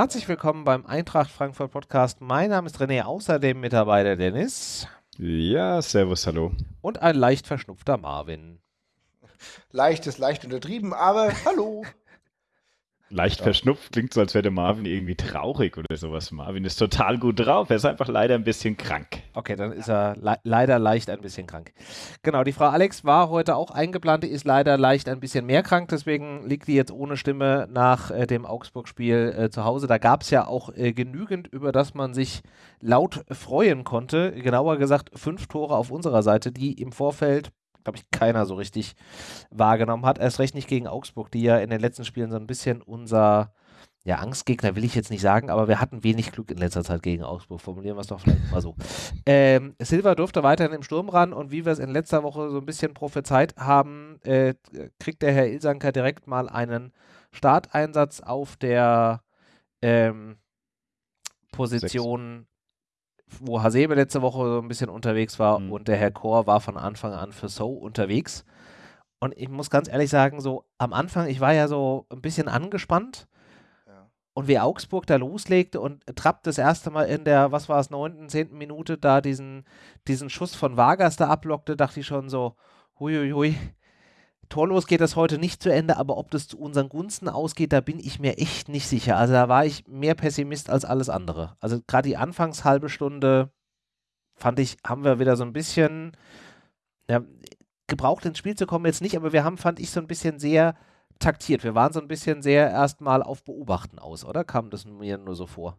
Herzlich willkommen beim Eintracht Frankfurt Podcast. Mein Name ist René, außerdem mit dabei der Dennis. Ja, servus, hallo. Und ein leicht verschnupfter Marvin. Leicht ist leicht untertrieben, aber hallo. Leicht ja. verschnupft klingt so, als wäre der Marvin irgendwie traurig oder sowas. Marvin ist total gut drauf, er ist einfach leider ein bisschen krank. Okay, dann ist er le leider leicht ein bisschen krank. Genau, die Frau Alex war heute auch eingeplant, die ist leider leicht ein bisschen mehr krank, deswegen liegt die jetzt ohne Stimme nach äh, dem Augsburg-Spiel äh, zu Hause. Da gab es ja auch äh, genügend, über das man sich laut freuen konnte. Genauer gesagt, fünf Tore auf unserer Seite, die im Vorfeld glaube ich, keiner so richtig wahrgenommen hat. Erst recht nicht gegen Augsburg, die ja in den letzten Spielen so ein bisschen unser, ja, Angstgegner will ich jetzt nicht sagen, aber wir hatten wenig Glück in letzter Zeit gegen Augsburg. Formulieren wir es doch vielleicht mal so. Ähm, Silva durfte weiterhin im Sturm ran und wie wir es in letzter Woche so ein bisschen prophezeit haben, äh, kriegt der Herr Ilsanker direkt mal einen Starteinsatz auf der ähm, Position wo Hasebe letzte Woche so ein bisschen unterwegs war mhm. und der Herr Chor war von Anfang an für So unterwegs. Und ich muss ganz ehrlich sagen, so am Anfang, ich war ja so ein bisschen angespannt. Und wie Augsburg da loslegte und Trapp das erste Mal in der, was war es, neunten, zehnten Minute da diesen, diesen Schuss von Vargas da ablockte, dachte ich schon so, huiuiui, torlos geht das heute nicht zu Ende, aber ob das zu unseren Gunsten ausgeht, da bin ich mir echt nicht sicher. Also da war ich mehr Pessimist als alles andere. Also gerade die anfangs halbe Stunde fand ich, haben wir wieder so ein bisschen ja, gebraucht ins Spiel zu kommen jetzt nicht, aber wir haben, fand ich, so ein bisschen sehr taktiert. Wir waren so ein bisschen sehr erstmal auf Beobachten aus, oder? Kam das mir nur so vor?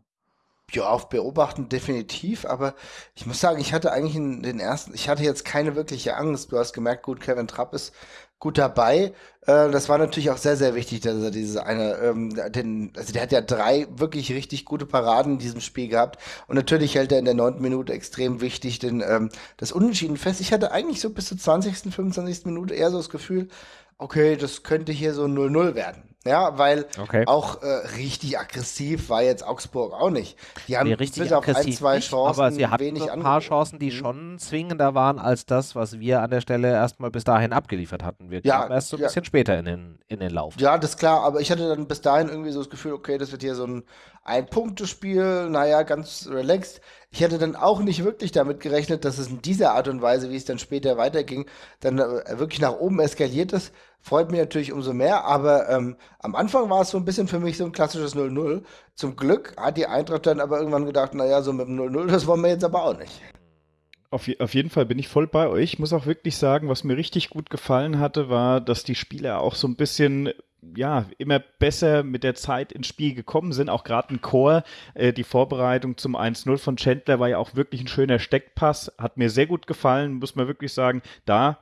Ja, auf Beobachten definitiv, aber ich muss sagen, ich hatte eigentlich in den ersten, ich hatte jetzt keine wirkliche Angst. Du hast gemerkt, gut, Kevin Trapp ist gut dabei. Äh, das war natürlich auch sehr, sehr wichtig, dass er diese eine, ähm, den, also der hat ja drei wirklich richtig gute Paraden in diesem Spiel gehabt. Und natürlich hält er in der neunten Minute extrem wichtig den, ähm, das Unentschieden fest. Ich hatte eigentlich so bis zur 20., 25. Minute eher so das Gefühl, okay, das könnte hier so 0-0 werden. Ja, weil okay. auch äh, richtig aggressiv war jetzt Augsburg auch nicht. Die haben nee, richtig bis auf ein, zwei nicht, Chancen aber sie hatten wenig ein paar Chancen, die mhm. schon zwingender waren als das, was wir an der Stelle erstmal bis dahin abgeliefert hatten. Wir ja, erst so ein ja. bisschen später in den, in den Lauf. Ja, das ist klar, aber ich hatte dann bis dahin irgendwie so das Gefühl, okay, das wird hier so ein Ein-Punkte-Spiel, naja, ganz relaxed. Ich hätte dann auch nicht wirklich damit gerechnet, dass es in dieser Art und Weise, wie es dann später weiterging, dann äh, wirklich nach oben eskaliert ist. Freut mich natürlich umso mehr, aber ähm, am Anfang war es so ein bisschen für mich so ein klassisches 0-0. Zum Glück hat die Eintracht dann aber irgendwann gedacht, naja, so mit dem 0-0, das wollen wir jetzt aber auch nicht. Auf, auf, jeden Fall bin ich voll bei euch. Ich muss auch wirklich sagen, was mir richtig gut gefallen hatte, war, dass die Spieler auch so ein bisschen ja, immer besser mit der Zeit ins Spiel gekommen sind. Auch gerade ein Chor, äh, die Vorbereitung zum 1-0 von Chandler war ja auch wirklich ein schöner Steckpass. Hat mir sehr gut gefallen, muss man wirklich sagen. Da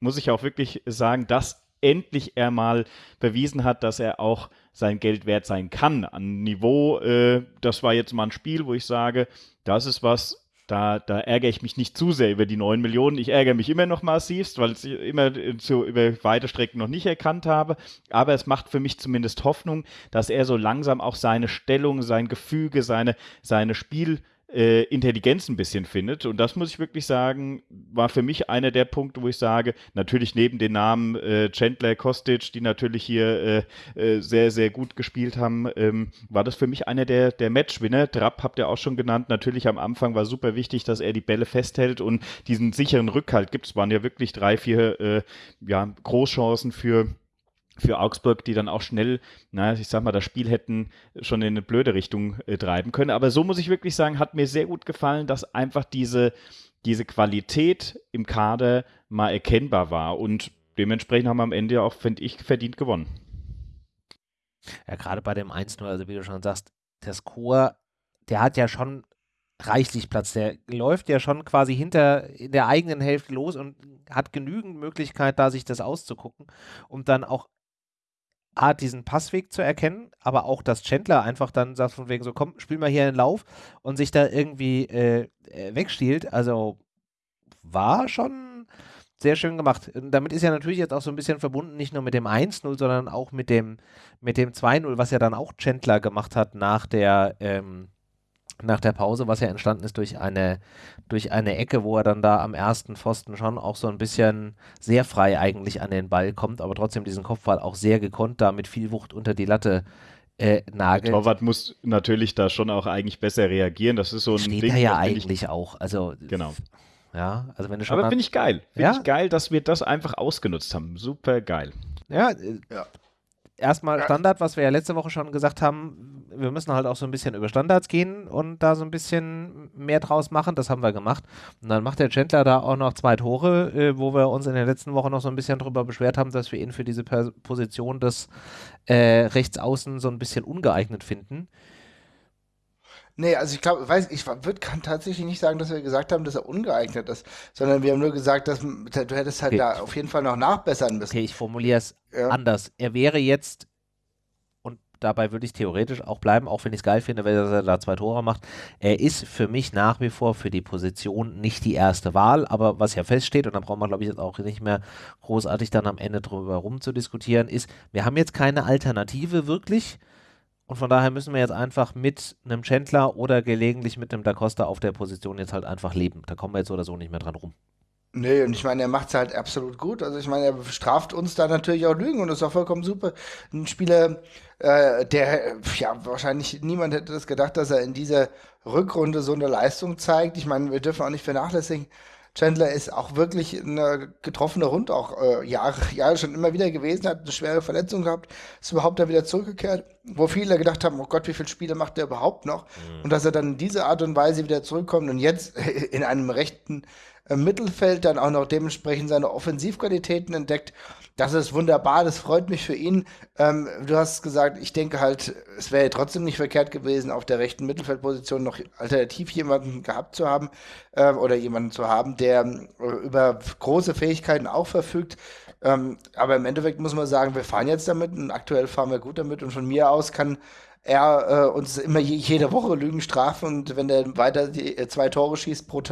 muss ich auch wirklich sagen, dass endlich er mal bewiesen hat, dass er auch sein Geld wert sein kann. An Niveau, äh, das war jetzt mal ein Spiel, wo ich sage, das ist was, da, da ärgere ich mich nicht zu sehr über die 9 Millionen. Ich ärgere mich immer noch massivst, weil ich immer zu, über weite Strecken noch nicht erkannt habe. Aber es macht für mich zumindest Hoffnung, dass er so langsam auch seine Stellung, sein Gefüge, seine, seine Spiel- äh, Intelligenz ein bisschen findet. Und das muss ich wirklich sagen, war für mich einer der Punkte, wo ich sage, natürlich neben den Namen äh, Chandler, Kostic, die natürlich hier äh, äh, sehr, sehr gut gespielt haben, ähm, war das für mich einer der, der Matchwinner. Trapp habt ihr auch schon genannt. Natürlich am Anfang war super wichtig, dass er die Bälle festhält und diesen sicheren Rückhalt gibt. Es waren ja wirklich drei, vier äh, ja, Großchancen für für Augsburg, die dann auch schnell, naja, ich sag mal, das Spiel hätten schon in eine blöde Richtung äh, treiben können. Aber so muss ich wirklich sagen, hat mir sehr gut gefallen, dass einfach diese, diese Qualität im Kader mal erkennbar war. Und dementsprechend haben wir am Ende auch, finde ich, verdient gewonnen. Ja, gerade bei dem 1-0, also wie du schon sagst, Chor, der hat ja schon reichlich Platz. Der läuft ja schon quasi hinter in der eigenen Hälfte los und hat genügend Möglichkeit, da sich das auszugucken, um dann auch A, diesen Passweg zu erkennen, aber auch, dass Chandler einfach dann sagt von wegen so, komm, spiel mal hier einen Lauf und sich da irgendwie äh, äh wegstiehlt. Also war schon sehr schön gemacht. Und damit ist ja natürlich jetzt auch so ein bisschen verbunden, nicht nur mit dem 1-0, sondern auch mit dem, mit dem 2-0, was ja dann auch Chandler gemacht hat nach der, ähm, nach der Pause, was ja entstanden ist durch eine, durch eine Ecke, wo er dann da am ersten Pfosten schon auch so ein bisschen sehr frei eigentlich an den Ball kommt, aber trotzdem diesen Kopfball auch sehr gekonnt da mit viel Wucht unter die Latte äh, nagelt. Der Torwart muss natürlich da schon auch eigentlich besser reagieren. Das ist so ein Steht Ding. er ja eigentlich ich, auch. Also, genau. Ja, also wenn du schon. Aber finde ich geil. Finde ja? ich geil, dass wir das einfach ausgenutzt haben. Super geil. Ja, äh, ja. Erstmal Standard, was wir ja letzte Woche schon gesagt haben, wir müssen halt auch so ein bisschen über Standards gehen und da so ein bisschen mehr draus machen. Das haben wir gemacht. Und dann macht der Chandler da auch noch zwei Tore, äh, wo wir uns in der letzten Woche noch so ein bisschen darüber beschwert haben, dass wir ihn für diese Pers Position des äh, Rechtsaußen so ein bisschen ungeeignet finden. Nee, also ich glaube, weiß ich würd, kann tatsächlich nicht sagen, dass wir gesagt haben, dass er ungeeignet ist, sondern wir haben nur gesagt, dass du hättest halt okay. da auf jeden Fall noch nachbessern müssen. Okay, ich formuliere es ja. anders. Er wäre jetzt und dabei würde ich theoretisch auch bleiben, auch wenn ich es geil finde, wenn er da zwei Tore macht. Er ist für mich nach wie vor für die Position nicht die erste Wahl, aber was ja feststeht, und da braucht man, glaube ich, jetzt auch nicht mehr großartig dann am Ende drüber rumzudiskutieren, ist, wir haben jetzt keine Alternative wirklich. Und von daher müssen wir jetzt einfach mit einem Chandler oder gelegentlich mit einem Da Costa auf der Position jetzt halt einfach leben. Da kommen wir jetzt oder so nicht mehr dran rum. Nee, und ich meine, er macht es halt absolut gut. Also ich meine, er straft uns da natürlich auch Lügen und das ist auch vollkommen super. Ein Spieler, äh, der, ja, wahrscheinlich niemand hätte das gedacht, dass er in dieser Rückrunde so eine Leistung zeigt. Ich meine, wir dürfen auch nicht vernachlässigen, Chandler ist auch wirklich eine getroffene Hund, auch äh, Jahre, Jahre schon immer wieder gewesen, hat eine schwere Verletzung gehabt, ist überhaupt da wieder zurückgekehrt, wo viele gedacht haben, oh Gott, wie viele Spiele macht der überhaupt noch? Mhm. Und dass er dann in diese Art und Weise wieder zurückkommt und jetzt in einem rechten äh, Mittelfeld dann auch noch dementsprechend seine Offensivqualitäten entdeckt. Das ist wunderbar, das freut mich für ihn. Ähm, du hast gesagt, ich denke halt, es wäre trotzdem nicht verkehrt gewesen, auf der rechten Mittelfeldposition noch alternativ jemanden gehabt zu haben äh, oder jemanden zu haben, der äh, über große Fähigkeiten auch verfügt. Ähm, aber im Endeffekt muss man sagen, wir fahren jetzt damit und aktuell fahren wir gut damit und von mir aus kann er äh, uns immer je, jede Woche Lügen strafen und wenn er weiter die, äh, zwei Tore schießt pro,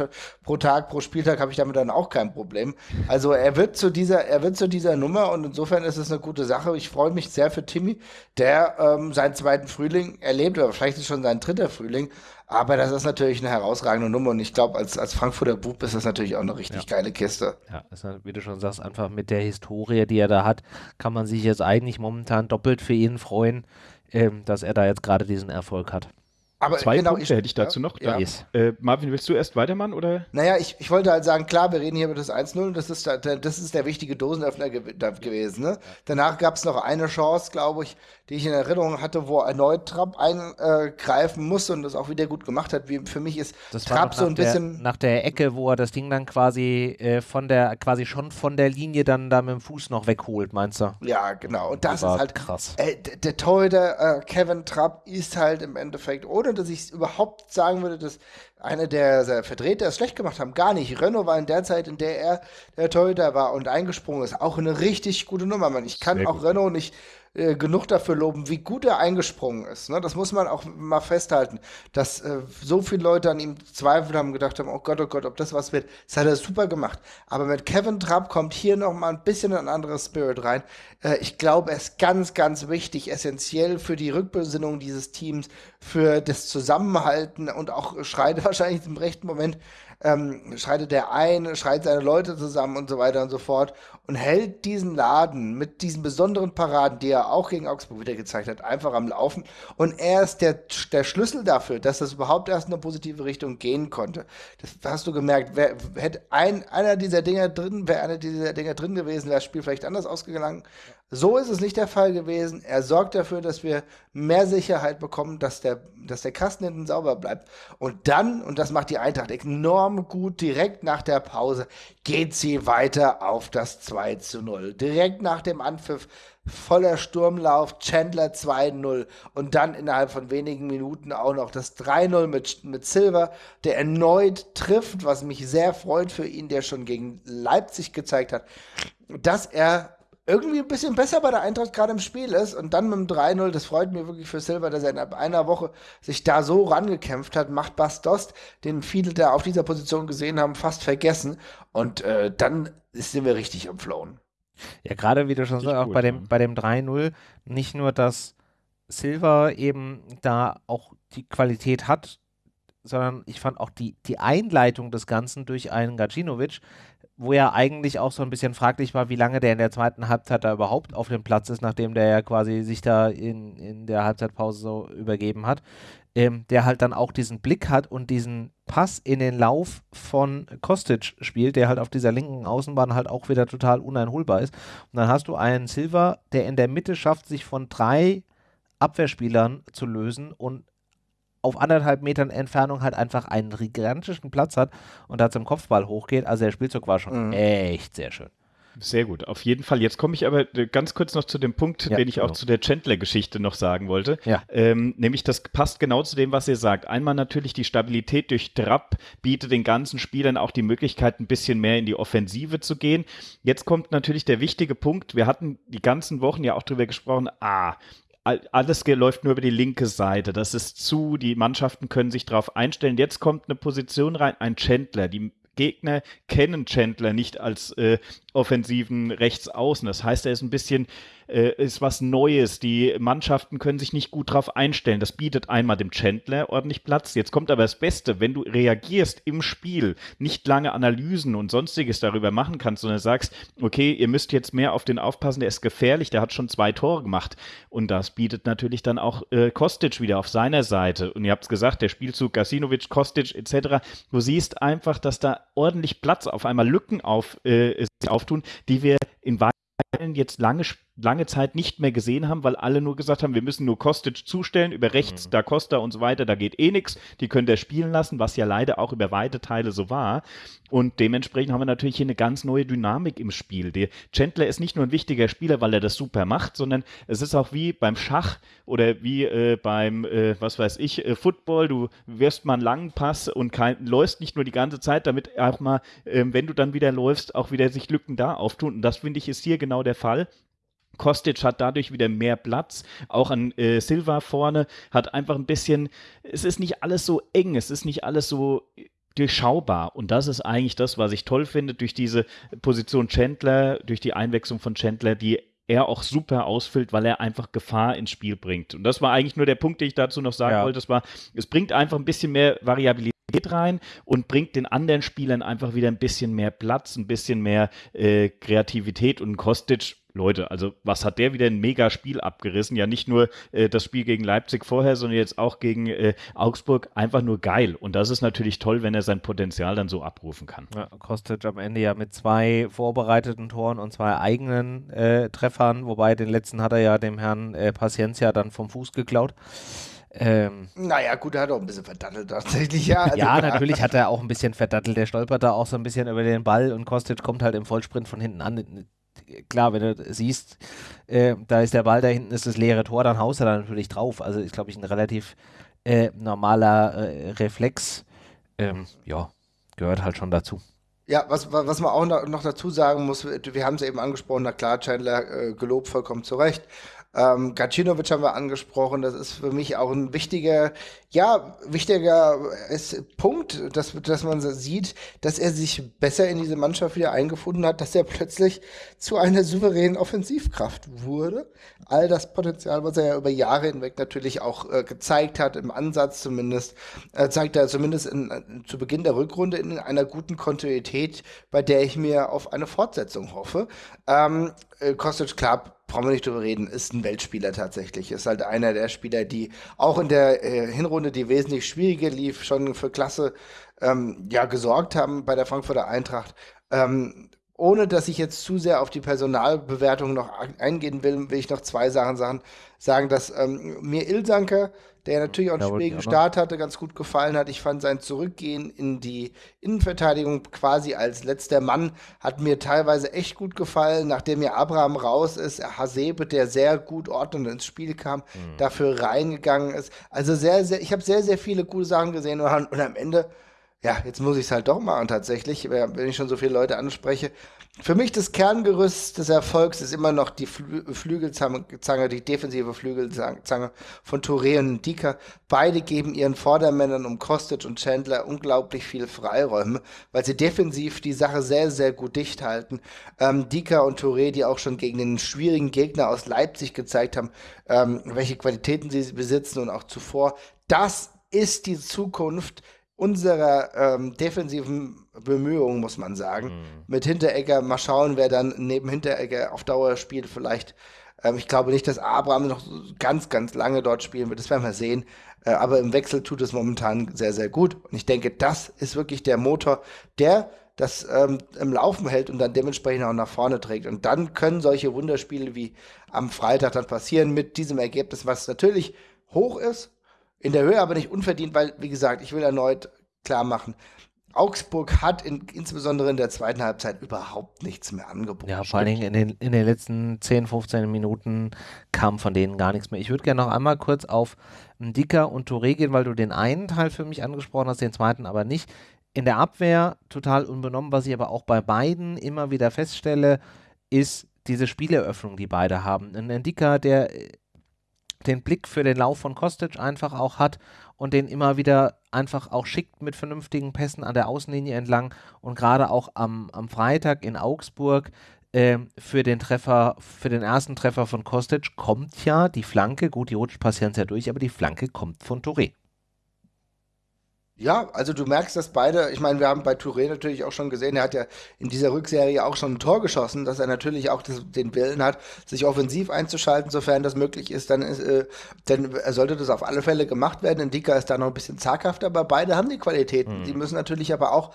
pro Tag, pro Spieltag, habe ich damit dann auch kein Problem. Also er wird zu dieser, er wird zu dieser Nummer und insofern ist es eine gute Sache. Ich freue mich sehr für Timmy, der ähm, seinen zweiten Frühling erlebt, oder vielleicht ist schon sein dritter Frühling, aber das ist natürlich eine herausragende Nummer und ich glaube, als, als Frankfurter Bub ist das natürlich auch eine richtig ja. geile Kiste. Ja, ist, wie du schon sagst, einfach mit der Historie, die er da hat, kann man sich jetzt eigentlich momentan doppelt für ihn freuen ähm, dass er da jetzt gerade diesen Erfolg hat. Aber Zwei genau, Punkte ich, hätte ich dazu noch. Ja. Äh, Marvin, willst du erst weitermachen? Oder? Naja, ich, ich wollte halt sagen, klar, wir reden hier über das 1-0 das ist, der, das ist der wichtige Dosenöffner gew gewesen. Ne? Danach gab es noch eine Chance, glaube ich, die ich in Erinnerung hatte, wo erneut Trapp eingreifen musste und das auch wieder gut gemacht hat. Wie für mich ist das Trapp so ein der, bisschen. Nach der Ecke, wo er das Ding dann quasi äh, von der, quasi schon von der Linie dann da mit dem Fuß noch wegholt, meinst du? Ja, genau. Und das, das ist halt krass. Äh, der Torhüter äh, Kevin Trapp ist halt im Endeffekt, ohne dass ich überhaupt sagen würde, dass einer der Vertreter es schlecht gemacht haben. Gar nicht. Renault war in der Zeit, in der er der Torhüter war und eingesprungen ist, auch eine richtig gute Nummer, Mann. Ich kann Sehr auch gut. Renault nicht äh, genug dafür loben, wie gut er eingesprungen ist. Ne? Das muss man auch mal festhalten, dass äh, so viele Leute an ihm Zweifel haben, gedacht haben, oh Gott, oh Gott, ob das was wird. Das hat er super gemacht. Aber mit Kevin Trapp kommt hier noch mal ein bisschen ein anderes Spirit rein. Äh, ich glaube, er ist ganz, ganz wichtig, essentiell für die Rückbesinnung dieses Teams, für das Zusammenhalten und auch schreit wahrscheinlich im rechten Moment ähm, schreitet er ein, schreit seine Leute zusammen und so weiter und so fort und hält diesen Laden mit diesen besonderen Paraden, die er auch gegen Augsburg wieder gezeigt hat, einfach am Laufen. Und er ist der, der Schlüssel dafür, dass das überhaupt erst in eine positive Richtung gehen konnte. Das hast du gemerkt. Wer, hätte ein, einer dieser Dinger drin, wäre einer dieser Dinger drin gewesen, wäre das Spiel vielleicht anders ausgegangen. So ist es nicht der Fall gewesen. Er sorgt dafür, dass wir mehr Sicherheit bekommen, dass der, dass der Kasten hinten sauber bleibt. Und dann, und das macht die Eintracht enorm gut, direkt nach der Pause geht sie weiter auf das 2 zu 0. Direkt nach dem Anpfiff voller Sturmlauf, Chandler 2-0 und dann innerhalb von wenigen Minuten auch noch das 3-0 mit, mit Silver, der erneut trifft, was mich sehr freut für ihn, der schon gegen Leipzig gezeigt hat, dass er irgendwie ein bisschen besser bei der Eintracht gerade im Spiel ist und dann mit dem 3-0, das freut mich wirklich für Silver, dass er in einer Woche sich da so rangekämpft hat, macht Bastost, den viele da auf dieser Position gesehen haben, fast vergessen und äh, dann sind wir richtig am Flown. Ja, gerade wie du schon sagst, auch bei dem, bei dem 3-0, nicht nur, dass Silver eben da auch die Qualität hat, sondern ich fand auch die, die Einleitung des Ganzen durch einen Gacinovic wo ja eigentlich auch so ein bisschen fraglich war, wie lange der in der zweiten Halbzeit da überhaupt auf dem Platz ist, nachdem der ja quasi sich da in, in der Halbzeitpause so übergeben hat, ähm, der halt dann auch diesen Blick hat und diesen Pass in den Lauf von Kostic spielt, der halt auf dieser linken Außenbahn halt auch wieder total uneinholbar ist. Und dann hast du einen Silver, der in der Mitte schafft, sich von drei Abwehrspielern zu lösen und auf anderthalb Metern Entfernung halt einfach einen gigantischen Platz hat und da zum Kopfball hochgeht. Also der Spielzug war schon mhm. echt sehr schön. Sehr gut, auf jeden Fall. Jetzt komme ich aber äh, ganz kurz noch zu dem Punkt, ja, den ich genau. auch zu der Chandler-Geschichte noch sagen wollte. Ja. Ähm, nämlich, das passt genau zu dem, was ihr sagt. Einmal natürlich die Stabilität durch Trapp bietet den ganzen Spielern auch die Möglichkeit, ein bisschen mehr in die Offensive zu gehen. Jetzt kommt natürlich der wichtige Punkt. Wir hatten die ganzen Wochen ja auch darüber gesprochen, ah, alles läuft nur über die linke Seite. Das ist zu, die Mannschaften können sich darauf einstellen. Jetzt kommt eine Position rein, ein Chandler. Die Gegner kennen Chandler nicht als äh, offensiven Rechtsaußen. Das heißt, er ist ein bisschen äh, ist was Neues. Die Mannschaften können sich nicht gut darauf einstellen. Das bietet einmal dem Chandler ordentlich Platz. Jetzt kommt aber das Beste, wenn du reagierst im Spiel, nicht lange Analysen und sonstiges darüber machen kannst, sondern sagst, okay, ihr müsst jetzt mehr auf den aufpassen, der ist gefährlich, der hat schon zwei Tore gemacht. Und das bietet natürlich dann auch äh, Kostic wieder auf seiner Seite. Und ihr habt es gesagt, der Spielzug Gasinovic, Kostic etc. Du siehst einfach, dass da ordentlich Platz auf einmal Lücken auf, äh, auftun, die wir in jetzt lange, lange Zeit nicht mehr gesehen haben, weil alle nur gesagt haben, wir müssen nur Kostic zustellen, über rechts, mhm. da Costa und so weiter, da geht eh nichts, die können der spielen lassen, was ja leider auch über weite Teile so war. Und dementsprechend haben wir natürlich hier eine ganz neue Dynamik im Spiel. Der Chandler ist nicht nur ein wichtiger Spieler, weil er das super macht, sondern es ist auch wie beim Schach oder wie äh, beim, äh, was weiß ich, äh, Football. Du wirst mal einen langen Pass und kein, läufst nicht nur die ganze Zeit, damit auch mal, ähm, wenn du dann wieder läufst, auch wieder sich Lücken da auftun. Und das finde ich ist hier genau der Fall. Kostic hat dadurch wieder mehr Platz, auch an äh, Silva vorne, hat einfach ein bisschen, es ist nicht alles so eng, es ist nicht alles so durchschaubar. Und das ist eigentlich das, was ich toll finde, durch diese Position Chandler, durch die Einwechslung von Chandler, die er auch super ausfüllt, weil er einfach Gefahr ins Spiel bringt. Und das war eigentlich nur der Punkt, den ich dazu noch sagen ja. wollte. Das war, es bringt einfach ein bisschen mehr Variabilität rein und bringt den anderen Spielern einfach wieder ein bisschen mehr Platz, ein bisschen mehr äh, Kreativität und Kostic Leute, also was hat der wieder ein mega Spiel abgerissen? Ja, nicht nur äh, das Spiel gegen Leipzig vorher, sondern jetzt auch gegen äh, Augsburg. Einfach nur geil. Und das ist natürlich toll, wenn er sein Potenzial dann so abrufen kann. Ja, Kostic am Ende ja mit zwei vorbereiteten Toren und zwei eigenen äh, Treffern, wobei den letzten hat er ja dem Herrn äh, Paciencia dann vom Fuß geklaut. Ähm, naja, gut, er hat auch ein bisschen verdattelt tatsächlich, ja. Also, ja, natürlich hat er auch ein bisschen verdattelt. Der stolpert da auch so ein bisschen über den Ball und Kostic kommt halt im Vollsprint von hinten an klar, wenn du siehst, äh, da ist der Ball, da hinten ist das leere Tor, dann haust du da natürlich drauf. Also ist, glaube ich, ein relativ äh, normaler äh, Reflex. Ähm, ja, gehört halt schon dazu. Ja, was, was man auch noch dazu sagen muss, wir haben es eben angesprochen, na klar, Chandler äh, gelobt vollkommen zu Recht. Ähm, Gacinovic haben wir angesprochen, das ist für mich auch ein wichtiger, ja, wichtiger ist Punkt, dass, dass man sieht, dass er sich besser in diese Mannschaft wieder eingefunden hat, dass er plötzlich zu einer souveränen Offensivkraft wurde. All das Potenzial, was er ja über Jahre hinweg natürlich auch äh, gezeigt hat, im Ansatz zumindest, äh, zeigt er zumindest in, in, zu Beginn der Rückrunde in einer guten Kontinuität, bei der ich mir auf eine Fortsetzung hoffe. Ähm, äh, Kostic, klar, brauchen wir nicht drüber reden, ist ein Weltspieler tatsächlich. Ist halt einer der Spieler, die auch in der äh, Hinrunde, die wesentlich schwieriger lief, schon für Klasse ähm, ja, gesorgt haben bei der Frankfurter Eintracht. Ähm, ohne dass ich jetzt zu sehr auf die Personalbewertung noch eingehen will, will ich noch zwei Sachen sagen. dass ähm, mir Ilsanker der natürlich auch einen schwierigen Start hatte, ganz gut gefallen hat. Ich fand sein Zurückgehen in die Innenverteidigung quasi als letzter Mann hat mir teilweise echt gut gefallen, nachdem ja Abraham raus ist, Hasebe, der sehr gut ordnend ins Spiel kam, mhm. dafür reingegangen ist. Also sehr, sehr, ich habe sehr, sehr viele gute Sachen gesehen und, und am Ende ja, jetzt muss ich es halt doch machen tatsächlich, wenn ich schon so viele Leute anspreche. Für mich das Kerngerüst des Erfolgs ist immer noch die Flü Flügelzange, die defensive Flügelzange von Touré und Dika. Beide geben ihren Vordermännern um Kostic und Chandler unglaublich viel Freiräume, weil sie defensiv die Sache sehr, sehr gut dicht halten. Ähm, Dika und Touré, die auch schon gegen den schwierigen Gegner aus Leipzig gezeigt haben, ähm, welche Qualitäten sie besitzen und auch zuvor. Das ist die Zukunft unserer ähm, defensiven Bemühungen, muss man sagen. Mhm. Mit Hinteregger, mal schauen, wer dann neben Hinteregger auf Dauer spielt. Vielleicht, ähm, ich glaube nicht, dass Abraham noch ganz, ganz lange dort spielen wird. Das werden wir sehen. Äh, aber im Wechsel tut es momentan sehr, sehr gut. Und ich denke, das ist wirklich der Motor, der das ähm, im Laufen hält und dann dementsprechend auch nach vorne trägt. Und dann können solche Wunderspiele wie am Freitag dann passieren mit diesem Ergebnis, was natürlich hoch ist, in der Höhe aber nicht unverdient, weil, wie gesagt, ich will erneut klar machen, Augsburg hat in, insbesondere in der zweiten Halbzeit überhaupt nichts mehr angeboten. Ja, vor allen Dingen in den, in den letzten 10, 15 Minuten kam von denen gar nichts mehr. Ich würde gerne noch einmal kurz auf Dicker und Touré gehen, weil du den einen Teil für mich angesprochen hast, den zweiten aber nicht. In der Abwehr total unbenommen, was ich aber auch bei beiden immer wieder feststelle, ist diese Spieleröffnung, die beide haben. Ein Dicker, der den Blick für den Lauf von Kostic einfach auch hat und den immer wieder einfach auch schickt mit vernünftigen Pässen an der Außenlinie entlang und gerade auch am, am Freitag in Augsburg äh, für den Treffer, für den ersten Treffer von Kostic kommt ja die Flanke, gut, die rutscht passieren ja durch, aber die Flanke kommt von Touré. Ja, also du merkst, dass beide, ich meine, wir haben bei Touré natürlich auch schon gesehen, er hat ja in dieser Rückserie auch schon ein Tor geschossen, dass er natürlich auch das, den Willen hat, sich offensiv einzuschalten, sofern das möglich ist, dann, ist, äh, dann sollte das auf alle Fälle gemacht werden. Indika ist da noch ein bisschen zaghafter, aber beide haben die Qualitäten. Mhm. Die müssen natürlich aber auch,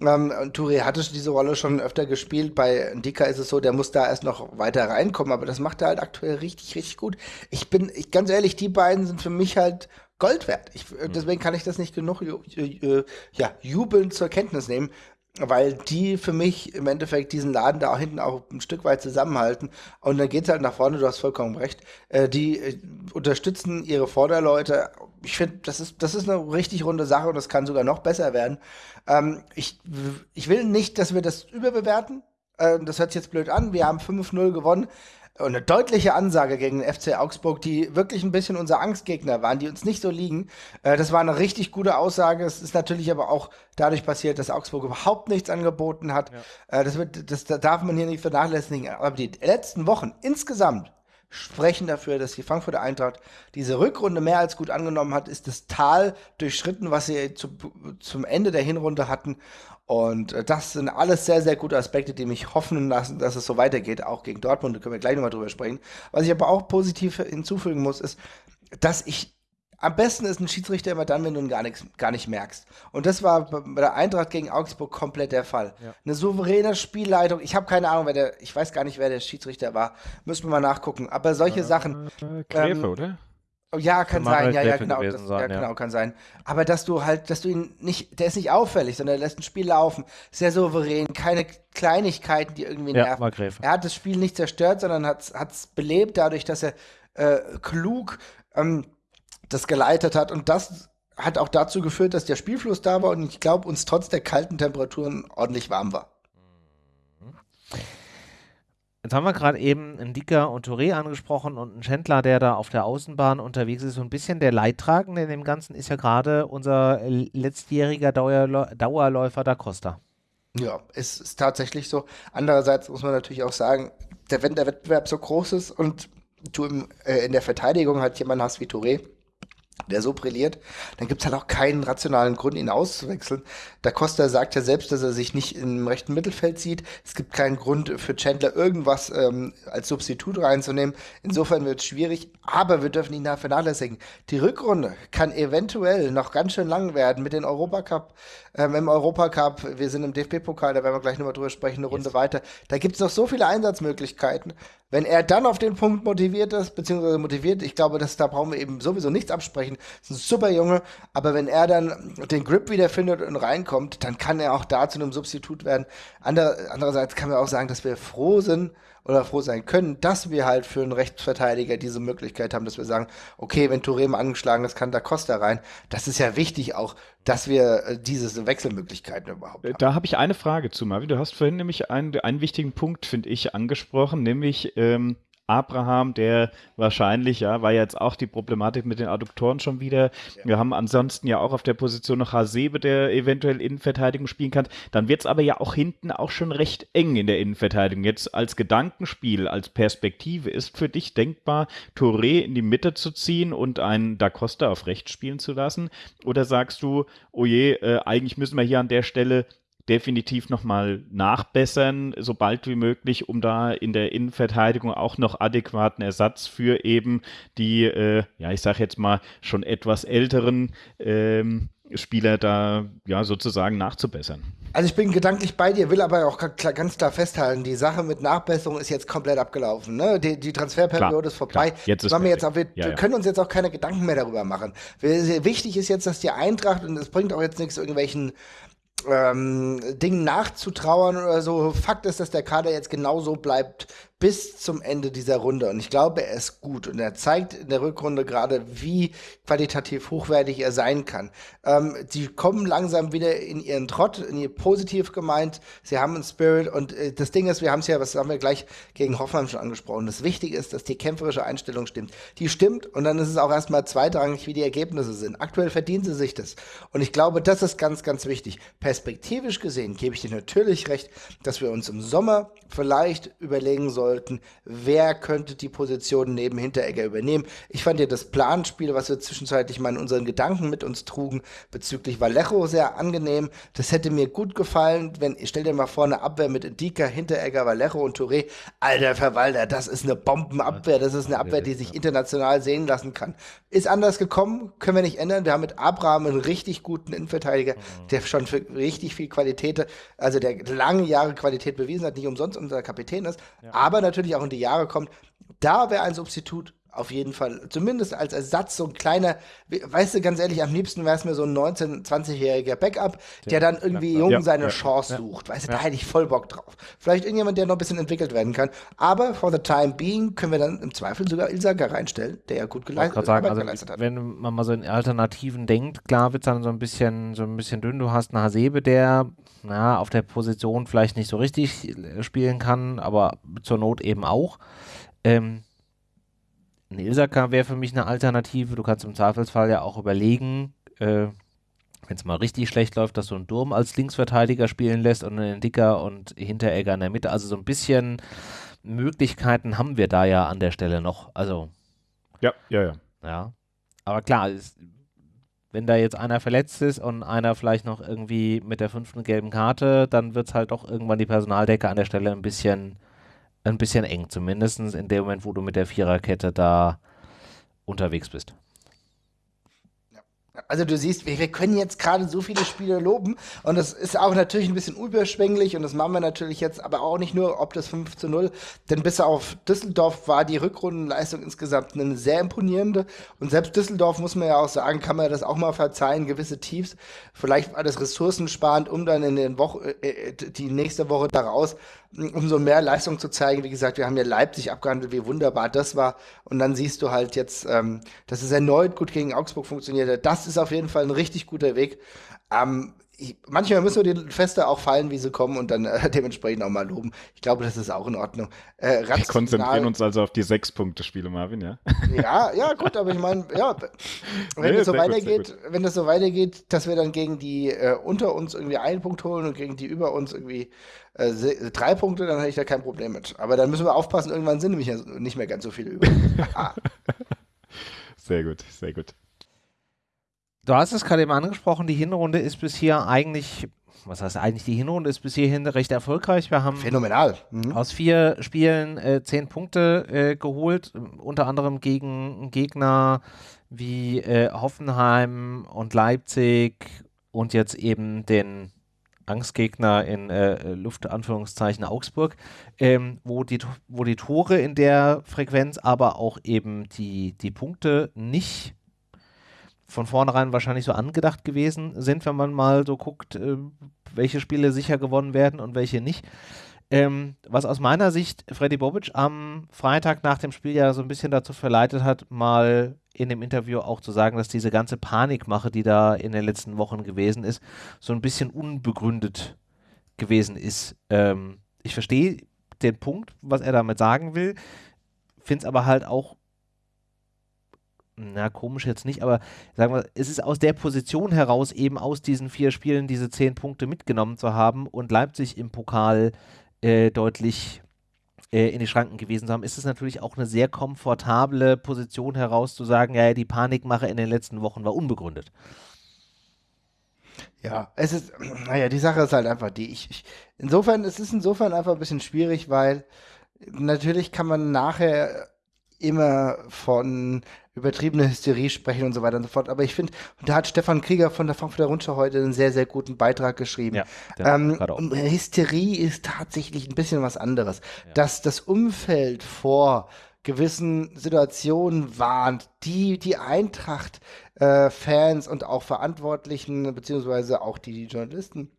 ähm, Touré hatte diese Rolle schon öfter gespielt, bei Indika ist es so, der muss da erst noch weiter reinkommen, aber das macht er halt aktuell richtig, richtig gut. Ich bin, ich, ganz ehrlich, die beiden sind für mich halt Gold wert. Ich, äh, hm. deswegen kann ich das nicht genug äh, ja, jubelnd zur Kenntnis nehmen, weil die für mich im Endeffekt diesen Laden da hinten auch ein Stück weit zusammenhalten. Und dann geht es halt nach vorne, du hast vollkommen recht. Äh, die äh, unterstützen ihre Vorderleute. Ich finde, das ist, das ist eine richtig runde Sache und das kann sogar noch besser werden. Ähm, ich, ich will nicht, dass wir das überbewerten. Äh, das hört sich jetzt blöd an. Wir haben 5-0 gewonnen eine deutliche Ansage gegen den FC Augsburg, die wirklich ein bisschen unser Angstgegner waren, die uns nicht so liegen. Äh, das war eine richtig gute Aussage. Es ist natürlich aber auch dadurch passiert, dass Augsburg überhaupt nichts angeboten hat. Ja. Äh, das, wird, das darf man hier nicht vernachlässigen. Aber die letzten Wochen insgesamt sprechen dafür, dass die Frankfurter Eintracht diese Rückrunde mehr als gut angenommen hat, ist das Tal durchschritten, was sie zu, zum Ende der Hinrunde hatten. Und äh, das sind alles sehr, sehr gute Aspekte, die mich hoffen lassen, dass es so weitergeht, auch gegen Dortmund. Da können wir gleich nochmal drüber sprechen. Was ich aber auch positiv hinzufügen muss, ist, dass ich am besten ist ein Schiedsrichter immer dann, wenn du ihn gar, nix, gar nicht merkst. Und das war bei der Eintracht gegen Augsburg komplett der Fall. Ja. Eine souveräne Spielleitung. Ich habe keine Ahnung, wer der, ich weiß gar nicht, wer der Schiedsrichter war. Müssen wir mal nachgucken. Aber solche äh, Sachen. Äh, Gräfe, ähm, oder? Ja, kann sein, ja, ja, genau, das, sein, ja, genau, ja. kann sein. Aber dass du halt, dass du ihn nicht, der ist nicht auffällig, sondern er lässt ein Spiel laufen, sehr souverän, keine Kleinigkeiten, die irgendwie ja, nerven. Er hat das Spiel nicht zerstört, sondern hat es belebt dadurch, dass er äh, klug ähm, das geleitet hat und das hat auch dazu geführt, dass der Spielfluss da war und ich glaube, uns trotz der kalten Temperaturen ordentlich warm war. Jetzt haben wir gerade eben einen Dicker und Touré angesprochen und einen Schändler, der da auf der Außenbahn unterwegs ist. So ein bisschen der Leidtragende in dem Ganzen ist ja gerade unser letztjähriger Dauerläufer Da Costa. Ja, es ist tatsächlich so. Andererseits muss man natürlich auch sagen, wenn der Wettbewerb so groß ist und du äh, in der Verteidigung halt jemanden hast wie Touré, der so brilliert, dann gibt es halt auch keinen rationalen Grund, ihn auszuwechseln. Da Costa sagt ja selbst, dass er sich nicht im rechten Mittelfeld sieht. Es gibt keinen Grund für Chandler irgendwas ähm, als Substitut reinzunehmen. Insofern wird es schwierig, aber wir dürfen ihn da vernachlässigen. Die Rückrunde kann eventuell noch ganz schön lang werden mit den Europacup, ähm, im Europacup. Wir sind im DFB-Pokal, da werden wir gleich nochmal drüber sprechen, eine Runde yes. weiter. Da gibt es noch so viele Einsatzmöglichkeiten. Wenn er dann auf den Punkt motiviert ist, beziehungsweise motiviert, ich glaube, dass da brauchen wir eben sowieso nichts absprechen. Das ist ein super Junge, aber wenn er dann den Grip wieder findet und reinkommt, dann kann er auch da zu einem Substitut werden. Andere, andererseits kann man auch sagen, dass wir froh sind, oder froh sein können, dass wir halt für einen Rechtsverteidiger diese Möglichkeit haben, dass wir sagen, okay, wenn Touré angeschlagen ist, kann da Costa rein. Das ist ja wichtig auch, dass wir äh, diese Wechselmöglichkeiten überhaupt haben. Da habe ich eine Frage zu, Marvin. Du hast vorhin nämlich einen, einen wichtigen Punkt, finde ich, angesprochen, nämlich ähm, Abraham, der wahrscheinlich, ja, war jetzt auch die Problematik mit den Adduktoren schon wieder. Ja. Wir haben ansonsten ja auch auf der Position noch Hasebe, der eventuell Innenverteidigung spielen kann. Dann wird es aber ja auch hinten auch schon recht eng in der Innenverteidigung. Jetzt als Gedankenspiel, als Perspektive ist für dich denkbar, Touré in die Mitte zu ziehen und einen Da Costa auf rechts spielen zu lassen? Oder sagst du, oh je, äh, eigentlich müssen wir hier an der Stelle definitiv nochmal nachbessern, so bald wie möglich, um da in der Innenverteidigung auch noch adäquaten Ersatz für eben die, äh, ja, ich sage jetzt mal, schon etwas älteren ähm, Spieler da ja sozusagen nachzubessern. Also ich bin gedanklich bei dir, will aber auch ganz klar festhalten, die Sache mit Nachbesserung ist jetzt komplett abgelaufen. Ne? Die, die Transferperiode ist vorbei. Klar. Jetzt ist wir, jetzt auch, wir ja, ja. können uns jetzt auch keine Gedanken mehr darüber machen. Wichtig ist jetzt, dass die Eintracht, und es bringt auch jetzt nichts, irgendwelchen ähm, Dingen nachzutrauern oder so. Fakt ist, dass der Kader jetzt genauso bleibt, bis zum Ende dieser Runde. Und ich glaube, er ist gut. Und er zeigt in der Rückrunde gerade, wie qualitativ hochwertig er sein kann. Ähm, die kommen langsam wieder in ihren Trott, in ihr positiv gemeint. Sie haben einen Spirit. Und äh, das Ding ist, wir haben es ja, was haben wir gleich gegen Hoffenheim schon angesprochen. Das Wichtige ist, dass die kämpferische Einstellung stimmt. Die stimmt. Und dann ist es auch erstmal zweitrangig, wie die Ergebnisse sind. Aktuell verdienen sie sich das. Und ich glaube, das ist ganz, ganz wichtig. Perspektivisch gesehen gebe ich dir natürlich recht, dass wir uns im Sommer vielleicht überlegen sollen, sollten, wer könnte die Position neben Hinteregger übernehmen. Ich fand ja das Planspiel, was wir zwischenzeitlich mal in unseren Gedanken mit uns trugen, bezüglich Vallejo sehr angenehm. Das hätte mir gut gefallen, wenn, ich stell dir mal vor, eine Abwehr mit Indika, Hinteregger, Vallejo und Touré. Alter Verwalter, das ist eine Bombenabwehr, das ist eine Abwehr, die sich international sehen lassen kann. Ist anders gekommen, können wir nicht ändern. Wir haben mit Abraham einen richtig guten Innenverteidiger, mhm. der schon für richtig viel Qualität, also der lange Jahre Qualität bewiesen hat, nicht umsonst unser Kapitän ist. Ja. Aber natürlich auch in die Jahre kommt. Da wäre ein Substitut auf jeden Fall, zumindest als Ersatz, so ein kleiner, weißt du, ganz ehrlich, am liebsten wäre es mir so ein 19-, 20-jähriger Backup, der dann irgendwie jung ja, seine ja, Chance ja, sucht. Weißt du, da hätte ich voll Bock drauf. Vielleicht irgendjemand, der noch ein bisschen entwickelt werden kann. Aber for the time being können wir dann im Zweifel sogar Ilsaka reinstellen, der ja gut geleistet, sagen, also, geleistet hat. Wenn man mal so in Alternativen denkt, klar wird es dann so ein bisschen, so ein bisschen dünn. Du hast einen Hasebe, der na, auf der Position vielleicht nicht so richtig spielen kann, aber zur Not eben auch. Ähm, ein Ilsaka wäre für mich eine Alternative. Du kannst im Zweifelsfall ja auch überlegen, äh, wenn es mal richtig schlecht läuft, dass du einen Durm als Linksverteidiger spielen lässt und einen Dicker und Hinteregger in der Mitte. Also so ein bisschen Möglichkeiten haben wir da ja an der Stelle noch. Also. Ja, ja, ja. Ja. Aber klar, ist, wenn da jetzt einer verletzt ist und einer vielleicht noch irgendwie mit der fünften gelben Karte, dann wird es halt doch irgendwann die Personaldecke an der Stelle ein bisschen ein bisschen eng, zumindest in dem Moment, wo du mit der Viererkette da unterwegs bist. Also du siehst, wir, wir können jetzt gerade so viele Spiele loben und das ist auch natürlich ein bisschen überschwänglich und das machen wir natürlich jetzt, aber auch nicht nur ob das 5 zu 0, denn bis auf Düsseldorf war die Rückrundenleistung insgesamt eine sehr imponierende und selbst Düsseldorf, muss man ja auch sagen, kann man das auch mal verzeihen, gewisse Tiefs, vielleicht war das ressourcensparend, um dann in den Woche, äh, äh die nächste Woche daraus umso mehr Leistung zu zeigen. Wie gesagt, wir haben ja Leipzig abgehandelt, wie wunderbar das war. Und dann siehst du halt jetzt, ähm, dass es erneut gut gegen Augsburg funktioniert hat. Das ist auf jeden Fall ein richtig guter Weg. Ähm, ich, manchmal müssen wir die Feste auch fallen, wie sie kommen und dann äh, dementsprechend auch mal loben. Ich glaube, das ist auch in Ordnung. Äh, wir konzentrieren uns also auf die Sechs-Punkte-Spiele, Marvin, ja? Ja, ja, gut, aber ich meine, ja, wenn nee, es so weitergeht, gut, wenn das so weitergeht, dass wir dann gegen die äh, unter uns irgendwie einen Punkt holen und gegen die über uns irgendwie äh, drei Punkte, dann hätte ich da kein Problem mit. Aber dann müssen wir aufpassen, irgendwann sind nämlich nicht mehr ganz so viele über. ah. Sehr gut, sehr gut. Du hast es gerade eben angesprochen, die Hinrunde ist bis hier eigentlich, was heißt eigentlich, die Hinrunde ist bis hierhin recht erfolgreich. Wir haben Phänomenal. Mhm. aus vier Spielen äh, zehn Punkte äh, geholt, unter anderem gegen Gegner wie äh, Hoffenheim und Leipzig und jetzt eben den Angstgegner in äh, Luftanführungszeichen Augsburg, ähm, wo, die, wo die Tore in der Frequenz, aber auch eben die, die Punkte nicht von vornherein wahrscheinlich so angedacht gewesen sind, wenn man mal so guckt, äh, welche Spiele sicher gewonnen werden und welche nicht. Ähm, was aus meiner Sicht Freddy Bobic am Freitag nach dem Spiel ja so ein bisschen dazu verleitet hat, mal in dem Interview auch zu sagen, dass diese ganze Panikmache, die da in den letzten Wochen gewesen ist, so ein bisschen unbegründet gewesen ist. Ähm, ich verstehe den Punkt, was er damit sagen will finde es aber halt auch na, komisch jetzt nicht, aber sagen wir, es ist aus der Position heraus, eben aus diesen vier Spielen diese zehn Punkte mitgenommen zu haben und Leipzig im Pokal äh, deutlich äh, in die Schranken gewesen zu haben, ist es natürlich auch eine sehr komfortable Position heraus zu sagen, ja, die Panikmache in den letzten Wochen war unbegründet. Ja, es ist, naja, die Sache ist halt einfach die, ich, ich, insofern, es ist insofern einfach ein bisschen schwierig, weil natürlich kann man nachher immer von übertriebener Hysterie sprechen und so weiter und so fort. Aber ich finde, da hat Stefan Krieger von der Frankfurter Rundschau heute einen sehr, sehr guten Beitrag geschrieben. Ja, ähm, Hysterie ist tatsächlich ein bisschen was anderes. Ja. Dass das Umfeld vor gewissen Situationen warnt, die die Eintracht-Fans äh, und auch Verantwortlichen, beziehungsweise auch die, die Journalisten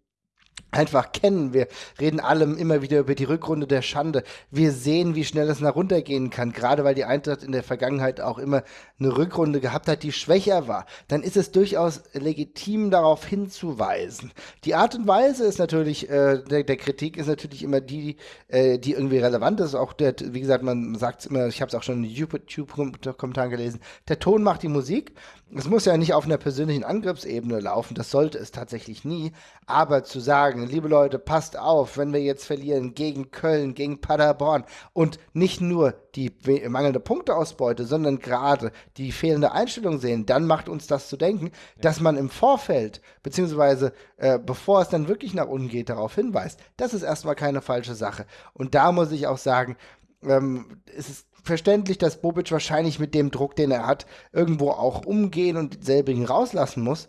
einfach kennen. Wir reden allem immer wieder über die Rückrunde der Schande. Wir sehen, wie schnell es nach runtergehen kann, gerade weil die Eintracht in der Vergangenheit auch immer eine Rückrunde gehabt hat, die schwächer war. Dann ist es durchaus legitim, darauf hinzuweisen. Die Art und Weise ist natürlich, äh, der, der, Kritik ist natürlich immer die, äh, die irgendwie relevant ist. Auch der, wie gesagt, man sagt es immer, ich habe es auch schon in YouTube-Kommentaren gelesen, der Ton macht die Musik es muss ja nicht auf einer persönlichen Angriffsebene laufen, das sollte es tatsächlich nie, aber zu sagen, liebe Leute, passt auf, wenn wir jetzt verlieren gegen Köln, gegen Paderborn und nicht nur die mangelnde Punkteausbeute, sondern gerade die fehlende Einstellung sehen, dann macht uns das zu denken, dass man im Vorfeld, beziehungsweise äh, bevor es dann wirklich nach unten geht, darauf hinweist. Das ist erstmal keine falsche Sache. Und da muss ich auch sagen, ähm, es ist verständlich, dass Bobic wahrscheinlich mit dem Druck, den er hat, irgendwo auch umgehen und selbigen rauslassen muss.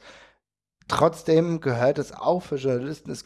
Trotzdem gehört es auch für Journalisten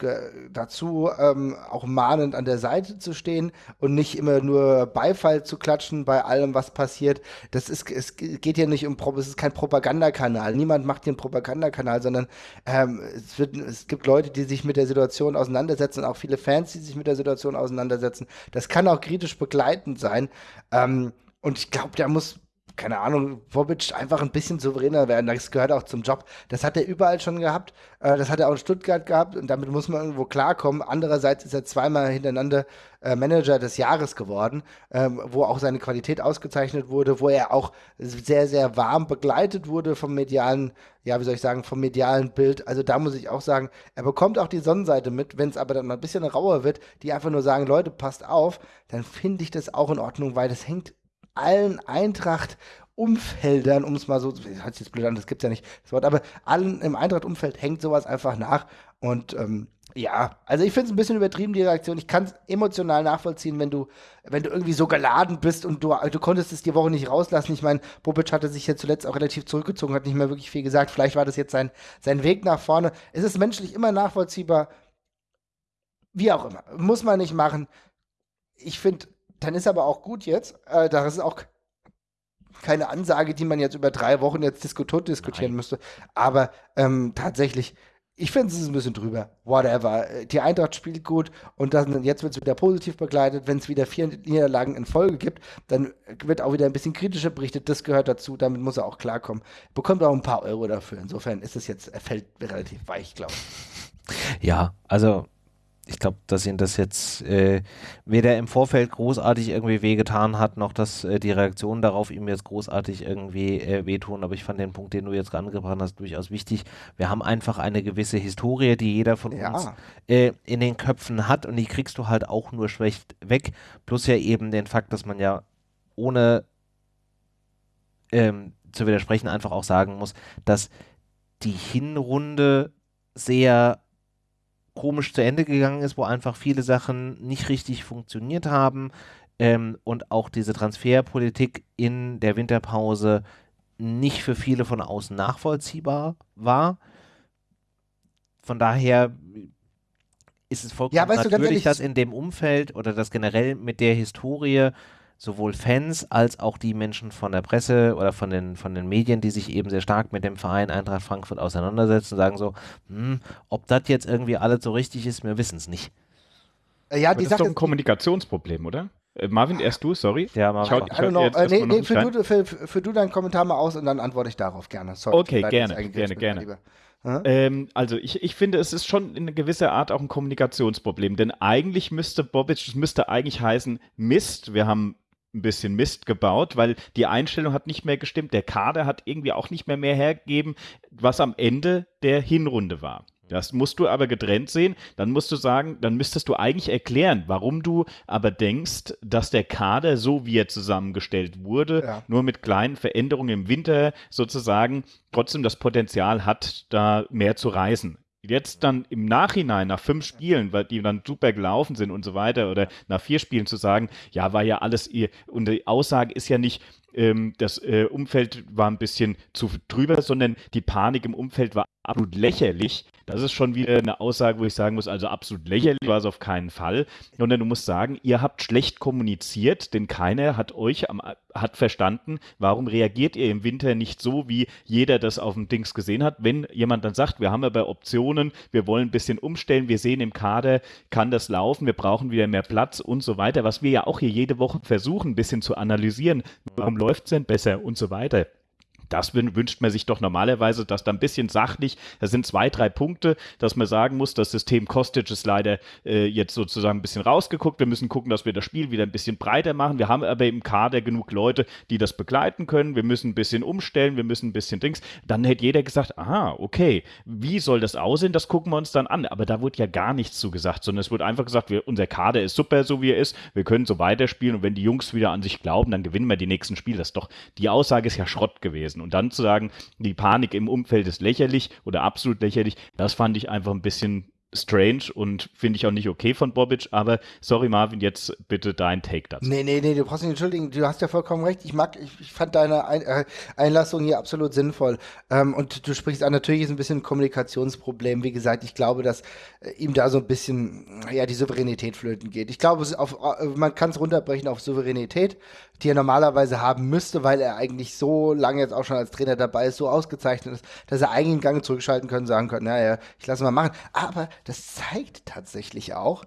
dazu, ähm, auch mahnend an der Seite zu stehen und nicht immer nur Beifall zu klatschen bei allem, was passiert. Das ist, es geht hier nicht um, es ist kein Propagandakanal. Niemand macht hier einen Propagandakanal, sondern ähm, es, wird, es gibt Leute, die sich mit der Situation auseinandersetzen, auch viele Fans, die sich mit der Situation auseinandersetzen. Das kann auch kritisch begleitend sein. Ähm, und ich glaube, da muss keine Ahnung, Bobic einfach ein bisschen souveräner werden. Das gehört auch zum Job. Das hat er überall schon gehabt. Äh, das hat er auch in Stuttgart gehabt und damit muss man irgendwo klarkommen. Andererseits ist er zweimal hintereinander äh, Manager des Jahres geworden, ähm, wo auch seine Qualität ausgezeichnet wurde, wo er auch sehr, sehr warm begleitet wurde vom medialen, ja, wie soll ich sagen, vom medialen Bild. Also da muss ich auch sagen, er bekommt auch die Sonnenseite mit. Wenn es aber dann mal ein bisschen rauer wird, die einfach nur sagen, Leute, passt auf, dann finde ich das auch in Ordnung, weil das hängt allen Eintracht-Umfeldern, um es mal so, hört sich jetzt blöd an, das gibt es ja nicht, das Wort, aber allen im Eintracht-Umfeld hängt sowas einfach nach. Und ähm, ja, also ich finde es ein bisschen übertrieben, die Reaktion. Ich kann es emotional nachvollziehen, wenn du, wenn du irgendwie so geladen bist und du, du konntest es die Woche nicht rauslassen. Ich meine, Bobic hatte sich ja zuletzt auch relativ zurückgezogen, hat nicht mehr wirklich viel gesagt. Vielleicht war das jetzt sein, sein Weg nach vorne. Es ist menschlich immer nachvollziehbar. Wie auch immer. Muss man nicht machen. Ich finde, dann ist aber auch gut jetzt. Äh, da ist auch keine Ansage, die man jetzt über drei Wochen jetzt diskutiert diskutieren Nein. müsste. Aber ähm, tatsächlich, ich finde es ist ein bisschen drüber. Whatever. Die Eintracht spielt gut und dann, jetzt wird es wieder positiv begleitet. Wenn es wieder vier Niederlagen in Folge gibt, dann wird auch wieder ein bisschen kritischer berichtet. Das gehört dazu. Damit muss er auch klarkommen. Bekommt auch ein paar Euro dafür. Insofern ist es jetzt, er fällt relativ weich, glaube ich. Ja, also ich glaube, dass ihn das jetzt äh, weder im Vorfeld großartig irgendwie wehgetan hat, noch dass äh, die Reaktionen darauf ihm jetzt großartig irgendwie äh, wehtun. Aber ich fand den Punkt, den du jetzt angebracht hast, durchaus wichtig. Wir haben einfach eine gewisse Historie, die jeder von ja. uns äh, in den Köpfen hat und die kriegst du halt auch nur schlecht weg. Plus ja eben den Fakt, dass man ja ohne ähm, zu widersprechen einfach auch sagen muss, dass die Hinrunde sehr komisch zu Ende gegangen ist, wo einfach viele Sachen nicht richtig funktioniert haben ähm, und auch diese Transferpolitik in der Winterpause nicht für viele von außen nachvollziehbar war. Von daher ist es vollkommen ja, natürlich, ehrlich, dass in dem Umfeld oder das generell mit der Historie sowohl Fans als auch die Menschen von der Presse oder von den, von den Medien, die sich eben sehr stark mit dem Verein Eintracht Frankfurt auseinandersetzen, sagen so, hm, ob das jetzt irgendwie alles so richtig ist, wir wissen es nicht. Äh, ja, die das ist doch ein Kommunikationsproblem, oder? Äh, Marvin, erst du, sorry. Ja, Marvin. Ich, hau, ich äh, nee, nee, für, du, für, für, du deinen Kommentar mal aus und dann antworte ich darauf gerne. Sorry, okay, gerne, gerne, gerne. Ähm, also ich, ich finde, es ist schon in gewisser Art auch ein Kommunikationsproblem, denn eigentlich müsste Bobic, es müsste eigentlich heißen, Mist, wir haben ein bisschen Mist gebaut, weil die Einstellung hat nicht mehr gestimmt. Der Kader hat irgendwie auch nicht mehr mehr hergegeben, was am Ende der Hinrunde war. Das musst du aber getrennt sehen. Dann musst du sagen, dann müsstest du eigentlich erklären, warum du aber denkst, dass der Kader, so wie er zusammengestellt wurde, ja. nur mit kleinen Veränderungen im Winter sozusagen trotzdem das Potenzial hat, da mehr zu jetzt dann im Nachhinein nach fünf Spielen, weil die dann super gelaufen sind und so weiter, oder nach vier Spielen zu sagen, ja, war ja alles ihr, und die Aussage ist ja nicht, ähm, das äh, Umfeld war ein bisschen zu drüber, sondern die Panik im Umfeld war absolut lächerlich. Das ist schon wieder eine Aussage, wo ich sagen muss, also absolut lächerlich war es auf keinen Fall. Sondern du musst sagen, ihr habt schlecht kommuniziert, denn keiner hat euch am, hat verstanden, warum reagiert ihr im Winter nicht so, wie jeder das auf dem Dings gesehen hat. Wenn jemand dann sagt, wir haben aber Optionen, wir wollen ein bisschen umstellen, wir sehen im Kader, kann das laufen, wir brauchen wieder mehr Platz und so weiter, was wir ja auch hier jede Woche versuchen, ein bisschen zu analysieren. Warum läuft es denn besser und so weiter? Das wünscht man sich doch normalerweise, dass da ein bisschen sachlich, das sind zwei, drei Punkte, dass man sagen muss, das System Kostic ist leider äh, jetzt sozusagen ein bisschen rausgeguckt. Wir müssen gucken, dass wir das Spiel wieder ein bisschen breiter machen. Wir haben aber im Kader genug Leute, die das begleiten können. Wir müssen ein bisschen umstellen, wir müssen ein bisschen Dings. Dann hätte jeder gesagt, aha, okay, wie soll das aussehen? Das gucken wir uns dann an. Aber da wurde ja gar nichts zu gesagt, sondern es wurde einfach gesagt, wir, unser Kader ist super, so wie er ist. Wir können so weiterspielen und wenn die Jungs wieder an sich glauben, dann gewinnen wir die nächsten Spiele. Das doch, die Aussage ist ja Schrott gewesen gewesen. Und dann zu sagen, die Panik im Umfeld ist lächerlich oder absolut lächerlich, das fand ich einfach ein bisschen strange und finde ich auch nicht okay von Bobic, aber sorry Marvin, jetzt bitte dein Take dazu. Nee, nee, nee, du brauchst nicht entschuldigen, du hast ja vollkommen recht. Ich mag, ich, ich fand deine Ein äh, Einlassung hier absolut sinnvoll. Ähm, und du sprichst an, natürlich ist ein bisschen ein Kommunikationsproblem. Wie gesagt, ich glaube, dass äh, ihm da so ein bisschen, ja, die Souveränität flöten geht. Ich glaube, auf, äh, man kann es runterbrechen auf Souveränität, die er normalerweise haben müsste, weil er eigentlich so lange jetzt auch schon als Trainer dabei ist, so ausgezeichnet ist, dass er eigentlich einen Gang zurückschalten können, sagen können, naja, ich lasse mal machen. Aber das zeigt tatsächlich auch,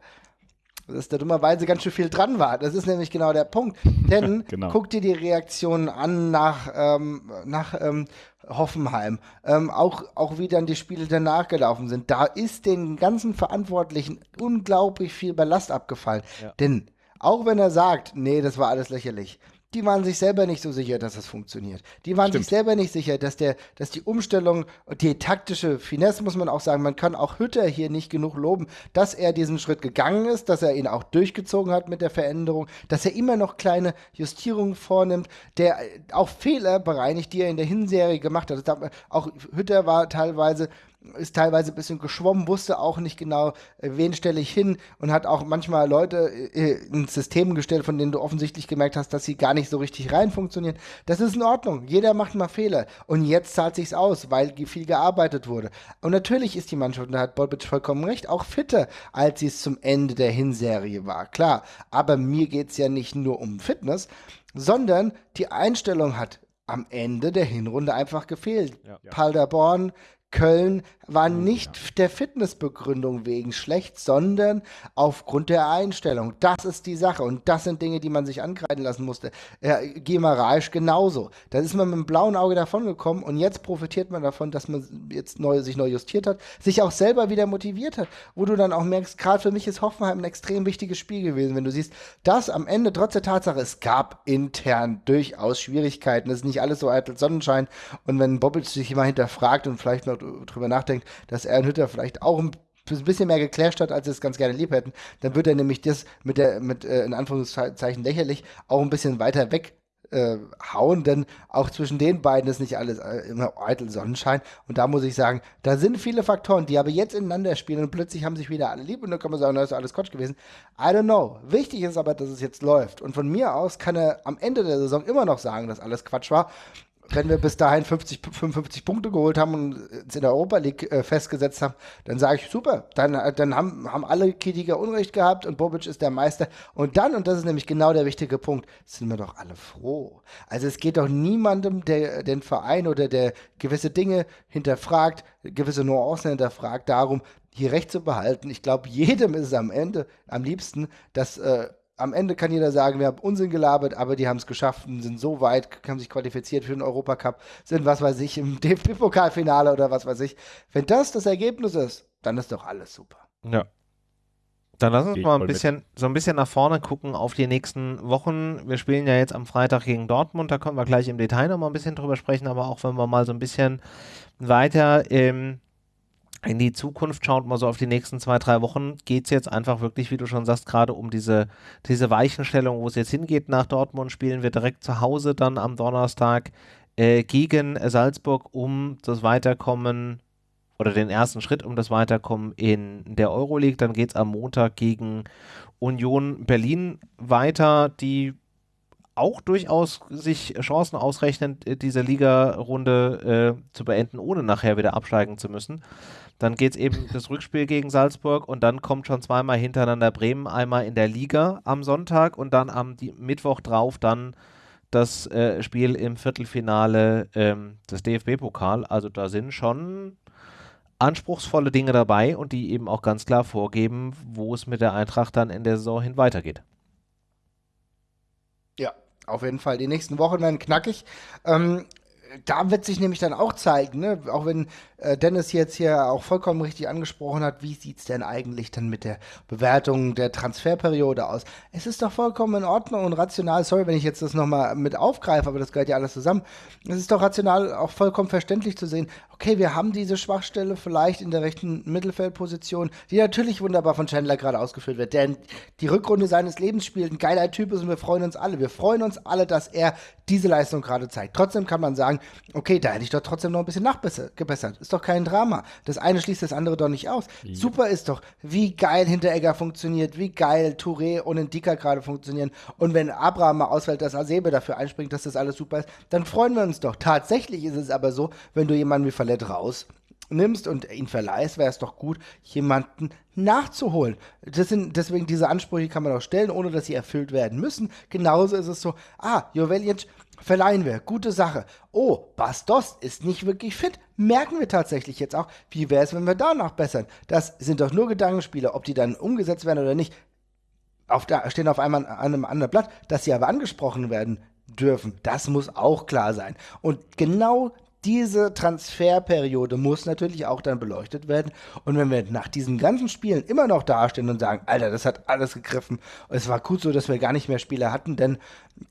dass da dummerweise ganz schön viel dran war. Das ist nämlich genau der Punkt. Denn genau. guck dir die Reaktionen an nach, ähm, nach ähm, Hoffenheim, ähm, auch, auch wie dann die Spiele danach gelaufen sind. Da ist den ganzen Verantwortlichen unglaublich viel Ballast abgefallen. Ja. Denn auch wenn er sagt, nee, das war alles lächerlich, die waren sich selber nicht so sicher, dass das funktioniert. Die waren Stimmt. sich selber nicht sicher, dass der, dass die Umstellung, die taktische Finesse muss man auch sagen, man kann auch Hütter hier nicht genug loben, dass er diesen Schritt gegangen ist, dass er ihn auch durchgezogen hat mit der Veränderung, dass er immer noch kleine Justierungen vornimmt, der auch Fehler bereinigt, die er in der Hinserie gemacht hat. Auch Hütter war teilweise ist teilweise ein bisschen geschwommen, wusste auch nicht genau, äh, wen stelle ich hin und hat auch manchmal Leute äh, ins System gestellt, von denen du offensichtlich gemerkt hast, dass sie gar nicht so richtig rein funktionieren. Das ist in Ordnung. Jeder macht mal Fehler. Und jetzt zahlt sich's aus, weil viel gearbeitet wurde. Und natürlich ist die Mannschaft, und da hat Bolbic vollkommen recht, auch fitter, als sie es zum Ende der Hinserie war. Klar. Aber mir geht's ja nicht nur um Fitness, sondern die Einstellung hat am Ende der Hinrunde einfach gefehlt. Ja. Paderborn Köln war hm, nicht der Fitnessbegründung wegen schlecht, sondern aufgrund der Einstellung. Das ist die Sache. Und das sind Dinge, die man sich ankreiden lassen musste. Äh, Gemarasch genauso. Da ist man mit einem blauen Auge davongekommen und jetzt profitiert man davon, dass man jetzt neu, sich neu justiert hat, sich auch selber wieder motiviert hat. Wo du dann auch merkst, gerade für mich ist Hoffenheim ein extrem wichtiges Spiel gewesen, wenn du siehst, dass am Ende trotz der Tatsache, es gab intern durchaus Schwierigkeiten. Es ist nicht alles so eitel Sonnenschein. Und wenn Bobic sich immer hinterfragt und vielleicht noch drüber nachdenkt, dass er Hütter vielleicht auch ein bisschen mehr geclasht hat, als sie es ganz gerne lieb hätten, dann wird er nämlich das mit der, mit äh, in Anführungszeichen lächerlich auch ein bisschen weiter weg äh, hauen, denn auch zwischen den beiden ist nicht alles äh, immer eitel Sonnenschein. Und da muss ich sagen, da sind viele Faktoren, die aber jetzt ineinander spielen und plötzlich haben sich wieder alle lieb und dann kann man sagen, da ist alles Quatsch gewesen. I don't know. Wichtig ist aber, dass es jetzt läuft. Und von mir aus kann er am Ende der Saison immer noch sagen, dass alles Quatsch war wenn wir bis dahin 50, 55 Punkte geholt haben und uns in der Europa League äh, festgesetzt haben, dann sage ich super. Dann, äh, dann haben, haben alle Kritiker Unrecht gehabt und Bobic ist der Meister. Und dann, und das ist nämlich genau der wichtige Punkt, sind wir doch alle froh. Also es geht doch niemandem, der den Verein oder der gewisse Dinge hinterfragt, gewisse Nuancen hinterfragt, darum, hier Recht zu behalten. Ich glaube, jedem ist es am Ende am liebsten, dass äh, am Ende kann jeder sagen, wir haben Unsinn gelabert, aber die haben es geschafft und sind so weit, haben sich qualifiziert für den Europacup, sind, was weiß ich, im DFB-Pokalfinale oder was weiß ich. Wenn das das Ergebnis ist, dann ist doch alles super. Ja. Dann lass uns mal ein bisschen, so ein bisschen nach vorne gucken auf die nächsten Wochen. Wir spielen ja jetzt am Freitag gegen Dortmund, da können wir gleich im Detail noch mal ein bisschen drüber sprechen, aber auch wenn wir mal so ein bisschen weiter ähm, in die Zukunft schaut, mal so auf die nächsten zwei, drei Wochen, geht es jetzt einfach wirklich, wie du schon sagst, gerade um diese, diese Weichenstellung, wo es jetzt hingeht nach Dortmund, spielen wir direkt zu Hause dann am Donnerstag äh, gegen Salzburg, um das Weiterkommen oder den ersten Schritt um das Weiterkommen in der Euroleague. Dann geht es am Montag gegen Union Berlin weiter, die auch durchaus sich Chancen ausrechnen, äh, diese Liga-Runde äh, zu beenden, ohne nachher wieder absteigen zu müssen. Dann geht es eben das Rückspiel gegen Salzburg und dann kommt schon zweimal hintereinander Bremen, einmal in der Liga am Sonntag und dann am Mittwoch drauf dann das äh, Spiel im Viertelfinale ähm, des DFB-Pokal. Also da sind schon anspruchsvolle Dinge dabei und die eben auch ganz klar vorgeben, wo es mit der Eintracht dann in der Saison hin weitergeht. Auf jeden Fall. Die nächsten Wochen werden knackig. Ähm, da wird sich nämlich dann auch zeigen, ne? auch wenn äh, Dennis jetzt hier auch vollkommen richtig angesprochen hat, wie sieht es denn eigentlich dann mit der Bewertung der Transferperiode aus? Es ist doch vollkommen in Ordnung und rational, sorry, wenn ich jetzt das nochmal mit aufgreife, aber das gehört ja alles zusammen. Es ist doch rational auch vollkommen verständlich zu sehen, okay, wir haben diese Schwachstelle vielleicht in der rechten Mittelfeldposition, die natürlich wunderbar von Chandler gerade ausgeführt wird, denn die Rückrunde seines Lebens spielt, ein geiler Typ ist und wir freuen uns alle. Wir freuen uns alle, dass er diese Leistung gerade zeigt. Trotzdem kann man sagen, okay, da hätte ich doch trotzdem noch ein bisschen nachgebessert. Ist doch kein Drama. Das eine schließt das andere doch nicht aus. Ja. Super ist doch, wie geil Hinteregger funktioniert, wie geil Touré und Ndika gerade funktionieren. Und wenn Abraham mal ausfällt, dass Asebe dafür einspringt, dass das alles super ist, dann freuen wir uns doch. Tatsächlich ist es aber so, wenn du jemanden wie Fallett raus nimmst und ihn verleihst, wäre es doch gut, jemanden nachzuholen. Das sind, deswegen diese Ansprüche kann man auch stellen, ohne dass sie erfüllt werden müssen. Genauso ist es so, ah, Jovelic verleihen wir, gute Sache. Oh, Bastos ist nicht wirklich fit, merken wir tatsächlich jetzt auch. Wie wäre es, wenn wir danach bessern? Das sind doch nur Gedankenspiele, ob die dann umgesetzt werden oder nicht. Auf der, stehen auf einmal an einem anderen Blatt, dass sie aber angesprochen werden dürfen. Das muss auch klar sein. Und genau diese Transferperiode muss natürlich auch dann beleuchtet werden. Und wenn wir nach diesen ganzen Spielen immer noch dastehen und sagen, Alter, das hat alles gegriffen, es war gut so, dass wir gar nicht mehr Spieler hatten, denn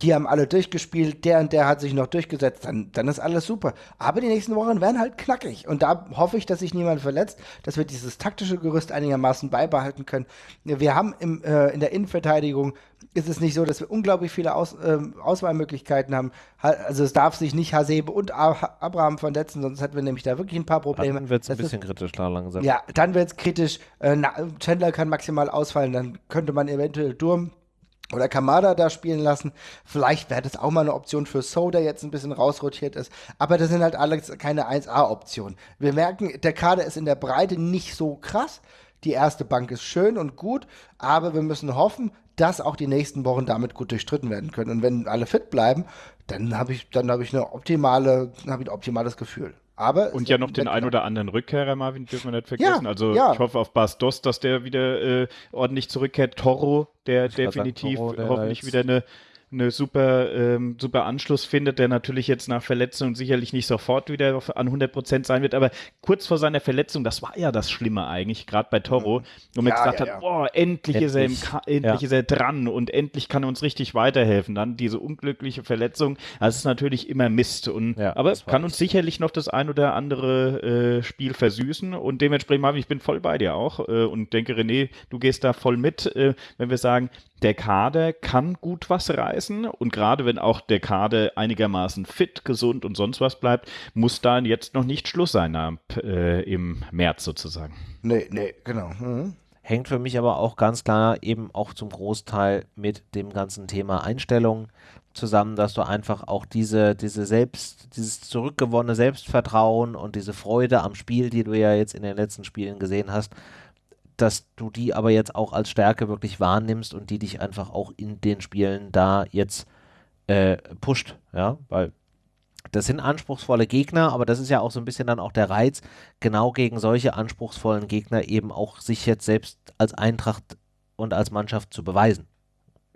die haben alle durchgespielt, der und der hat sich noch durchgesetzt, dann, dann ist alles super. Aber die nächsten Wochen werden halt knackig. Und da hoffe ich, dass sich niemand verletzt, dass wir dieses taktische Gerüst einigermaßen beibehalten können. Wir haben im, äh, in der Innenverteidigung ist es nicht so, dass wir unglaublich viele Aus, äh, Auswahlmöglichkeiten haben. Also es darf sich nicht Hasebe und Abraham verletzen, sonst hätten wir nämlich da wirklich ein paar Probleme. Dann wird es ein bisschen ist, kritisch da langsam. Ja, dann wird es kritisch. Äh, Chandler kann maximal ausfallen, dann könnte man eventuell Durm oder Kamada da spielen lassen. Vielleicht wäre das auch mal eine Option für So, der jetzt ein bisschen rausrotiert ist. Aber das sind halt alles keine 1A-Optionen. Wir merken, der Kader ist in der Breite nicht so krass. Die erste Bank ist schön und gut, aber wir müssen hoffen, dass auch die nächsten Wochen damit gut durchstritten werden können. Und wenn alle fit bleiben, dann habe ich, dann habe ich eine optimale, habe ich ein optimales Gefühl. Aber und ja noch den ein oder anderen Rückkehrer, Marvin, dürfen wir nicht vergessen. Ja, also ja. ich hoffe auf Bastos, dass der wieder äh, ordentlich zurückkehrt. Toro, der definitiv sagen, Toro, der hoffentlich wieder eine eine super, ähm, super Anschluss findet, der natürlich jetzt nach Verletzung sicherlich nicht sofort wieder an 100 Prozent sein wird, aber kurz vor seiner Verletzung, das war ja das Schlimme eigentlich, gerade bei Toro, wo man ja, gesagt ja, hat, ja. boah, endlich, endlich, ist er, im endlich. Ist er dran und endlich kann er uns richtig weiterhelfen. Dann diese unglückliche Verletzung, das ist natürlich immer Mist, und, aber kann uns sicherlich noch das ein oder andere äh, Spiel versüßen. Und dementsprechend, Marvin, ich bin voll bei dir auch äh, und denke, René, du gehst da voll mit, äh, wenn wir sagen, der Kader kann gut was reißen und gerade wenn auch der Kader einigermaßen fit, gesund und sonst was bleibt, muss da jetzt noch nicht Schluss sein ab, äh, im März sozusagen. Nee, nee, genau. Mhm. Hängt für mich aber auch ganz klar eben auch zum Großteil mit dem ganzen Thema Einstellung zusammen, dass du einfach auch diese, diese selbst, dieses zurückgewonnene Selbstvertrauen und diese Freude am Spiel, die du ja jetzt in den letzten Spielen gesehen hast, dass du die aber jetzt auch als Stärke wirklich wahrnimmst und die dich einfach auch in den Spielen da jetzt äh, pusht, ja, weil das sind anspruchsvolle Gegner, aber das ist ja auch so ein bisschen dann auch der Reiz, genau gegen solche anspruchsvollen Gegner eben auch sich jetzt selbst als Eintracht und als Mannschaft zu beweisen.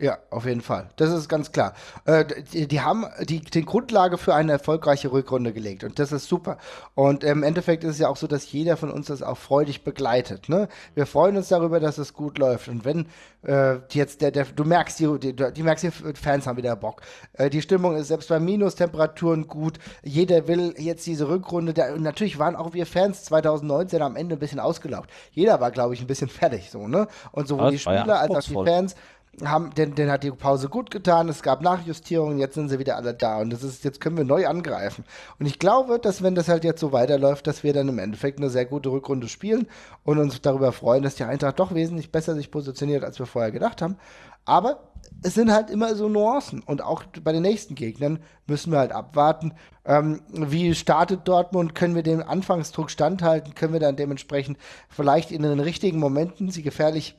Ja, auf jeden Fall. Das ist ganz klar. Äh, die, die, haben die, die Grundlage für eine erfolgreiche Rückrunde gelegt und das ist super. Und im Endeffekt ist es ja auch so, dass jeder von uns das auch freudig begleitet. Ne? Wir freuen uns darüber, dass es gut läuft. Und wenn äh, jetzt der, der, du merkst, die, die, merkst, die Fans haben wieder Bock. Äh, die Stimmung ist selbst bei Minustemperaturen gut. Jeder will jetzt diese Rückrunde. Der, und natürlich waren auch wir Fans 2019 am Ende ein bisschen ausgelaugt. Jeder war, glaube ich, ein bisschen fertig so, ne? Und sowohl die Spieler ja als auch die Fans haben, denn, denn hat die Pause gut getan, es gab Nachjustierungen, jetzt sind sie wieder alle da und das ist, jetzt können wir neu angreifen. Und ich glaube, dass wenn das halt jetzt so weiterläuft, dass wir dann im Endeffekt eine sehr gute Rückrunde spielen und uns darüber freuen, dass die Eintracht doch wesentlich besser sich positioniert, als wir vorher gedacht haben. Aber es sind halt immer so Nuancen und auch bei den nächsten Gegnern müssen wir halt abwarten, ähm, wie startet Dortmund, können wir dem Anfangsdruck standhalten, können wir dann dementsprechend vielleicht in den richtigen Momenten sie gefährlich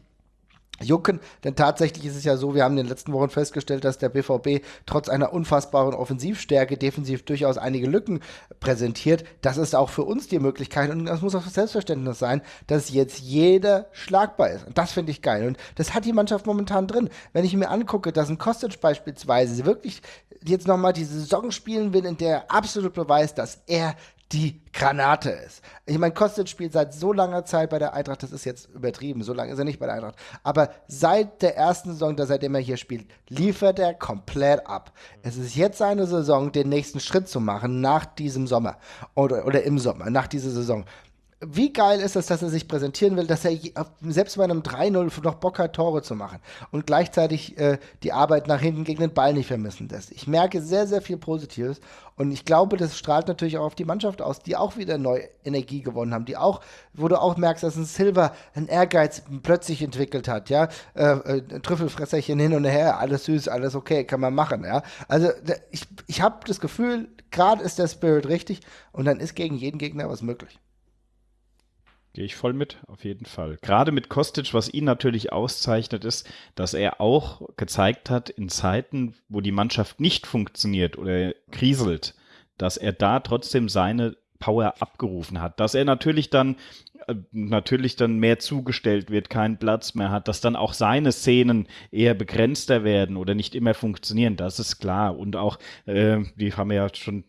jucken, denn tatsächlich ist es ja so, wir haben in den letzten Wochen festgestellt, dass der BVB trotz einer unfassbaren Offensivstärke defensiv durchaus einige Lücken präsentiert. Das ist auch für uns die Möglichkeit und das muss auch Selbstverständnis sein, dass jetzt jeder schlagbar ist. Und das finde ich geil. Und das hat die Mannschaft momentan drin. Wenn ich mir angucke, dass ein Kostic beispielsweise wirklich jetzt nochmal die Saison spielen will, in der er absolut beweist, dass er die Granate ist. Ich meine, Kostic spielt seit so langer Zeit bei der Eintracht, das ist jetzt übertrieben, so lange ist er nicht bei der Eintracht. Aber seit der ersten Saison, seitdem er hier spielt, liefert er komplett ab. Es ist jetzt seine Saison, den nächsten Schritt zu machen nach diesem Sommer oder, oder im Sommer, nach dieser Saison wie geil ist es, dass er sich präsentieren will, dass er selbst bei einem 3-0 noch Bock hat, Tore zu machen und gleichzeitig äh, die Arbeit nach hinten gegen den Ball nicht vermissen lässt. Ich merke sehr, sehr viel Positives und ich glaube, das strahlt natürlich auch auf die Mannschaft aus, die auch wieder neue Energie gewonnen haben, die auch, wo du auch merkst, dass ein Silver einen Ehrgeiz plötzlich entwickelt hat, ja, äh, äh, Trüffelfresserchen hin und her, alles süß, alles okay, kann man machen, ja. Also ich, ich habe das Gefühl, gerade ist der Spirit richtig und dann ist gegen jeden Gegner was möglich. Gehe ich voll mit, auf jeden Fall. Gerade mit Kostic, was ihn natürlich auszeichnet, ist, dass er auch gezeigt hat, in Zeiten, wo die Mannschaft nicht funktioniert oder kriselt, dass er da trotzdem seine Power abgerufen hat. Dass er natürlich dann äh, natürlich dann mehr zugestellt wird, keinen Platz mehr hat, dass dann auch seine Szenen eher begrenzter werden oder nicht immer funktionieren, das ist klar. Und auch, äh, die haben ja schon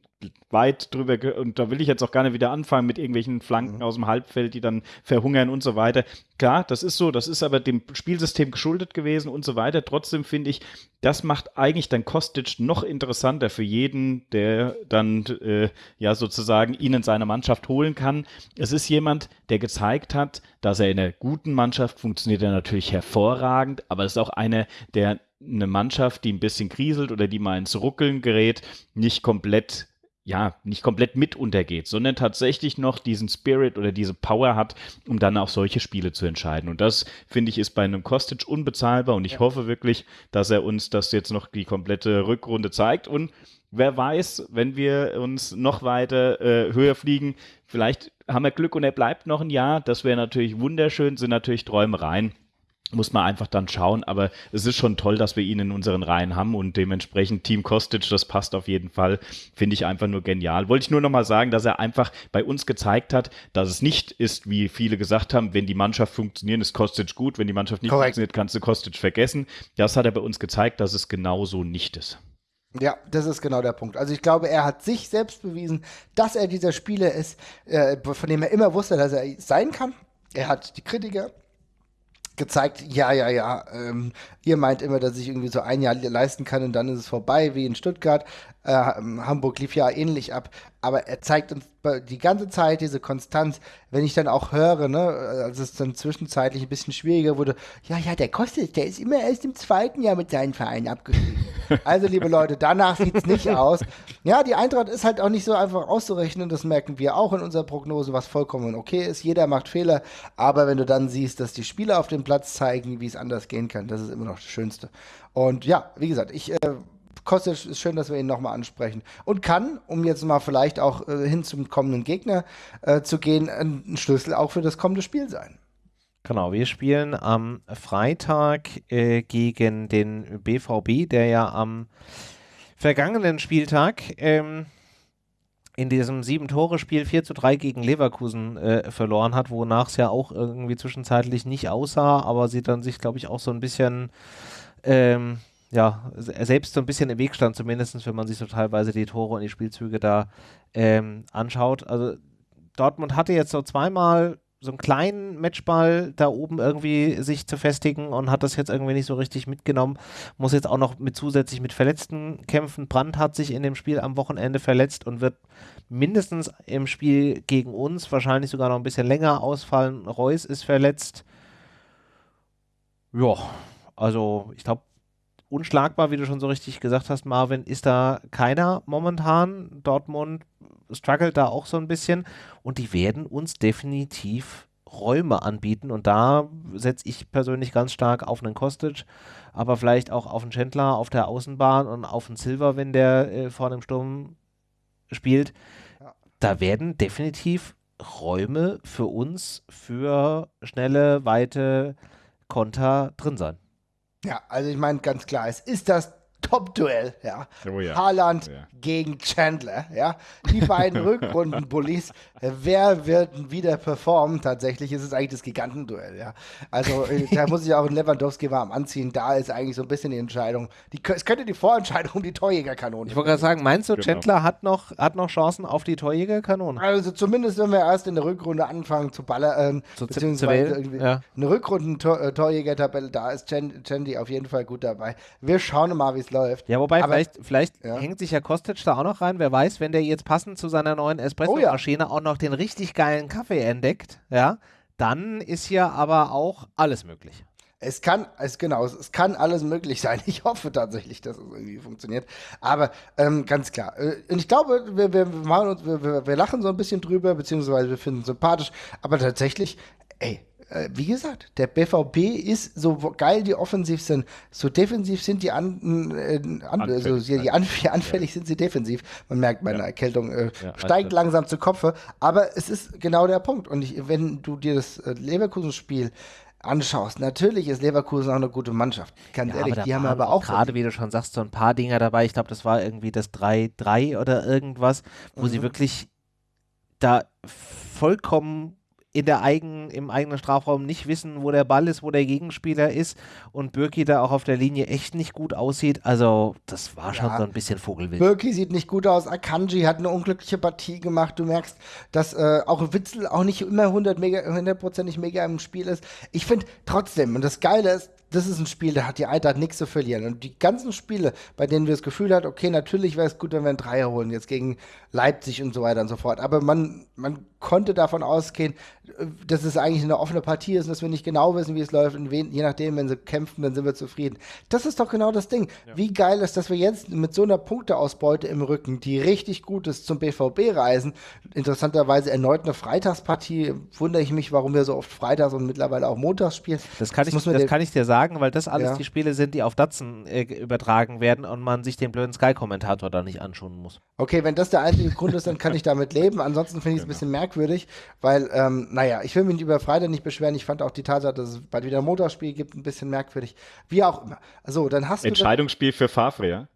weit drüber und da will ich jetzt auch gar nicht wieder anfangen mit irgendwelchen Flanken mhm. aus dem Halbfeld, die dann verhungern und so weiter. Klar, das ist so, das ist aber dem Spielsystem geschuldet gewesen und so weiter. Trotzdem finde ich, das macht eigentlich dann Kostic noch interessanter für jeden, der dann äh, ja sozusagen ihn in seine Mannschaft holen kann. Es ist jemand, der gezeigt hat, dass er in einer guten Mannschaft funktioniert er natürlich hervorragend, aber es ist auch einer, der eine Mannschaft, die ein bisschen kriselt oder die mal ins Ruckeln gerät, nicht komplett ja, nicht komplett mit untergeht, sondern tatsächlich noch diesen Spirit oder diese Power hat, um dann auch solche Spiele zu entscheiden. Und das, finde ich, ist bei einem Kostic unbezahlbar und ich ja. hoffe wirklich, dass er uns das jetzt noch die komplette Rückrunde zeigt und wer weiß, wenn wir uns noch weiter äh, höher fliegen, vielleicht haben wir Glück und er bleibt noch ein Jahr. Das wäre natürlich wunderschön, sind natürlich Träumereien muss man einfach dann schauen. Aber es ist schon toll, dass wir ihn in unseren Reihen haben und dementsprechend Team Kostic, das passt auf jeden Fall. Finde ich einfach nur genial. Wollte ich nur nochmal sagen, dass er einfach bei uns gezeigt hat, dass es nicht ist, wie viele gesagt haben, wenn die Mannschaft funktioniert, ist Kostic gut. Wenn die Mannschaft nicht Korrekt. funktioniert, kannst du Kostic vergessen. Das hat er bei uns gezeigt, dass es genauso nicht ist. Ja, das ist genau der Punkt. Also ich glaube, er hat sich selbst bewiesen, dass er dieser Spieler ist, äh, von dem er immer wusste, dass er sein kann. Er hat die Kritiker gezeigt, ja, ja, ja, ähm, ihr meint immer, dass ich irgendwie so ein Jahr leisten kann und dann ist es vorbei, wie in Stuttgart. Äh, Hamburg lief ja ähnlich ab, aber er zeigt uns die ganze Zeit diese Konstanz. Wenn ich dann auch höre, ne, als es dann zwischenzeitlich ein bisschen schwieriger wurde, ja, ja, der kostet, der ist immer erst im zweiten Jahr mit seinen Vereinen abgestiegen. also, liebe Leute, danach sieht es nicht aus. Ja, die Eintracht ist halt auch nicht so einfach auszurechnen, das merken wir auch in unserer Prognose, was vollkommen okay ist. Jeder macht Fehler, aber wenn du dann siehst, dass die Spieler auf dem Platz zeigen, wie es anders gehen kann, das ist immer noch das Schönste. Und ja, wie gesagt, ich äh, Kostic ist schön, dass wir ihn nochmal ansprechen. Und kann, um jetzt mal vielleicht auch äh, hin zum kommenden Gegner äh, zu gehen, ein Schlüssel auch für das kommende Spiel sein. Genau, wir spielen am Freitag äh, gegen den BVB, der ja am vergangenen Spieltag ähm, in diesem Sieben-Tore-Spiel 4 zu 3 gegen Leverkusen äh, verloren hat, wonach es ja auch irgendwie zwischenzeitlich nicht aussah, aber sie dann sich, glaube ich, auch so ein bisschen ähm, ja, selbst so ein bisschen im Weg stand, zumindest wenn man sich so teilweise die Tore und die Spielzüge da ähm, anschaut. Also Dortmund hatte jetzt so zweimal so einen kleinen Matchball da oben irgendwie sich zu festigen und hat das jetzt irgendwie nicht so richtig mitgenommen. Muss jetzt auch noch mit zusätzlich mit Verletzten kämpfen. Brandt hat sich in dem Spiel am Wochenende verletzt und wird mindestens im Spiel gegen uns wahrscheinlich sogar noch ein bisschen länger ausfallen. Reus ist verletzt. Ja, also ich glaube, unschlagbar, wie du schon so richtig gesagt hast, Marvin, ist da keiner momentan. Dortmund struggelt da auch so ein bisschen und die werden uns definitiv Räume anbieten und da setze ich persönlich ganz stark auf einen Kostic, aber vielleicht auch auf einen Chandler auf der Außenbahn und auf einen Silver, wenn der äh, vorne im Sturm spielt. Da werden definitiv Räume für uns für schnelle, weite Konter drin sein. Ja, also ich meine ganz klar, es ist das Top-Duell, ja. Oh ja. Haaland oh ja. gegen Chandler, ja. Die beiden Rückrunden-Bullies. Wer wird wieder performen? Tatsächlich ist es eigentlich das Gigantenduell, ja. Also äh, da muss ich auch Lewandowski warm anziehen. Da ist eigentlich so ein bisschen die Entscheidung. Die, es könnte die Vorentscheidung um die Torjägerkanone. Ich wollte gerade sagen, meinst du, genau. Chandler hat noch, hat noch Chancen auf die Torjägerkanone? Also zumindest, wenn wir erst in der Rückrunde anfangen zu ballern, äh, zu beziehungsweise zu ja. eine Rückrunden-Torjäger-Tabelle, da ist Chandy auf jeden Fall gut dabei. Wir schauen mal, wie es läuft. Ja, wobei, Aber, vielleicht, vielleicht ja. hängt sich ja Kostic da auch noch rein. Wer weiß, wenn der jetzt passend zu seiner neuen Espresso-Maschine oh, ja. auch noch den richtig geilen Kaffee entdeckt, ja, dann ist hier aber auch alles möglich. Es kann, es, genau, es, kann alles möglich sein. Ich hoffe tatsächlich, dass es irgendwie funktioniert. Aber ähm, ganz klar. Äh, und ich glaube, wir, wir, machen uns, wir, wir lachen so ein bisschen drüber, beziehungsweise wir finden es sympathisch. Aber tatsächlich, ey, wie gesagt, der BVB ist so geil die offensiv sind, so defensiv sind die an, äh, an also die anf anfällig ja. sind sie defensiv. Man merkt meine ja. Erkältung äh, ja, steigt langsam zu Kopfe, aber es ist genau der Punkt. Und ich, wenn du dir das äh, Leverkusen-Spiel anschaust, natürlich ist Leverkusen auch eine gute Mannschaft. Ganz ehrlich, die haben aber auch. Gerade wie du schon sagst, so ein paar Dinger dabei. Ich glaube, das war irgendwie das 3-3 oder irgendwas, wo mhm. sie wirklich da vollkommen in der eigen, im eigenen Strafraum nicht wissen, wo der Ball ist, wo der Gegenspieler ist und Birki da auch auf der Linie echt nicht gut aussieht. Also, das war schon ja. so ein bisschen Vogelwild. Birki sieht nicht gut aus. Akanji hat eine unglückliche Partie gemacht. Du merkst, dass äh, auch Witzel auch nicht immer 100 mega, hundertprozentig mega im Spiel ist. Ich finde trotzdem, und das Geile ist, das ist ein Spiel, da hat die Eintracht nichts zu verlieren. Und die ganzen Spiele, bei denen wir das Gefühl hatten, okay, natürlich wäre es gut, wenn wir einen Dreier holen, jetzt gegen Leipzig und so weiter und so fort. Aber man, man konnte davon ausgehen, dass es eigentlich eine offene Partie ist und dass wir nicht genau wissen, wie es läuft. Und wen, je nachdem, wenn sie kämpfen, dann sind wir zufrieden. Das ist doch genau das Ding. Ja. Wie geil ist, dass wir jetzt mit so einer Punkteausbeute im Rücken, die richtig gut ist, zum BVB reisen. Interessanterweise erneut eine Freitagspartie. Wundere ich mich, warum wir so oft Freitags und mittlerweile auch Montags spielen. Das kann, das ich, das kann ich dir sagen, weil das alles ja. die Spiele sind, die auf Datsen äh, übertragen werden und man sich den blöden Sky-Kommentator da nicht anschauen muss. Okay, wenn das der einzige Grund ist, dann kann ich damit leben. Ansonsten finde ich es genau. ein bisschen merkwürdig, weil, ähm, naja, ich will mich über Freitag nicht beschweren. Ich fand auch die Tatsache, dass es bald wieder ein Motorspiel gibt, ein bisschen merkwürdig. Wie auch immer. So, dann hast du. Entscheidungsspiel für Favre, ja?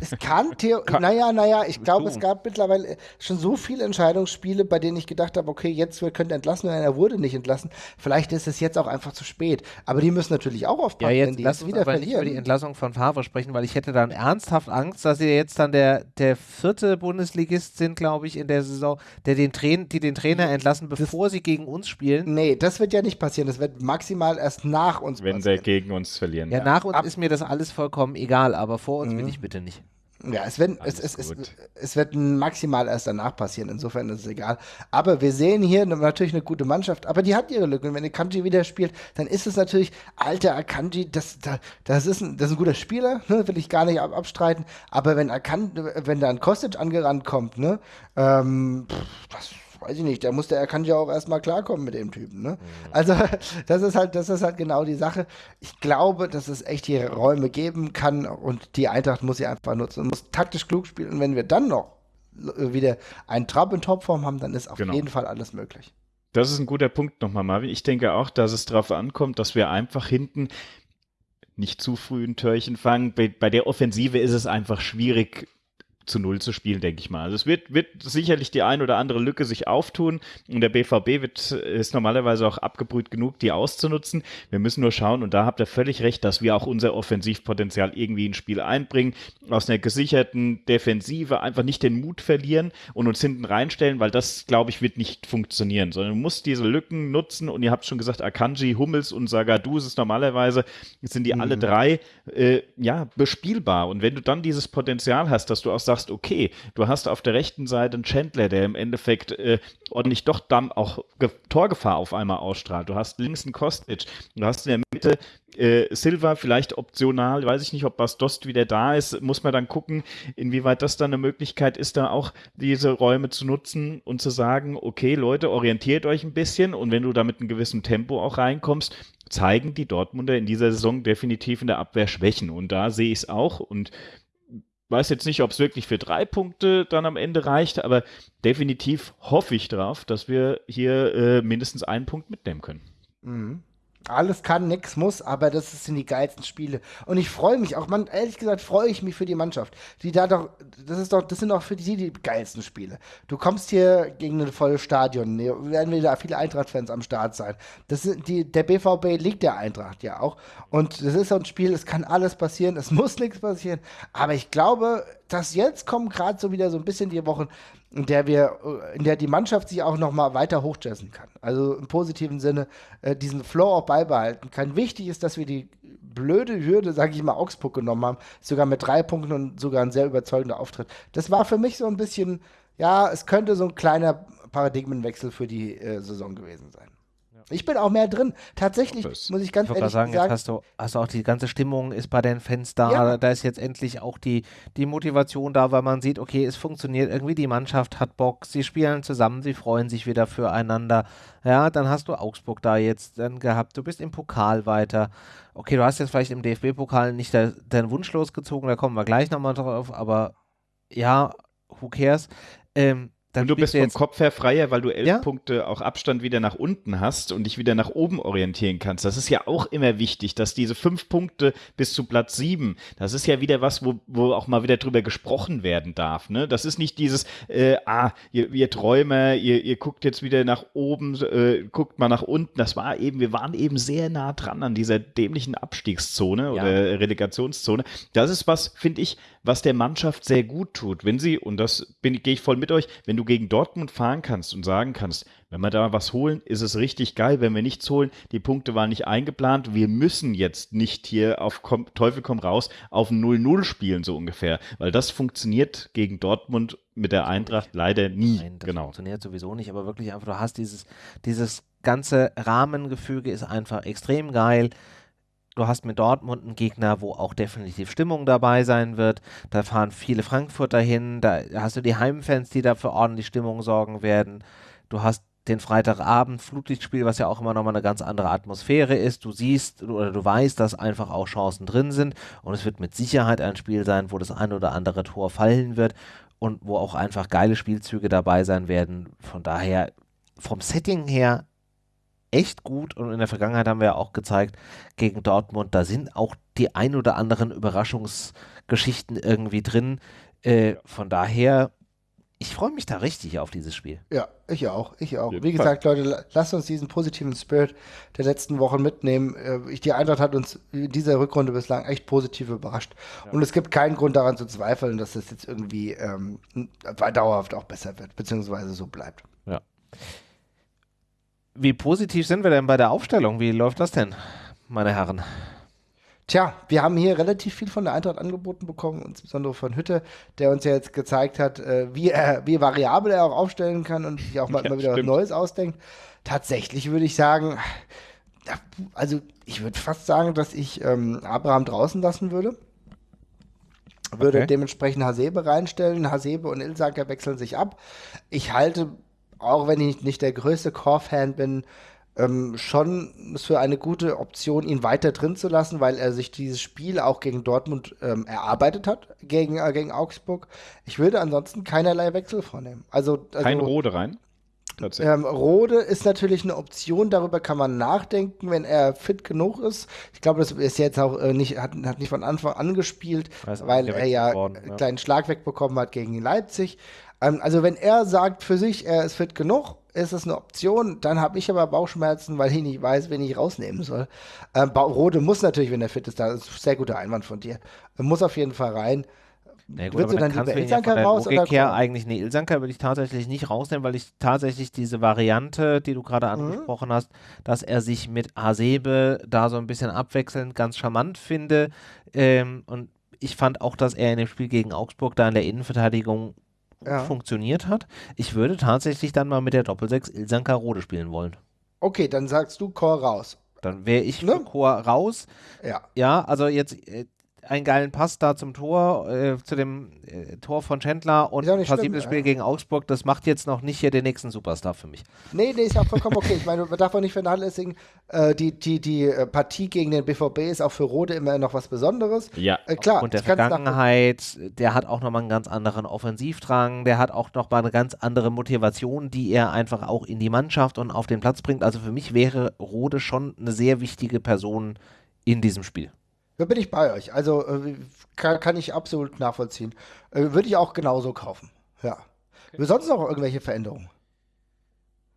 Es kann, Theo naja, naja, ich glaube, es gab mittlerweile schon so viele Entscheidungsspiele, bei denen ich gedacht habe, okay, jetzt könnte entlassen werden, er wurde nicht entlassen. Vielleicht ist es jetzt auch einfach zu spät. Aber die müssen natürlich auch aufpassen, ja, jetzt wenn die wieder verlieren. über die Entlassung von Favre sprechen, weil ich hätte dann ernsthaft Angst, dass sie jetzt dann der, der vierte Bundesligist sind, glaube ich, in der Saison, der den Train die den Trainer entlassen, bevor das, sie gegen uns spielen. Nee, das wird ja nicht passieren. Das wird maximal erst nach uns wenn passieren. Wenn sie gegen uns verlieren. Ja, ja. nach uns Ab ist mir das alles vollkommen egal, aber vor uns mhm. will ich bitte bitte nicht. Ja, es wird, es, es, es, es, wird maximal erst danach passieren, insofern ist es egal. Aber wir sehen hier natürlich eine gute Mannschaft, aber die hat ihre Lücken. Wenn Akanji wieder spielt, dann ist es natürlich, alter Akanji, das, das, ist, ein, das ist ein guter Spieler, ne, will ich gar nicht ab, abstreiten. Aber wenn, Akan, wenn da ein Kostic angerannt kommt, ne, ähm, pff, das weiß ich nicht, der muss, der kann ja auch erstmal klarkommen mit dem Typen. Ne? Mhm. Also, das ist halt, das ist halt genau die Sache. Ich glaube, dass es echt hier Räume geben kann und die Eintracht muss sie einfach nutzen und muss taktisch klug spielen. Und wenn wir dann noch wieder einen Trab in Topform haben, dann ist auf genau. jeden Fall alles möglich. Das ist ein guter Punkt nochmal, Marvin. Ich denke auch, dass es darauf ankommt, dass wir einfach hinten nicht zu früh ein Törchen fangen. Bei, bei der Offensive ist es einfach schwierig, zu Null zu spielen, denke ich mal. Also es wird, wird sicherlich die ein oder andere Lücke sich auftun und der BVB wird, ist normalerweise auch abgebrüht genug, die auszunutzen. Wir müssen nur schauen und da habt ihr völlig recht, dass wir auch unser Offensivpotenzial irgendwie ins Spiel einbringen, aus einer gesicherten Defensive einfach nicht den Mut verlieren und uns hinten reinstellen, weil das, glaube ich, wird nicht funktionieren, sondern du musst diese Lücken nutzen und ihr habt schon gesagt, Akanji, Hummels und Sagadu ist normalerweise, sind die mhm. alle drei, äh, ja, bespielbar und wenn du dann dieses Potenzial hast, dass du auch sagst, okay, du hast auf der rechten Seite einen Chandler, der im Endeffekt äh, ordentlich doch dann auch Ge Torgefahr auf einmal ausstrahlt. Du hast links einen Kostic, du hast in der Mitte äh, Silva vielleicht optional, weiß ich nicht, ob Bastost wieder da ist, muss man dann gucken, inwieweit das dann eine Möglichkeit ist, da auch diese Räume zu nutzen und zu sagen, okay, Leute, orientiert euch ein bisschen und wenn du da mit einem gewissen Tempo auch reinkommst, zeigen die Dortmunder in dieser Saison definitiv in der Abwehr Schwächen. Und da sehe ich es auch und weiß jetzt nicht, ob es wirklich für drei Punkte dann am Ende reicht, aber definitiv hoffe ich drauf, dass wir hier äh, mindestens einen Punkt mitnehmen können. Mhm. Alles kann, nix muss, aber das sind die geilsten Spiele. Und ich freue mich auch, man, ehrlich gesagt, freue ich mich für die Mannschaft. Die da doch, das ist doch, das sind auch für die die geilsten Spiele. Du kommst hier gegen ein volles Stadion, werden wieder viele Eintracht-Fans am Start sein. Das sind die, der BVB liegt der Eintracht ja auch. Und das ist so ein Spiel, es kann alles passieren, es muss nichts passieren. Aber ich glaube, dass jetzt kommen gerade so wieder so ein bisschen die Wochen, in der wir, äh, in der die Mannschaft sich auch noch mal weiter hochjazzen kann. Also im positiven Sinne äh, diesen Flow auch beibehalten kann. Wichtig ist, dass wir die blöde Hürde, sage ich mal, Augsburg genommen haben, sogar mit drei Punkten und sogar ein sehr überzeugender Auftritt. Das war für mich so ein bisschen, ja, es könnte so ein kleiner Paradigmenwechsel für die äh, Saison gewesen sein. Ich bin auch mehr drin. Tatsächlich, das muss ich ganz ich ehrlich sagen. sagen jetzt hast du, hast du auch die ganze Stimmung ist bei den Fans da. Ja. Da ist jetzt endlich auch die, die Motivation da, weil man sieht, okay, es funktioniert irgendwie, die Mannschaft hat Bock, sie spielen zusammen, sie freuen sich wieder füreinander. Ja, dann hast du Augsburg da jetzt dann gehabt, du bist im Pokal weiter. Okay, du hast jetzt vielleicht im DFB-Pokal nicht de deinen Wunsch losgezogen, da kommen wir gleich nochmal drauf, aber ja, who cares? Ähm, dann und du bist vom Kopf her freier, weil du elf ja? Punkte auch Abstand wieder nach unten hast und dich wieder nach oben orientieren kannst. Das ist ja auch immer wichtig, dass diese fünf Punkte bis zu Platz sieben, das ist ja wieder was, wo, wo auch mal wieder drüber gesprochen werden darf. Ne? Das ist nicht dieses, äh, ah, ihr, ihr Träumer, ihr, ihr guckt jetzt wieder nach oben, äh, guckt mal nach unten. Das war eben, wir waren eben sehr nah dran an dieser dämlichen Abstiegszone ja. oder Relegationszone. Das ist was, finde ich, was der Mannschaft sehr gut tut. Wenn sie, und das gehe ich voll mit euch, wenn du gegen Dortmund fahren kannst und sagen kannst, wenn wir da was holen, ist es richtig geil. Wenn wir nichts holen, die Punkte waren nicht eingeplant. Wir müssen jetzt nicht hier auf Teufel komm raus auf 0-0 spielen, so ungefähr. Weil das funktioniert gegen Dortmund mit der Eintracht leider nie. Nein, das genau. funktioniert sowieso nicht, aber wirklich einfach, du hast dieses, dieses ganze Rahmengefüge ist einfach extrem geil du hast mit Dortmund einen Gegner, wo auch definitiv Stimmung dabei sein wird. Da fahren viele Frankfurter hin. Da hast du die Heimfans, die da für ordentlich Stimmung sorgen werden. Du hast den Freitagabend Flutlichtspiel, was ja auch immer nochmal eine ganz andere Atmosphäre ist. Du siehst oder du weißt, dass einfach auch Chancen drin sind und es wird mit Sicherheit ein Spiel sein, wo das ein oder andere Tor fallen wird und wo auch einfach geile Spielzüge dabei sein werden. Von daher vom Setting her echt gut und in der Vergangenheit haben wir ja auch gezeigt, gegen Dortmund, da sind auch die ein oder anderen Überraschungsgeschichten irgendwie drin. Äh, von daher, ich freue mich da richtig auf dieses Spiel. Ja, ich auch, ich auch. Wie gesagt, Leute, lasst uns diesen positiven Spirit der letzten Wochen mitnehmen. Äh, die Eintracht hat uns in dieser Rückrunde bislang echt positiv überrascht. Ja. Und es gibt keinen Grund daran zu zweifeln, dass es jetzt irgendwie ähm, dauerhaft auch besser wird, beziehungsweise so bleibt. Ja. Wie positiv sind wir denn bei der Aufstellung? Wie läuft das denn, meine Herren? Tja, wir haben hier relativ viel von der Eintracht angeboten bekommen, insbesondere von Hütte, der uns ja jetzt gezeigt hat, äh, wie, er, wie variabel er auch aufstellen kann und sich auch mal ja, immer wieder stimmt. was Neues ausdenkt. Tatsächlich würde ich sagen, also ich würde fast sagen, dass ich ähm, Abraham draußen lassen würde. Würde okay. dementsprechend Hasebe reinstellen. Hasebe und Ilsaker wechseln sich ab. Ich halte auch wenn ich nicht der größte Core-Fan bin, ähm, schon für eine gute Option, ihn weiter drin zu lassen, weil er sich dieses Spiel auch gegen Dortmund ähm, erarbeitet hat, gegen, äh, gegen Augsburg. Ich würde ansonsten keinerlei Wechsel vornehmen. Also, also Kein Rode rein? Ähm, Rode ist natürlich eine Option, darüber kann man nachdenken, wenn er fit genug ist. Ich glaube, das ist jetzt auch äh, nicht, hat, hat nicht von Anfang an gespielt, weil er ja einen kleinen Schlag wegbekommen hat gegen Leipzig. Ähm, also wenn er sagt für sich, er ist fit genug, ist es eine Option. Dann habe ich aber Bauchschmerzen, weil ich nicht weiß, wen ich rausnehmen soll. Ähm, Rode muss natürlich, wenn er fit ist, da ist ein sehr guter Einwand von dir. Er muss auf jeden Fall rein. Na gut, Würdest du dann, dann lieber Ilsanker ja raus? Logik her eigentlich, nee, Ilsanker würde ich tatsächlich nicht rausnehmen, weil ich tatsächlich diese Variante, die du gerade mhm. angesprochen mhm. hast, dass er sich mit Hasebe da so ein bisschen abwechselnd ganz charmant finde. Ähm, und ich fand auch, dass er in dem Spiel gegen Augsburg da in der Innenverteidigung ja. funktioniert hat. Ich würde tatsächlich dann mal mit der Doppelsechs Ilsanker Rode spielen wollen. Okay, dann sagst du Chor raus. Dann wäre ich ne? Chor raus. Ja. Ja, also jetzt, äh, einen geilen Pass da zum Tor, äh, zu dem äh, Tor von Chandler und ein passives Spiel ja. gegen Augsburg, das macht jetzt noch nicht hier den nächsten Superstar für mich. Nee, nee, ist auch vollkommen okay. Ich meine, man darf auch nicht vernachlässigen, äh, die, die, die äh, Partie gegen den BVB ist auch für Rode immer noch was Besonderes. Ja, äh, klar. Und der Vergangenheit, der hat auch nochmal einen ganz anderen Offensivdrang, der hat auch nochmal eine ganz andere Motivation, die er einfach auch in die Mannschaft und auf den Platz bringt. Also für mich wäre Rode schon eine sehr wichtige Person in diesem Spiel. Da bin ich bei euch. Also äh, kann, kann, ich absolut nachvollziehen. Äh, Würde ich auch genauso kaufen. Ja. Okay. Sonst noch irgendwelche Veränderungen?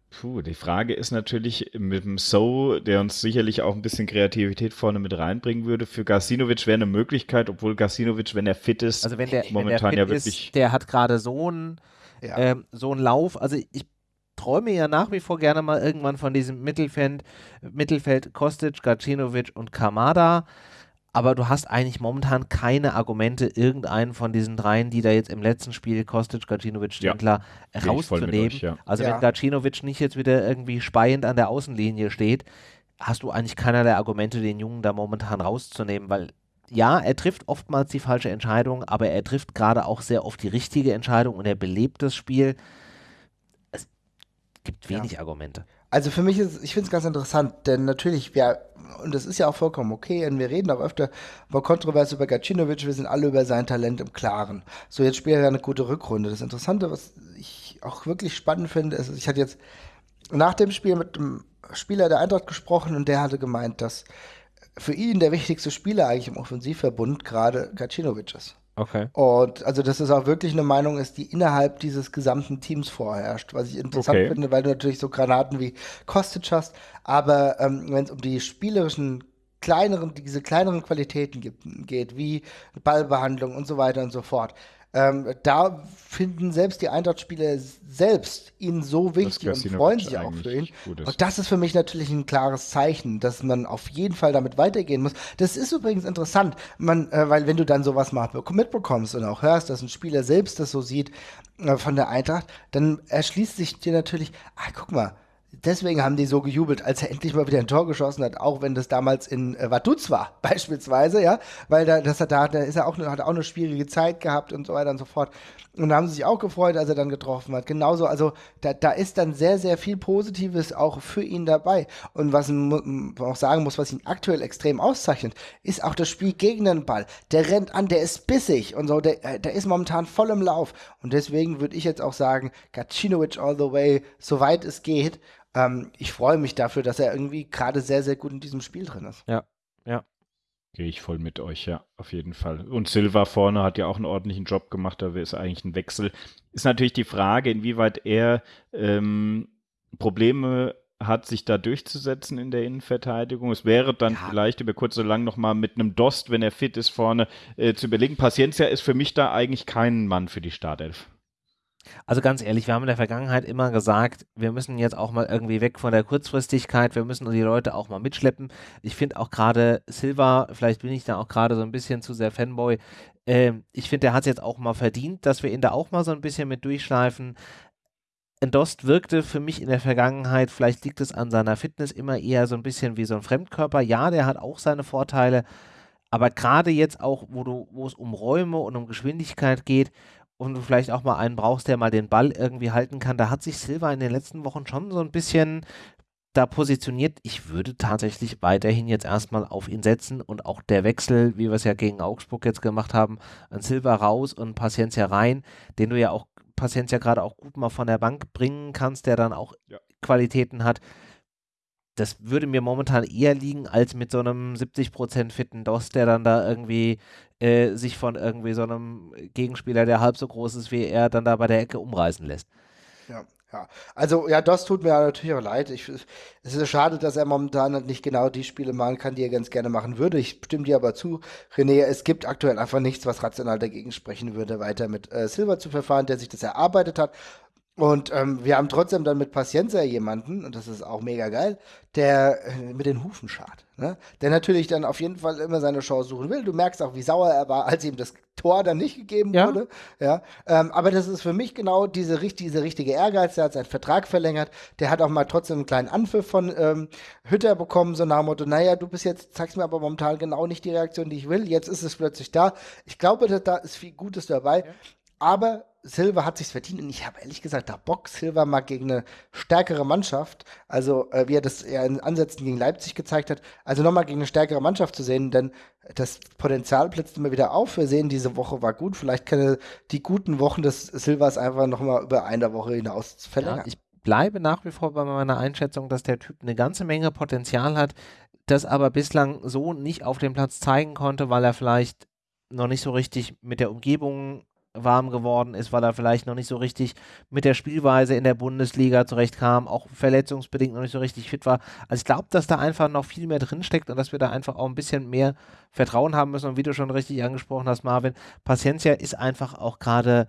Puh, die Frage ist natürlich mit dem So, der uns sicherlich auch ein bisschen Kreativität vorne mit reinbringen würde. Für Gasinovic wäre eine Möglichkeit, obwohl Gasinovic, wenn er fit ist, also wenn der, momentan wenn der ja wirklich. Ist, der hat gerade so einen ja. ähm, so einen Lauf. Also ich träume ja nach wie vor gerne mal irgendwann von diesem Mittelfeld, Mittelfeld Kostic, Gacinovic und Kamada aber du hast eigentlich momentan keine Argumente, irgendeinen von diesen dreien, die da jetzt im letzten Spiel Kostic, Gacinovic, Stindler ja, rauszunehmen. Euch, ja. Also ja. wenn Gacinovic nicht jetzt wieder irgendwie speiend an der Außenlinie steht, hast du eigentlich keinerlei Argumente, den Jungen da momentan rauszunehmen, weil ja, er trifft oftmals die falsche Entscheidung, aber er trifft gerade auch sehr oft die richtige Entscheidung und er belebt das Spiel. Es gibt wenig ja. Argumente. Also für mich ist, ich finde es ganz interessant, denn natürlich, wir, und das ist ja auch vollkommen okay, und wir reden auch öfter über kontrovers über Gacinovic, wir sind alle über sein Talent im Klaren. So, jetzt spielt er eine gute Rückrunde. Das Interessante, was ich auch wirklich spannend finde, ist, ich hatte jetzt nach dem Spiel mit dem Spieler der Eintracht gesprochen und der hatte gemeint, dass für ihn der wichtigste Spieler eigentlich im Offensivverbund gerade Gacinovic ist. Okay. Und also, dass es auch wirklich eine Meinung ist, die innerhalb dieses gesamten Teams vorherrscht, was ich interessant okay. finde, weil du natürlich so Granaten wie Kostic hast, aber ähm, wenn es um die spielerischen kleineren, diese kleineren Qualitäten gibt, geht, wie Ballbehandlung und so weiter und so fort, ähm, da finden selbst die Eintracht-Spieler selbst ihn so wichtig und freuen sich auch für ihn. Und das ist für mich natürlich ein klares Zeichen, dass man auf jeden Fall damit weitergehen muss. Das ist übrigens interessant, man, äh, weil wenn du dann sowas mal mitbekommst und auch hörst, dass ein Spieler selbst das so sieht äh, von der Eintracht, dann erschließt sich dir natürlich, ah, guck mal, deswegen haben die so gejubelt, als er endlich mal wieder ein Tor geschossen hat, auch wenn das damals in äh, Vaduz war, beispielsweise, ja, weil da, das hat, da, ist er auch, hat auch eine schwierige Zeit gehabt und so weiter und so fort. Und da haben sie sich auch gefreut, als er dann getroffen hat. Genauso, also da, da ist dann sehr, sehr viel Positives auch für ihn dabei. Und was man auch sagen muss, was ihn aktuell extrem auszeichnet, ist auch das Spiel gegen den Ball. Der rennt an, der ist bissig und so, der, äh, der ist momentan voll im Lauf. Und deswegen würde ich jetzt auch sagen, Gacinovic all the way, soweit es geht. Ähm, ich freue mich dafür, dass er irgendwie gerade sehr, sehr gut in diesem Spiel drin ist. Ja, ja. Gehe ich voll mit euch, ja, auf jeden Fall. Und Silva vorne hat ja auch einen ordentlichen Job gemacht, da ist eigentlich ein Wechsel. Ist natürlich die Frage, inwieweit er ähm, Probleme hat, sich da durchzusetzen in der Innenverteidigung. Es wäre dann ja. vielleicht über kurz oder lang nochmal mit einem Dost, wenn er fit ist, vorne äh, zu überlegen. Paciencia ist für mich da eigentlich kein Mann für die Startelf. Also ganz ehrlich, wir haben in der Vergangenheit immer gesagt, wir müssen jetzt auch mal irgendwie weg von der Kurzfristigkeit, wir müssen die Leute auch mal mitschleppen. Ich finde auch gerade Silva, vielleicht bin ich da auch gerade so ein bisschen zu sehr Fanboy, äh, ich finde, der hat es jetzt auch mal verdient, dass wir ihn da auch mal so ein bisschen mit durchschleifen. Endost wirkte für mich in der Vergangenheit, vielleicht liegt es an seiner Fitness, immer eher so ein bisschen wie so ein Fremdkörper. Ja, der hat auch seine Vorteile, aber gerade jetzt auch, wo du, wo es um Räume und um Geschwindigkeit geht und du vielleicht auch mal einen brauchst, der mal den Ball irgendwie halten kann. Da hat sich Silva in den letzten Wochen schon so ein bisschen da positioniert. Ich würde tatsächlich weiterhin jetzt erstmal auf ihn setzen und auch der Wechsel, wie wir es ja gegen Augsburg jetzt gemacht haben, an Silva raus und Paciencia rein, den du ja auch Paciencia gerade auch gut mal von der Bank bringen kannst, der dann auch ja. Qualitäten hat. Das würde mir momentan eher liegen als mit so einem 70% fitten DOS, der dann da irgendwie äh, sich von irgendwie so einem Gegenspieler, der halb so groß ist wie er, dann da bei der Ecke umreißen lässt. Ja. Ja, also ja, das tut mir natürlich auch leid. Ich, es ist schade, dass er momentan nicht genau die Spiele machen kann, die er ganz gerne machen würde. Ich stimme dir aber zu, René, es gibt aktuell einfach nichts, was rational dagegen sprechen würde, weiter mit äh, Silver zu verfahren, der sich das erarbeitet hat und ähm, wir haben trotzdem dann mit Paciencia jemanden, und das ist auch mega geil, der äh, mit den Hufen schart. Ne? Der natürlich dann auf jeden Fall immer seine Chance suchen will. Du merkst auch, wie sauer er war, als ihm das Tor dann nicht gegeben ja. wurde. Ja? Ähm, aber das ist für mich genau diese, diese richtige Ehrgeiz. Der hat seinen Vertrag verlängert. Der hat auch mal trotzdem einen kleinen Anpfiff von ähm, Hütter bekommen, so nach dem Motto, naja, du bist jetzt, zeigst mir aber momentan genau nicht die Reaktion, die ich will. Jetzt ist es plötzlich da. Ich glaube, da ist viel Gutes dabei. Ja. Aber Silva hat sich's verdient und ich habe ehrlich gesagt da Bock, Silva mal gegen eine stärkere Mannschaft, also äh, wie er das ja in Ansätzen gegen Leipzig gezeigt hat, also nochmal gegen eine stärkere Mannschaft zu sehen, denn das Potenzial blitzt immer wieder auf. Wir sehen, diese Woche war gut. Vielleicht können die guten Wochen des Silvas einfach nochmal über eine Woche hinaus verlängern. Ja, ich bleibe nach wie vor bei meiner Einschätzung, dass der Typ eine ganze Menge Potenzial hat, das aber bislang so nicht auf dem Platz zeigen konnte, weil er vielleicht noch nicht so richtig mit der Umgebung warm geworden ist, weil er vielleicht noch nicht so richtig mit der Spielweise in der Bundesliga zurechtkam, auch verletzungsbedingt noch nicht so richtig fit war. Also ich glaube, dass da einfach noch viel mehr drinsteckt und dass wir da einfach auch ein bisschen mehr Vertrauen haben müssen. Und wie du schon richtig angesprochen hast, Marvin, Paciencia ist einfach auch gerade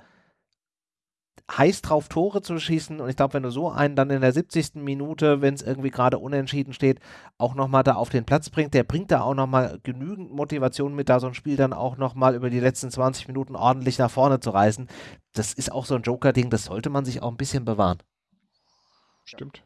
heiß drauf, Tore zu schießen. Und ich glaube, wenn du so einen dann in der 70. Minute, wenn es irgendwie gerade unentschieden steht, auch nochmal da auf den Platz bringt, der bringt da auch nochmal genügend Motivation mit, da so ein Spiel dann auch nochmal über die letzten 20 Minuten ordentlich nach vorne zu reißen. Das ist auch so ein Joker-Ding, das sollte man sich auch ein bisschen bewahren. Stimmt.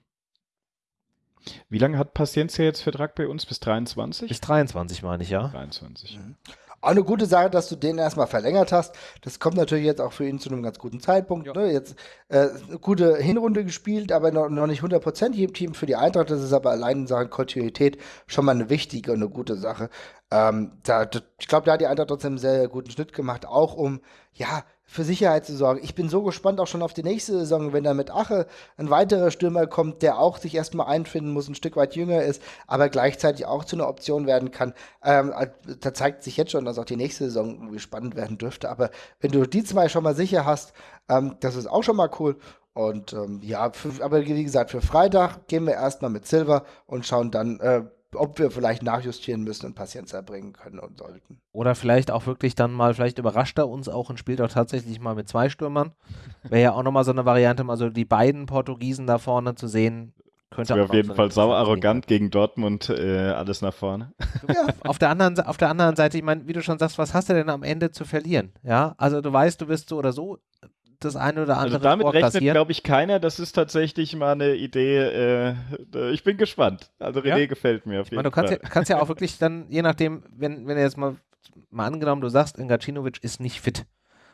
Wie lange hat Paciencia jetzt Vertrag bei uns? Bis 23? Bis 23 meine ich, ja. 23. Mhm. Auch eine gute Sache, dass du den erstmal verlängert hast. Das kommt natürlich jetzt auch für ihn zu einem ganz guten Zeitpunkt. Ja. Ne? Jetzt äh, eine gute Hinrunde gespielt, aber noch, noch nicht 100% im Team für die Eintracht. Das ist aber allein in Sachen Kontinuität schon mal eine wichtige und eine gute Sache. Ähm, da, ich glaube, da hat die Eintracht trotzdem einen sehr guten Schnitt gemacht, auch um, ja, für Sicherheit zu sorgen. Ich bin so gespannt auch schon auf die nächste Saison, wenn da mit Ache ein weiterer Stürmer kommt, der auch sich erstmal einfinden muss, ein Stück weit jünger ist, aber gleichzeitig auch zu einer Option werden kann. Ähm, äh, da zeigt sich jetzt schon, dass auch die nächste Saison spannend werden dürfte. Aber wenn du die zwei schon mal sicher hast, ähm, das ist auch schon mal cool. Und ähm, ja, für, aber wie gesagt, für Freitag gehen wir erstmal mit Silver und schauen dann, äh, ob wir vielleicht nachjustieren müssen und Patienz erbringen können und sollten. Oder vielleicht auch wirklich dann mal, vielleicht überrascht er uns auch und spielt auch tatsächlich mal mit zwei Stürmern. Wäre ja auch nochmal so eine Variante, also die beiden Portugiesen da vorne zu sehen, könnte das auf jeden so Fall sau arrogant gegen Dortmund, äh, alles nach vorne. Ja, auf der anderen, auf der anderen Seite, ich meine, wie du schon sagst, was hast du denn am Ende zu verlieren? Ja, also du weißt, du wirst so oder so das eine oder also andere also damit rechnet, glaube ich, keiner. Das ist tatsächlich mal eine Idee. Äh, ich bin gespannt. Also René ja? gefällt mir auf jeden meine, du kannst Fall. Ja, kannst ja auch wirklich dann, je nachdem, wenn, wenn er jetzt mal, mal angenommen, du sagst, Ngacinovic ist nicht fit.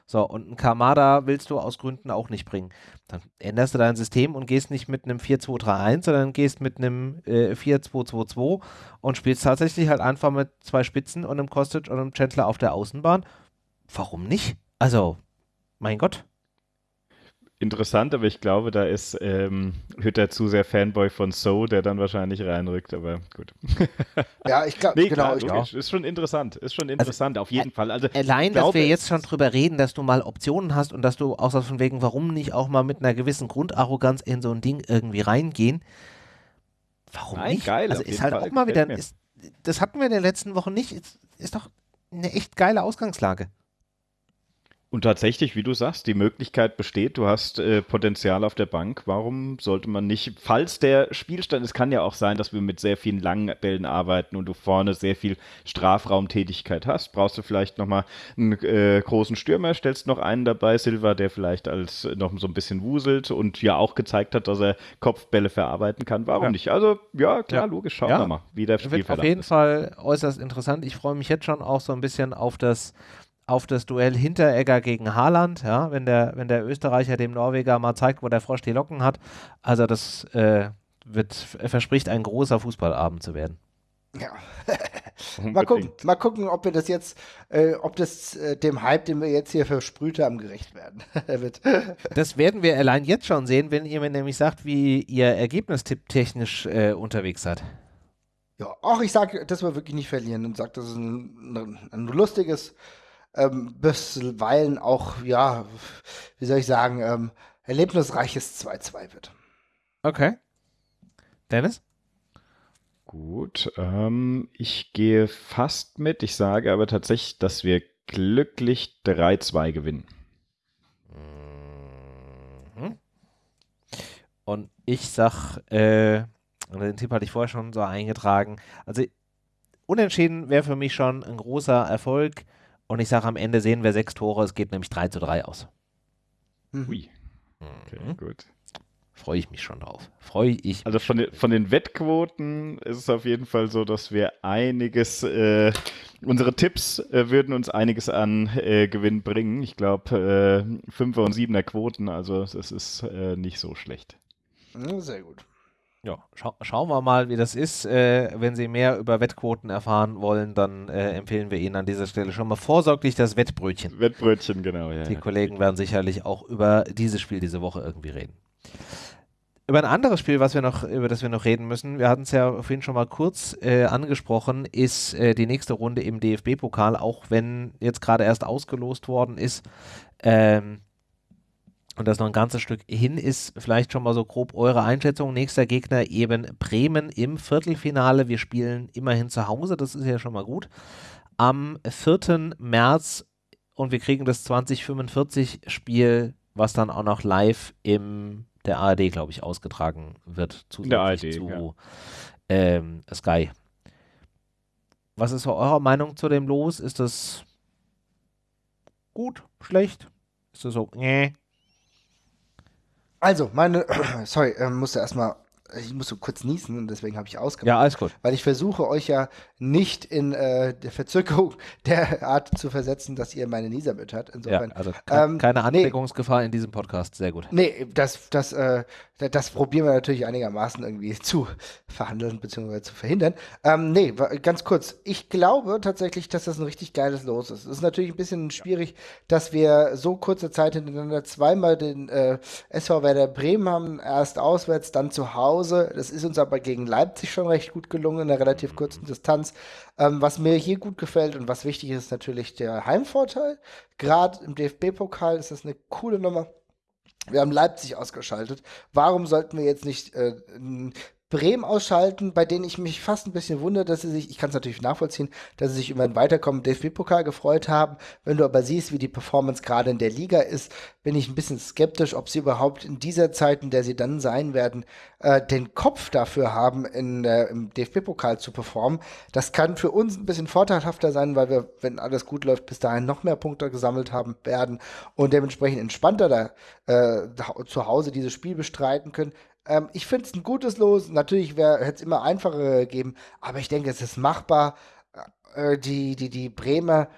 So, und ein Kamada willst du aus Gründen auch nicht bringen. Dann änderst du dein System und gehst nicht mit einem 4-2-3-1, sondern gehst mit einem äh, 4-2-2-2 und spielst tatsächlich halt einfach mit zwei Spitzen und einem Kostic und einem Chandler auf der Außenbahn. Warum nicht? Also, mein Gott interessant, aber ich glaube, da ist ähm, Hütter zu sehr Fanboy von So, der dann wahrscheinlich reinrückt, aber gut. Ja, ich glaube, nee, genau. Klar, ich, ist schon interessant, ist schon also, interessant, also, auf jeden Fall. Also, allein, glaube, dass wir jetzt schon drüber reden, dass du mal Optionen hast und dass du auch so von wegen, warum nicht auch mal mit einer gewissen Grundarroganz in so ein Ding irgendwie reingehen. Warum Nein, nicht? Geil, also ist halt Fall auch mal wieder, ist, das hatten wir in den letzten Wochen nicht, ist, ist doch eine echt geile Ausgangslage. Und tatsächlich, wie du sagst, die Möglichkeit besteht, du hast äh, Potenzial auf der Bank. Warum sollte man nicht, falls der Spielstand, es kann ja auch sein, dass wir mit sehr vielen langen Bällen arbeiten und du vorne sehr viel Strafraumtätigkeit hast, brauchst du vielleicht nochmal einen äh, großen Stürmer, stellst noch einen dabei, Silva, der vielleicht als noch so ein bisschen wuselt und ja auch gezeigt hat, dass er Kopfbälle verarbeiten kann. Warum ja. nicht? Also, ja, klar, ja. logisch, schauen ja. wir mal, wie der Spielverlauf auf jeden ist. Fall äußerst interessant. Ich freue mich jetzt schon auch so ein bisschen auf das auf das Duell Hinteregger gegen Haaland, ja, wenn der, wenn der Österreicher dem Norweger mal zeigt, wo der Frosch die Locken hat. Also das äh, wird, verspricht ein großer Fußballabend zu werden. Ja. mal gucken, mal gucken, ob wir das jetzt, äh, ob das äh, dem Hype, den wir jetzt hier versprüht haben, gerecht werden wird. Das werden wir allein jetzt schon sehen, wenn ihr mir nämlich sagt, wie ihr Ergebnistipp technisch äh, unterwegs seid. Ja, auch ich sage, dass wir wirklich nicht verlieren und sage, dass es ein, ein, ein lustiges, ähm, bisweilen auch, ja, wie soll ich sagen, ähm, erlebnisreiches 2-2 wird. Okay. Dennis? Gut, ähm, ich gehe fast mit. Ich sage aber tatsächlich, dass wir glücklich 3-2 gewinnen. Mhm. Und ich sag, äh, den Tipp hatte ich vorher schon so eingetragen. Also unentschieden wäre für mich schon ein großer Erfolg. Und ich sage, am Ende sehen wir sechs Tore. Es geht nämlich 3 zu 3 aus. Mhm. Ui. Okay, mhm. gut. Freue ich mich schon drauf. Freue ich Also von den, von den Wettquoten ist es auf jeden Fall so, dass wir einiges, äh, unsere Tipps äh, würden uns einiges an äh, Gewinn bringen. Ich glaube, äh, Fünfer- und Siebener Quoten, also das ist äh, nicht so schlecht. Sehr gut. Ja, scha schauen wir mal, wie das ist. Äh, wenn Sie mehr über Wettquoten erfahren wollen, dann äh, empfehlen wir Ihnen an dieser Stelle schon mal vorsorglich das Wettbrötchen. Wettbrötchen, genau, ja. Die. Kollegen werden sicherlich auch über dieses Spiel diese Woche irgendwie reden über ein anderes Spiel, was wir noch, über das wir noch reden müssen, wir hatten es ja vorhin schon mal kurz äh, angesprochen, ist äh, die nächste Runde im DFB-Pokal, auch wenn jetzt gerade erst ausgelost worden ist. Ähm, und das noch ein ganzes Stück hin ist, vielleicht schon mal so grob eure Einschätzung. Nächster Gegner eben Bremen im Viertelfinale. Wir spielen immerhin zu Hause, das ist ja schon mal gut. Am 4. März und wir kriegen das 2045 Spiel, was dann auch noch live im der ARD, glaube ich, ausgetragen wird. Zusätzlich der ARD, zu ja. ähm, Sky. Was ist eure Meinung zu dem Los? Ist das gut, schlecht? Ist das so, nee? Also, meine, sorry, äh, musste erstmal ich muss so kurz niesen und deswegen habe ich ausgemacht. Ja, alles gut. Weil ich versuche euch ja nicht in äh, der Verzögerung der Art zu versetzen, dass ihr meine Nieser hört. Insofern. Ja, also ke ähm, keine Ansteckungsgefahr nee, in diesem Podcast. Sehr gut. Nee, das, das, äh, das probieren wir natürlich einigermaßen irgendwie zu verhandeln bzw. zu verhindern. Ähm, nee, ganz kurz. Ich glaube tatsächlich, dass das ein richtig geiles Los ist. Es ist natürlich ein bisschen schwierig, dass wir so kurze Zeit hintereinander zweimal den äh, SV Werder Bremen haben. Erst auswärts, dann zu Hause. Das ist uns aber gegen Leipzig schon recht gut gelungen in einer relativ mhm. kurzen Distanz. Ähm, was mir hier gut gefällt und was wichtig ist, ist natürlich der Heimvorteil. Gerade im DFB-Pokal ist das eine coole Nummer. Wir haben Leipzig ausgeschaltet. Warum sollten wir jetzt nicht äh, Bremen ausschalten, bei denen ich mich fast ein bisschen wundere, dass sie sich, ich kann es natürlich nachvollziehen, dass sie sich über ein Weiterkommen DFB-Pokal gefreut haben. Wenn du aber siehst, wie die Performance gerade in der Liga ist, bin ich ein bisschen skeptisch, ob sie überhaupt in dieser Zeit, in der sie dann sein werden, äh, den Kopf dafür haben, in, äh, im DFB-Pokal zu performen. Das kann für uns ein bisschen vorteilhafter sein, weil wir, wenn alles gut läuft, bis dahin noch mehr Punkte gesammelt haben werden und dementsprechend entspannter da äh, zu Hause dieses Spiel bestreiten können. Ähm, ich finde es ein gutes Los. Natürlich hätte es immer einfacher gegeben, aber ich denke, es ist machbar. Äh, die, die, die Bremer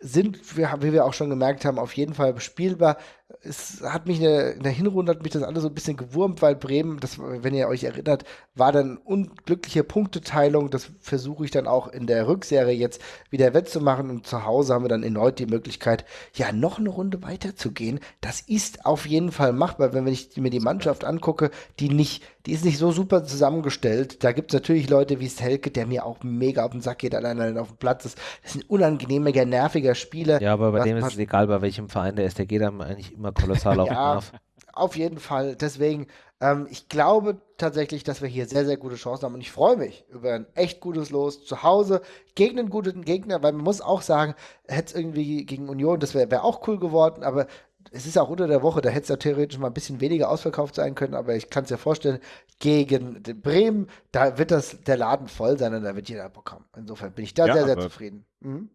sind, wie wir auch schon gemerkt haben, auf jeden Fall spielbar es hat mich in der, in der, Hinrunde hat mich das alles so ein bisschen gewurmt, weil Bremen, das, wenn ihr euch erinnert, war dann unglückliche Punkteteilung. Das versuche ich dann auch in der Rückserie jetzt wieder wettzumachen. Und zu Hause haben wir dann erneut die Möglichkeit, ja, noch eine Runde weiterzugehen. Das ist auf jeden Fall machbar, wenn ich mir die Mannschaft angucke, die nicht, die ist nicht so super zusammengestellt. Da gibt es natürlich Leute wie Stelke, der mir auch mega auf den Sack geht, allein auf dem Platz ist. Das ist ein unangenehmer, nerviger Spieler. Ja, aber bei dem ist es egal, bei welchem Verein der ist. Der geht dann eigentlich immer kolossal auf ja, Nerv. Auf jeden Fall. Deswegen, ähm, ich glaube tatsächlich, dass wir hier sehr, sehr gute Chancen haben. Und ich freue mich über ein echt gutes Los zu Hause gegen einen guten Gegner, weil man muss auch sagen, hätte es irgendwie gegen Union, das wäre wär auch cool geworden, aber es ist auch unter der Woche, da hätte es ja theoretisch mal ein bisschen weniger ausverkauft sein können, aber ich kann es ja vorstellen, gegen Bremen, da wird das der Laden voll sein und da wird jeder bekommen. Insofern bin ich da ja, sehr, sehr zufrieden. Mhm.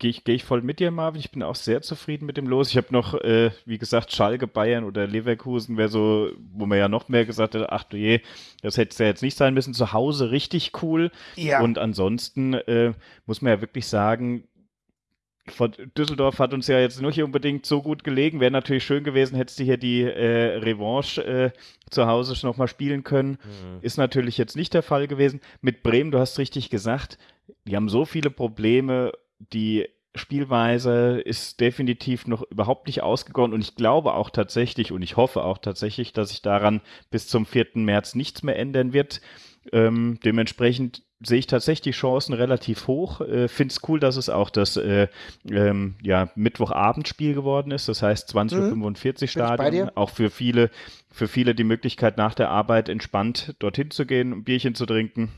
Gehe ich, geh ich voll mit dir, Marvin. Ich bin auch sehr zufrieden mit dem Los. Ich habe noch, äh, wie gesagt, Schalke, Bayern oder Leverkusen wäre so, wo man ja noch mehr gesagt hat, ach du je, das hätte es ja jetzt nicht sein müssen. Zu Hause richtig cool. Ja. Und ansonsten äh, muss man ja wirklich sagen, von Düsseldorf hat uns ja jetzt nicht unbedingt so gut gelegen. Wäre natürlich schön gewesen, hättest du hier die äh, Revanche äh, zu Hause schon nochmal spielen können. Mhm. Ist natürlich jetzt nicht der Fall gewesen. Mit Bremen, du hast richtig gesagt, die haben so viele Probleme, die Spielweise ist definitiv noch überhaupt nicht ausgegoren und ich glaube auch tatsächlich und ich hoffe auch tatsächlich, dass sich daran bis zum 4. März nichts mehr ändern wird. Ähm, dementsprechend sehe ich tatsächlich die Chancen relativ hoch. Äh, Finde es cool, dass es auch das äh, ähm, ja, Mittwochabendspiel geworden ist. Das heißt 20.45 Uhr Stadion. Auch für viele, für viele die Möglichkeit, nach der Arbeit entspannt dorthin zu gehen, ein Bierchen zu trinken.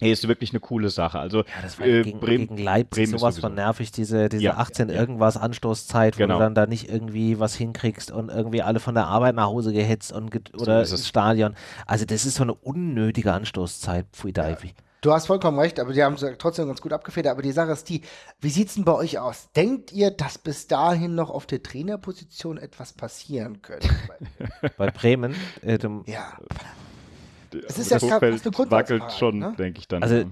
Hey, ist wirklich eine coole Sache. Also ja, das war äh, gegen, Bremen, gegen Leipzig Bremen sowas von nervig, diese, diese ja, 18 ja. irgendwas Anstoßzeit, wo genau. du dann da nicht irgendwie was hinkriegst und irgendwie alle von der Arbeit nach Hause gehetzt und ge oder so ins Stadion. Also das ist so eine unnötige Anstoßzeit, Pfui Deivi. Du hast vollkommen recht, aber die haben es trotzdem ganz gut abgefedert. Aber die Sache ist die, wie sieht es denn bei euch aus? Denkt ihr, dass bis dahin noch auf der Trainerposition etwas passieren könnte? bei Bremen? Äh, ja es ist ja Hofeld wackelt schon, ne? denke ich dann. Also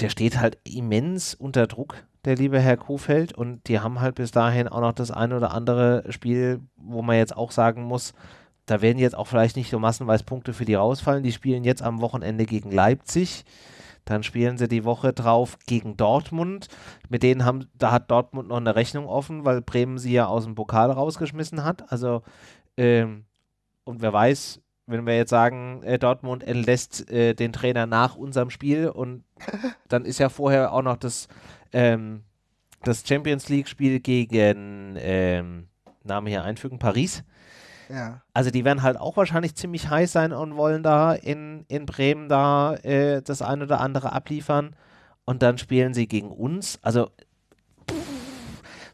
der steht halt immens unter Druck, der liebe Herr Kofeld, und die haben halt bis dahin auch noch das eine oder andere Spiel, wo man jetzt auch sagen muss, da werden jetzt auch vielleicht nicht so massenweise Punkte für die rausfallen. Die spielen jetzt am Wochenende gegen Leipzig. Dann spielen sie die Woche drauf gegen Dortmund. Mit denen haben, da hat Dortmund noch eine Rechnung offen, weil Bremen sie ja aus dem Pokal rausgeschmissen hat. Also, ähm, und wer weiß, wenn wir jetzt sagen, äh, Dortmund entlässt äh, den Trainer nach unserem Spiel und dann ist ja vorher auch noch das, ähm, das Champions League-Spiel gegen ähm, Name hier einfügen, Paris. Ja. Also die werden halt auch wahrscheinlich ziemlich heiß sein und wollen da in, in Bremen da äh, das ein oder andere abliefern. Und dann spielen sie gegen uns. Also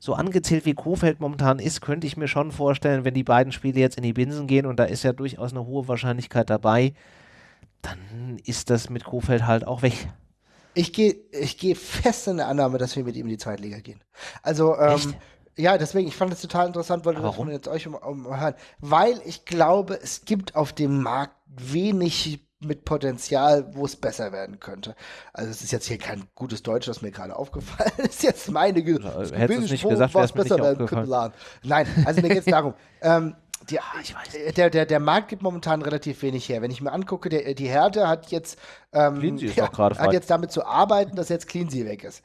so angezählt wie Kofeld momentan ist, könnte ich mir schon vorstellen, wenn die beiden Spiele jetzt in die Binsen gehen und da ist ja durchaus eine hohe Wahrscheinlichkeit dabei, dann ist das mit Kofeld halt auch weg. Ich gehe ich geh fest in der Annahme, dass wir mit ihm in die Zweitliga gehen. Also, ähm, ja, deswegen, ich fand es total interessant, wollte das jetzt euch um, um, hören. Weil ich glaube, es gibt auf dem Markt wenig mit Potenzial, wo es besser werden könnte. Also es ist jetzt hier kein gutes Deutsch, was mir gerade aufgefallen ist. Jetzt meine Ge Hättest du nicht gesagt, es besser werden könnte. Nein, also mir geht es darum. Ähm, die, ah, der, der, der Markt gibt momentan relativ wenig her. Wenn ich mir angucke, der, die Härte hat jetzt, ähm, ja, hat jetzt damit zu arbeiten, dass jetzt Cleansy weg ist.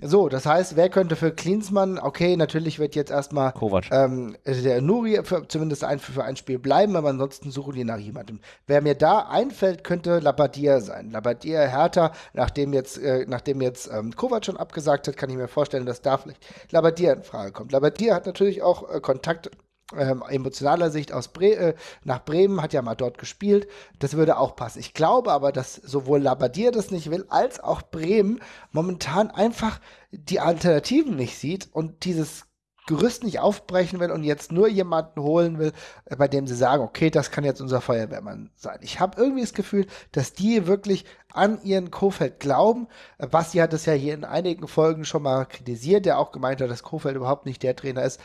So, das heißt, wer könnte für Cleansmann, okay, natürlich wird jetzt erstmal ähm, der Nuri für, zumindest ein, für ein Spiel bleiben, aber ansonsten suchen die nach jemandem. Wer mir da einfällt, könnte Labadier sein. Labadier, Hertha, nachdem jetzt, äh, nachdem jetzt ähm, Kovac schon abgesagt hat, kann ich mir vorstellen, dass da vielleicht Labadier in Frage kommt. Labadier hat natürlich auch äh, Kontakt ähm, emotionaler Sicht aus Bre äh, nach Bremen, hat ja mal dort gespielt. Das würde auch passen. Ich glaube aber, dass sowohl Labadier das nicht will, als auch Bremen momentan einfach die Alternativen nicht sieht und dieses Gerüst nicht aufbrechen will und jetzt nur jemanden holen will, äh, bei dem sie sagen, okay, das kann jetzt unser Feuerwehrmann sein. Ich habe irgendwie das Gefühl, dass die wirklich an ihren Kofeld glauben. Äh, Basti hat das ja hier in einigen Folgen schon mal kritisiert, der auch gemeint hat, dass Kofeld überhaupt nicht der Trainer ist,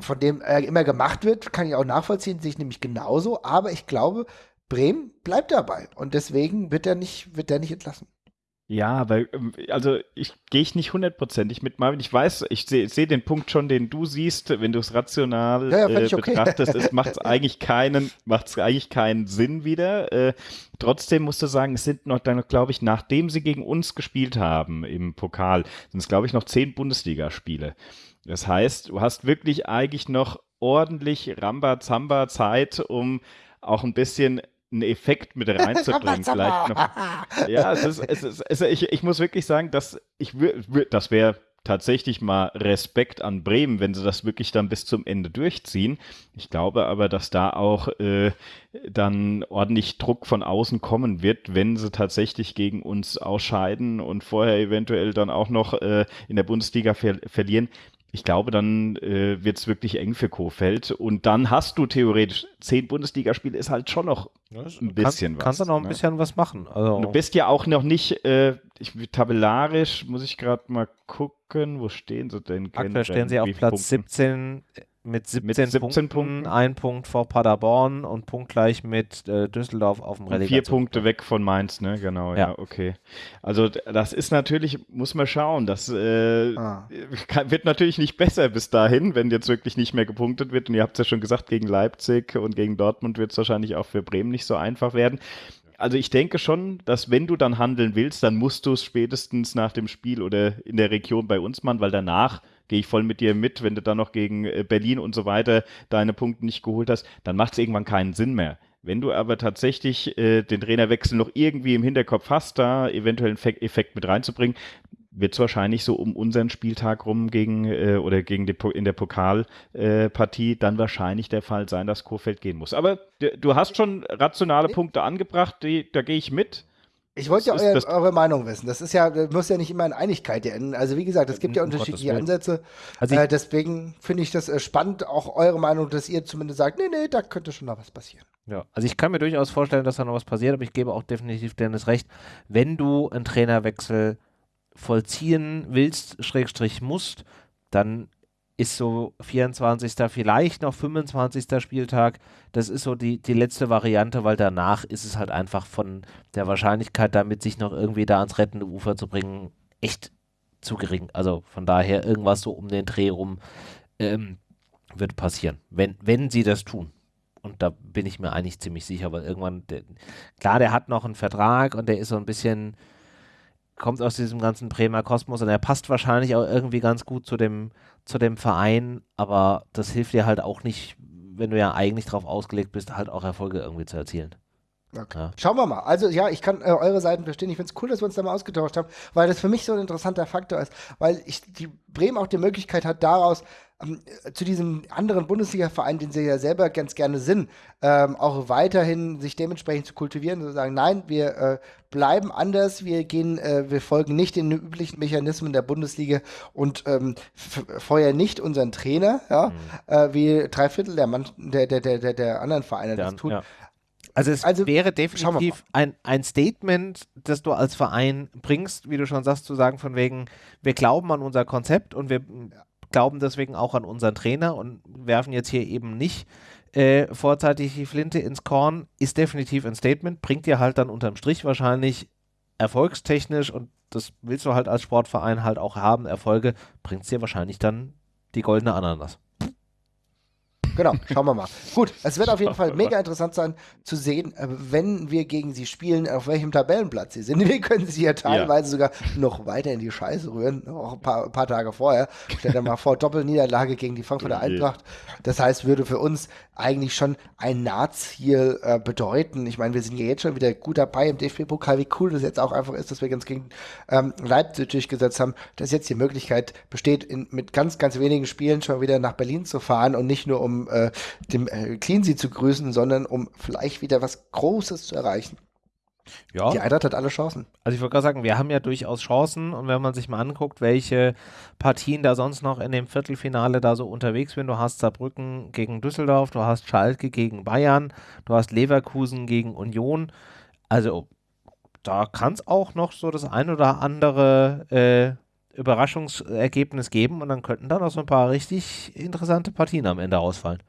von dem er immer gemacht wird, kann ich auch nachvollziehen, sehe ich nämlich genauso. Aber ich glaube, Bremen bleibt dabei und deswegen wird er nicht, wird er nicht entlassen. Ja, weil, ähm, also ich gehe ich nicht hundertprozentig mit Marvin. Ich weiß, ich sehe seh den Punkt schon, den du siehst, wenn du es rational ja, ja, äh, betrachtest, es macht eigentlich keinen, macht eigentlich keinen Sinn wieder. Äh, trotzdem musst du sagen, es sind noch dann, glaube ich, nachdem sie gegen uns gespielt haben im Pokal, sind es, glaube ich, noch zehn Bundesligaspiele. Das heißt, du hast wirklich eigentlich noch ordentlich Ramba-Zamba-Zeit, um auch ein bisschen einen Effekt mit reinzubringen. vielleicht noch. Ja, es ist, es ist, es ist, ich, ich muss wirklich sagen, dass ich das wäre tatsächlich mal Respekt an Bremen, wenn sie das wirklich dann bis zum Ende durchziehen. Ich glaube aber, dass da auch äh, dann ordentlich Druck von außen kommen wird, wenn sie tatsächlich gegen uns ausscheiden und vorher eventuell dann auch noch äh, in der Bundesliga ver verlieren ich glaube, dann äh, wird es wirklich eng für Kofeld. Und dann hast du theoretisch zehn Bundesligaspiele, ist halt schon noch ein bisschen kann, was. Kannst du noch ein ne? bisschen was machen. Also du bist ja auch noch nicht, äh, ich, tabellarisch muss ich gerade mal gucken, wo stehen sie denn? Aktuell stehen sie auf Platz Punkten? 17 mit 17, mit 17 Punkten, Punkten, ein Punkt vor Paderborn und punktgleich mit äh, Düsseldorf auf dem Relegation. Vier Punkte weg von Mainz, ne? Genau, ja. ja. okay. Also das ist natürlich, muss man schauen, das äh, ah. wird natürlich nicht besser bis dahin, wenn jetzt wirklich nicht mehr gepunktet wird. Und ihr habt es ja schon gesagt, gegen Leipzig und gegen Dortmund wird es wahrscheinlich auch für Bremen nicht so einfach werden also ich denke schon, dass wenn du dann handeln willst, dann musst du es spätestens nach dem Spiel oder in der Region bei uns machen, weil danach gehe ich voll mit dir mit, wenn du dann noch gegen äh, Berlin und so weiter deine Punkte nicht geholt hast, dann macht es irgendwann keinen Sinn mehr. Wenn du aber tatsächlich äh, den Trainerwechsel noch irgendwie im Hinterkopf hast, da eventuell einen Effekt mit reinzubringen, wird es wahrscheinlich so um unseren Spieltag rum gegen äh, oder gegen die, in der Pokalpartie äh, dann wahrscheinlich der Fall sein, dass Kurfeld gehen muss. Aber du hast schon rationale Punkte angebracht, die, da gehe ich mit. Ich wollte ja euer, eure Meinung wissen. Das ist ja, das muss ja nicht immer in Einigkeit enden. Also wie gesagt, es gibt ja unterschiedliche Ansätze. Also äh, deswegen finde ich das äh, spannend, auch eure Meinung, dass ihr zumindest sagt, nee, nee, da könnte schon noch was passieren. Ja, also ich kann mir durchaus vorstellen, dass da noch was passiert, aber ich gebe auch definitiv Dennis recht, wenn du einen Trainerwechsel vollziehen willst, Schrägstrich musst, dann ist so 24. vielleicht noch 25. Spieltag. Das ist so die, die letzte Variante, weil danach ist es halt einfach von der Wahrscheinlichkeit, damit sich noch irgendwie da ans rettende Ufer zu bringen, echt zu gering. Also von daher irgendwas so um den Dreh rum ähm, wird passieren, wenn, wenn sie das tun. Und da bin ich mir eigentlich ziemlich sicher, weil irgendwann, der, klar, der hat noch einen Vertrag und der ist so ein bisschen kommt aus diesem ganzen Bremer Kosmos und er passt wahrscheinlich auch irgendwie ganz gut zu dem, zu dem Verein, aber das hilft dir halt auch nicht, wenn du ja eigentlich darauf ausgelegt bist, halt auch Erfolge irgendwie zu erzielen. Okay. Ja. Schauen wir mal. Also ja, ich kann äh, eure Seiten verstehen. Ich finde es cool, dass wir uns da mal ausgetauscht haben, weil das für mich so ein interessanter Faktor ist, weil ich die Bremen auch die Möglichkeit hat, daraus zu diesem anderen Bundesliga-Verein, den sie ja selber ganz gerne sind, ähm, auch weiterhin sich dementsprechend zu kultivieren und zu sagen, nein, wir äh, bleiben anders, wir gehen, äh, wir folgen nicht den üblichen Mechanismen der Bundesliga und ähm, feuern nicht unseren Trainer, ja, mhm. äh, wie drei Viertel der, Mann, der, der, der, der anderen Vereine der, das tun. Ja. Also es also, wäre definitiv ein, ein Statement, das du als Verein bringst, wie du schon sagst, zu sagen von wegen, wir glauben an unser Konzept und wir ja glauben deswegen auch an unseren Trainer und werfen jetzt hier eben nicht äh, vorzeitig die Flinte ins Korn, ist definitiv ein Statement, bringt dir halt dann unterm Strich wahrscheinlich erfolgstechnisch und das willst du halt als Sportverein halt auch haben, Erfolge, bringt dir wahrscheinlich dann die goldene Ananas. Genau, schauen wir mal. Gut, es wird auf jeden Fall mega interessant sein zu sehen, äh, wenn wir gegen sie spielen, auf welchem Tabellenplatz sie sind. Wir können sie ja teilweise ja. sogar noch weiter in die Scheiße rühren, auch ein paar, paar Tage vorher. Stell dir mal vor, Doppelniederlage gegen die Frankfurter Eintracht. Das heißt, würde für uns eigentlich schon ein Nahziel äh, bedeuten. Ich meine, wir sind ja jetzt schon wieder gut dabei im DFB-Pokal. Wie cool das jetzt auch einfach ist, dass wir ganz gegen ähm, Leipzig durchgesetzt haben, dass jetzt die Möglichkeit besteht, in, mit ganz, ganz wenigen Spielen schon wieder nach Berlin zu fahren und nicht nur um äh, dem äh, Cleansea zu grüßen, sondern um vielleicht wieder was Großes zu erreichen. Ja. Die Eintracht hat alle Chancen. Also ich wollte gerade sagen, wir haben ja durchaus Chancen und wenn man sich mal anguckt, welche Partien da sonst noch in dem Viertelfinale da so unterwegs sind, du hast Saarbrücken gegen Düsseldorf, du hast Schalke gegen Bayern, du hast Leverkusen gegen Union. Also da kann es auch noch so das ein oder andere äh, Überraschungsergebnis geben und dann könnten da noch so ein paar richtig interessante Partien am Ende ausfallen.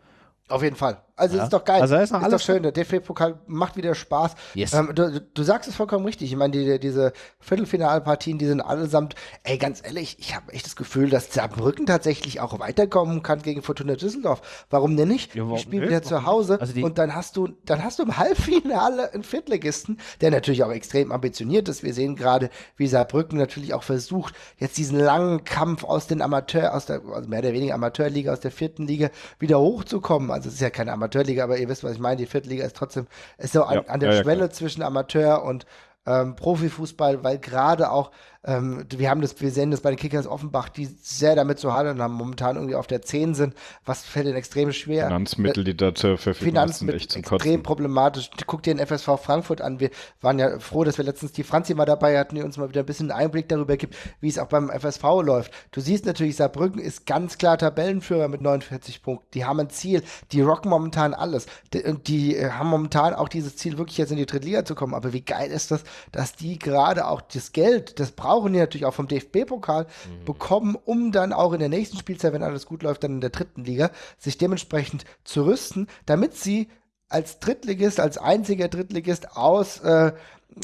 Auf jeden Fall. Also ja. ist doch geil. Also ist, noch ist alles doch schön. Der DFB-Pokal macht wieder Spaß. Yes. Ähm, du, du, sagst es vollkommen richtig. Ich meine, die, diese Viertelfinalpartien, die sind allesamt, ey, ganz ehrlich, ich habe echt das Gefühl, dass Saarbrücken tatsächlich auch weiterkommen kann gegen Fortuna Düsseldorf. Warum denn nicht? Ja, die spielen wieder zu Hause also und dann hast du, dann hast du im Halbfinale einen Viertligisten, der natürlich auch extrem ambitioniert ist. Wir sehen gerade, wie Saarbrücken natürlich auch versucht, jetzt diesen langen Kampf aus den Amateur, aus der, also mehr oder weniger Amateurliga, aus der vierten Liga wieder hochzukommen. Also es ist ja keine Amateur Amateurliga, aber ihr wisst, was ich meine. Die Viertliga ist trotzdem, ist so an, ja, an der ja, Schwelle zwischen Amateur und ähm, Profifußball, weil gerade auch ähm, wir haben das, wir sehen das bei den Kickers Offenbach, die sehr damit zu hadern haben, momentan irgendwie auf der 10 sind. Was fällt ihnen extrem schwer? Finanzmittel, die da zur Verfügung sind, echt zum extrem Kotzen. problematisch. Guck dir den FSV Frankfurt an. Wir waren ja froh, dass wir letztens die Franzi mal dabei hatten, die uns mal wieder ein bisschen Einblick darüber gibt, wie es auch beim FSV läuft. Du siehst natürlich, Saarbrücken ist ganz klar Tabellenführer mit 49 Punkten. Die haben ein Ziel. Die rocken momentan alles. Die, die äh, haben momentan auch dieses Ziel, wirklich jetzt in die Drittliga zu kommen. Aber wie geil ist das, dass die gerade auch das Geld, das brauchen brauchen die natürlich auch vom DFB-Pokal mhm. bekommen, um dann auch in der nächsten Spielzeit, wenn alles gut läuft, dann in der dritten Liga, sich dementsprechend zu rüsten, damit sie als Drittligist, als einziger Drittligist aus äh,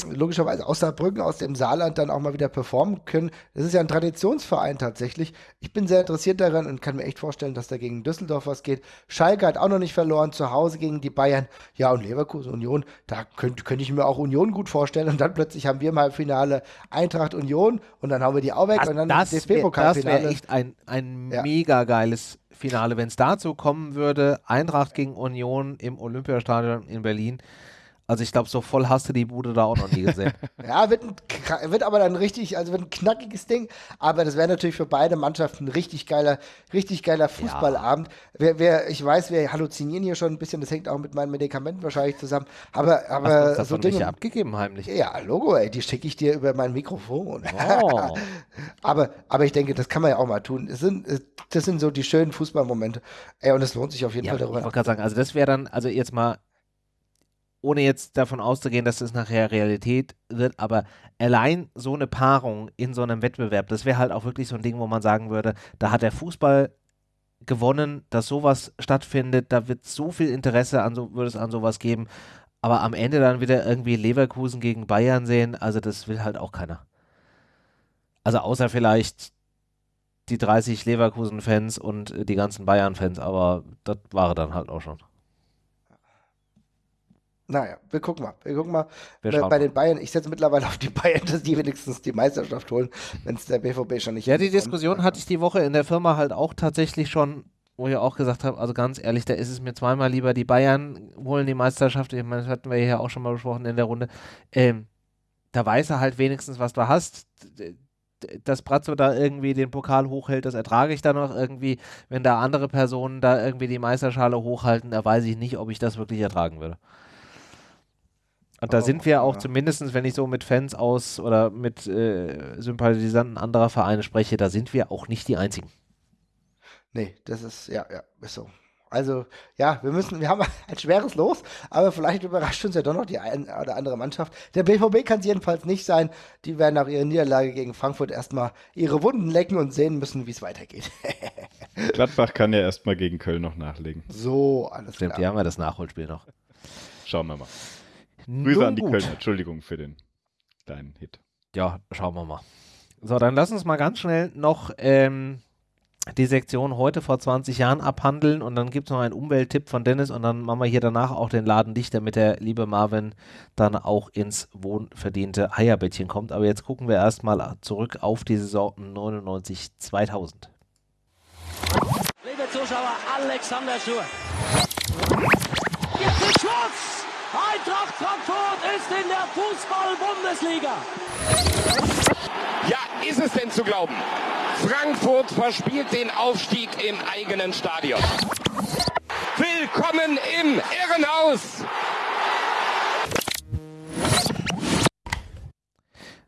logischerweise aus Saarbrücken, aus dem Saarland dann auch mal wieder performen können. Das ist ja ein Traditionsverein tatsächlich. Ich bin sehr interessiert daran und kann mir echt vorstellen, dass da gegen Düsseldorf was geht. Schalke hat auch noch nicht verloren, zu Hause gegen die Bayern. Ja, und Leverkusen, Union, da könnte könnt ich mir auch Union gut vorstellen. Und dann plötzlich haben wir mal Finale Eintracht Union und dann haben wir die auch weg das, und dann das DFB-Pokalfinale. Das wäre echt ein, ein ja. mega geiles Finale, wenn es dazu kommen würde. Eintracht gegen Union im Olympiastadion in Berlin. Also ich glaube, so voll hast du die Bude da auch noch nie gesehen. ja, wird, ein, wird aber dann richtig, also wird ein knackiges Ding. Aber das wäre natürlich für beide Mannschaften ein richtig geiler, richtig geiler Fußballabend. Ja. Wer, wer, ich weiß, wir halluzinieren hier schon ein bisschen, das hängt auch mit meinen Medikamenten wahrscheinlich zusammen. Aber, aber Hast du so Dinge abgegeben heimlich. Ja, Logo, ey, die schicke ich dir über mein Mikrofon. Oh. aber, aber ich denke, das kann man ja auch mal tun. Das sind, das sind so die schönen Fußballmomente. Ey, und es lohnt sich auf jeden ja, Fall darüber. Ich wollte gerade sagen, also das wäre dann, also jetzt mal ohne jetzt davon auszugehen, dass es nachher Realität wird, aber allein so eine Paarung in so einem Wettbewerb, das wäre halt auch wirklich so ein Ding, wo man sagen würde, da hat der Fußball gewonnen, dass sowas stattfindet, da wird so viel Interesse an so, würde es an sowas geben, aber am Ende dann wieder irgendwie Leverkusen gegen Bayern sehen, also das will halt auch keiner. Also außer vielleicht die 30 Leverkusen-Fans und die ganzen Bayern-Fans, aber das war dann halt auch schon. Naja, wir gucken mal. Wir gucken mal. Wir bei den Bayern, ich setze mittlerweile auf die Bayern, dass die wenigstens die Meisterschaft holen, wenn es der BVB schon nicht Ja, die Diskussion kommt. hatte ich die Woche in der Firma halt auch tatsächlich schon, wo ich auch gesagt habe, also ganz ehrlich, da ist es mir zweimal lieber, die Bayern holen die Meisterschaft. Ich meine, das hatten wir hier auch schon mal besprochen in der Runde. Ähm, da weiß er halt wenigstens, was du hast. Dass Brazzo da irgendwie den Pokal hochhält, das ertrage ich dann noch irgendwie. Wenn da andere Personen da irgendwie die Meisterschale hochhalten, da weiß ich nicht, ob ich das wirklich ertragen würde. Und da oh, sind wir auch ja. zumindest, wenn ich so mit Fans aus oder mit äh, Sympathisanten anderer Vereine spreche, da sind wir auch nicht die Einzigen. Nee, das ist, ja, ja, ist so. Also, ja, wir müssen, wir haben ein schweres Los, aber vielleicht überrascht uns ja doch noch die eine oder andere Mannschaft. Der BVB kann es jedenfalls nicht sein. Die werden nach ihrer Niederlage gegen Frankfurt erstmal ihre Wunden lecken und sehen müssen, wie es weitergeht. Gladbach kann ja erstmal gegen Köln noch nachlegen. So, alles Stimmt, klar. die haben ja das Nachholspiel noch. Schauen wir mal. Grüße an die gut. Kölner. Entschuldigung für den kleinen Hit. Ja, schauen wir mal. So, dann lass uns mal ganz schnell noch ähm, die Sektion heute vor 20 Jahren abhandeln und dann gibt es noch einen Umwelttipp von Dennis und dann machen wir hier danach auch den Laden dicht, damit der liebe Marvin dann auch ins wohnverdiente Eierbettchen kommt. Aber jetzt gucken wir erstmal zurück auf die Saison 99-2000. Liebe Zuschauer, Alexander Schur. Jetzt ist Schwarz! Eintracht Frankfurt ist in der Fußball-Bundesliga. Ja, ist es denn zu glauben? Frankfurt verspielt den Aufstieg im eigenen Stadion. Willkommen im Irrenhaus!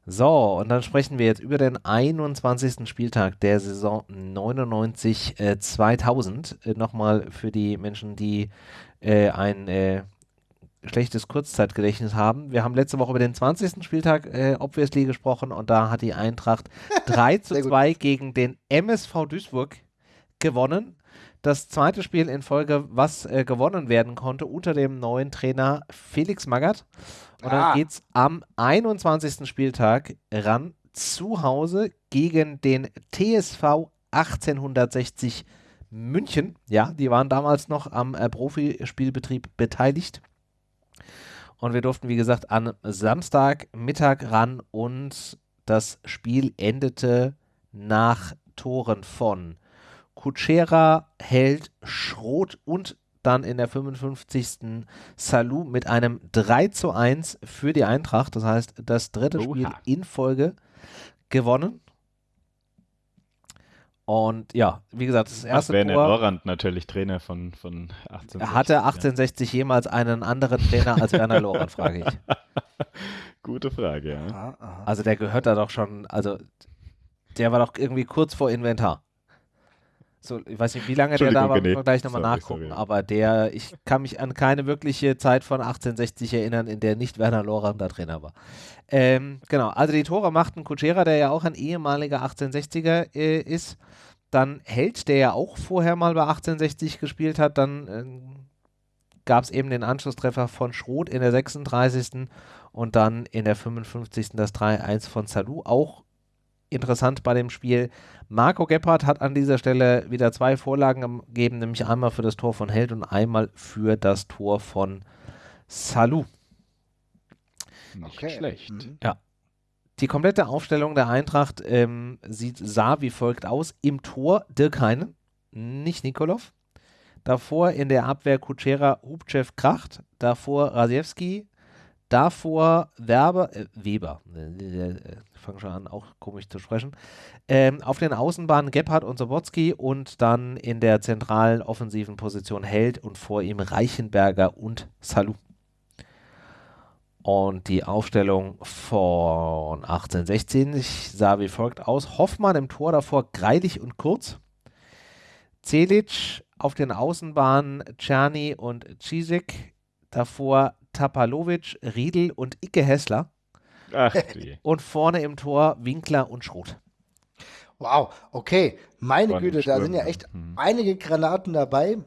So, und dann sprechen wir jetzt über den 21. Spieltag der Saison 99-2000. Äh, Nochmal für die Menschen, die äh, ein äh, schlechtes Kurzzeitgedächtnis haben. Wir haben letzte Woche über den 20. Spieltag äh, obviously gesprochen und da hat die Eintracht 3 zu 2 gegen den MSV Duisburg gewonnen. Das zweite Spiel in Folge, was äh, gewonnen werden konnte unter dem neuen Trainer Felix Magath. Und ah. dann geht es am 21. Spieltag ran zu Hause gegen den TSV 1860 München. Ja, die waren damals noch am äh, Profispielbetrieb beteiligt. Und wir durften, wie gesagt, am Samstagmittag ran und das Spiel endete nach Toren von Kutschera, Held, Schroth und dann in der 55. Salou mit einem 3 zu 1 für die Eintracht. Das heißt, das dritte Oha. Spiel in Folge gewonnen. Und ja, wie gesagt, das erste Ach, Werner Tor. Lorand natürlich Trainer von, von 1860. Hatte 1860 ja. jemals einen anderen Trainer als Werner Lorand, frage ich. Gute Frage, ja. Also der gehört da doch schon, also der war doch irgendwie kurz vor Inventar. So, ich weiß nicht, wie lange der da war, wir gleich nochmal nachgucken. Sorry. Aber der, ich kann mich an keine wirkliche Zeit von 1860 erinnern, in der nicht Werner Lorand da Trainer war. Ähm, genau, also die Tore machten Kutschera, der ja auch ein ehemaliger 1860er äh, ist. Dann Held, der ja auch vorher mal bei 1860 gespielt hat, dann äh, gab es eben den Anschlusstreffer von Schroth in der 36. und dann in der 55. das 3-1 von Salou. Auch interessant bei dem Spiel. Marco Gebhardt hat an dieser Stelle wieder zwei Vorlagen gegeben, nämlich einmal für das Tor von Held und einmal für das Tor von Salou. Nicht okay. schlecht. Mhm. Ja. Die komplette Aufstellung der Eintracht ähm, sieht, sah wie folgt aus. Im Tor Dirk Heine, nicht Nikolov. Davor in der Abwehr Kutschera, Hubchev, Kracht. Davor Rasiewski. Davor Werber, äh, Weber. Ich fange schon an, auch komisch zu sprechen. Ähm, auf den Außenbahnen Gebhardt und Sobotzki und dann in der zentralen offensiven Position Held und vor ihm Reichenberger und Salou. Und die Aufstellung von 1816 sah wie folgt aus. Hoffmann im Tor davor Greilich und Kurz. Celic auf den Außenbahnen Czerny und Cisek. Davor Tapalovic, Riedel und Icke Hessler. Ach, und vorne im Tor Winkler und Schroth. Wow, okay. Meine Güte, da sind ja echt hm. einige Granaten dabei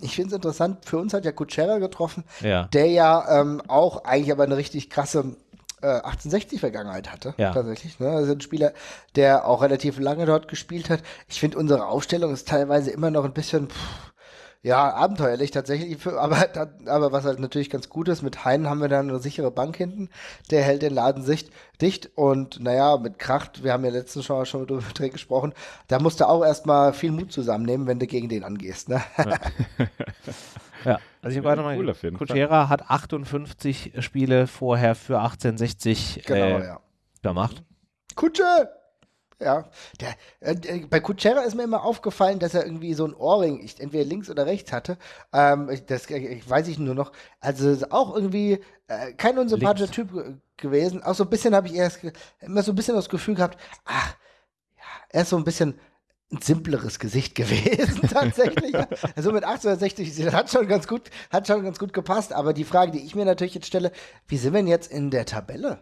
ich finde es interessant, für uns hat ja Kutschera getroffen, ja. der ja ähm, auch eigentlich aber eine richtig krasse äh, 1860-Vergangenheit hatte, ja. tatsächlich. Ne? Also ein Spieler, der auch relativ lange dort gespielt hat. Ich finde, unsere Aufstellung ist teilweise immer noch ein bisschen, pff, ja, abenteuerlich tatsächlich, für, aber, aber was halt natürlich ganz gut ist, mit Heinen haben wir dann eine sichere Bank hinten, der hält den Laden sicht, dicht und naja, mit Kracht, wir haben ja letztens schon, schon drüber gesprochen, da musst du auch erstmal viel Mut zusammennehmen, wenn du gegen den angehst. Ne? Ja. ja. Also ich mal, cool Kutschera hat 58 Spiele vorher für 1860 genau, äh, ja. gemacht. Kutsche! Ja, der, äh, bei Kutschera ist mir immer aufgefallen, dass er irgendwie so ein Ohrring, ich, entweder links oder rechts hatte. Ähm, das ich, weiß ich nur noch. Also auch irgendwie äh, kein unsympathischer Typ gewesen. Auch so ein bisschen habe ich erst immer so ein bisschen das Gefühl gehabt, ach, ja, er ist so ein bisschen ein simpleres Gesicht gewesen, tatsächlich. also mit 1860, das hat schon ganz gut, hat schon ganz gut gepasst. Aber die Frage, die ich mir natürlich jetzt stelle, wie sind wir denn jetzt in der Tabelle?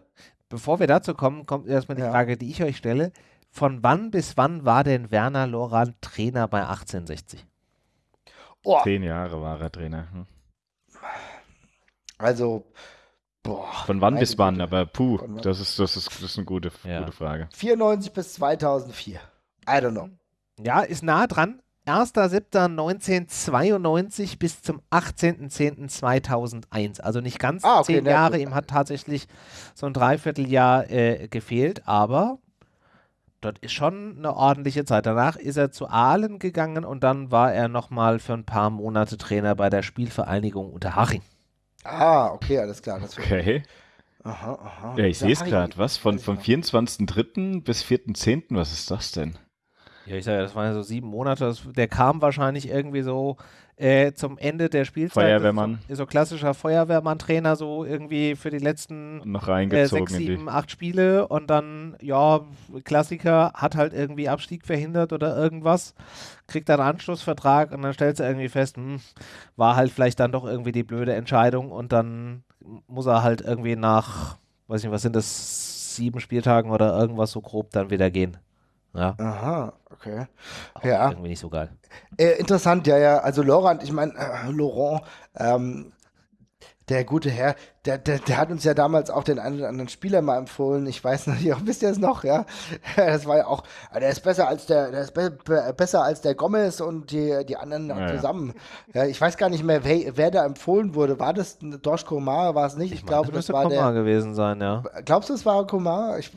Bevor wir dazu kommen, kommt erstmal die ja. Frage, die ich euch stelle von wann bis wann war denn Werner Lorand Trainer bei 1860? Oh. Zehn Jahre war er Trainer. Hm. Also, boah. Von wann bis wann? Aber puh, das ist, das ist, das ist eine gute, ja. gute Frage. 94 bis 2004. I don't know. Ja, ist nah dran. 1.7.1992 bis zum 18.10.2001. Also nicht ganz ah, okay, zehn Jahre. Ihm hat tatsächlich so ein Dreivierteljahr äh, gefehlt, aber das ist schon eine ordentliche Zeit. Danach ist er zu Aalen gegangen und dann war er nochmal für ein paar Monate Trainer bei der Spielvereinigung Unterhaching. Ah, okay, alles klar. okay. Aha, aha. Ja, ich sehe es gerade. Was? Von, vom 24.03. bis 4.10. Was ist das denn? Ja, ich sage ja, das waren ja so sieben Monate. Das, der kam wahrscheinlich irgendwie so äh, zum Ende der Spielzeit. Feuerwehrmann. So, so klassischer Feuerwehrmann-Trainer, so irgendwie für die letzten noch reingezogen äh, sechs, sieben, acht Spiele und dann, ja, Klassiker, hat halt irgendwie Abstieg verhindert oder irgendwas, kriegt dann einen Anschlussvertrag und dann stellt er irgendwie fest, hm, war halt vielleicht dann doch irgendwie die blöde Entscheidung und dann muss er halt irgendwie nach, weiß nicht, was sind das, sieben Spieltagen oder irgendwas so grob dann wieder gehen. Ja. Aha, okay. Auch ja. Irgendwie nicht so geil. Äh, interessant, ja, ja. Also Laurent, ich meine, äh, Laurent, ähm, der gute Herr, der, der, der hat uns ja damals auch den einen oder anderen Spieler mal empfohlen. Ich weiß nicht, wisst ihr es noch, ja? Das war ja auch, der ist besser als der, der ist be be besser als der Gomez und die, die anderen ja, zusammen. Ja. ich weiß gar nicht mehr, wer, wer da empfohlen wurde. War das Dorsch Komar? War es nicht? Ich, ich glaube, das war Komar der. gewesen sein, ja. Glaubst du, es war Komar? Ich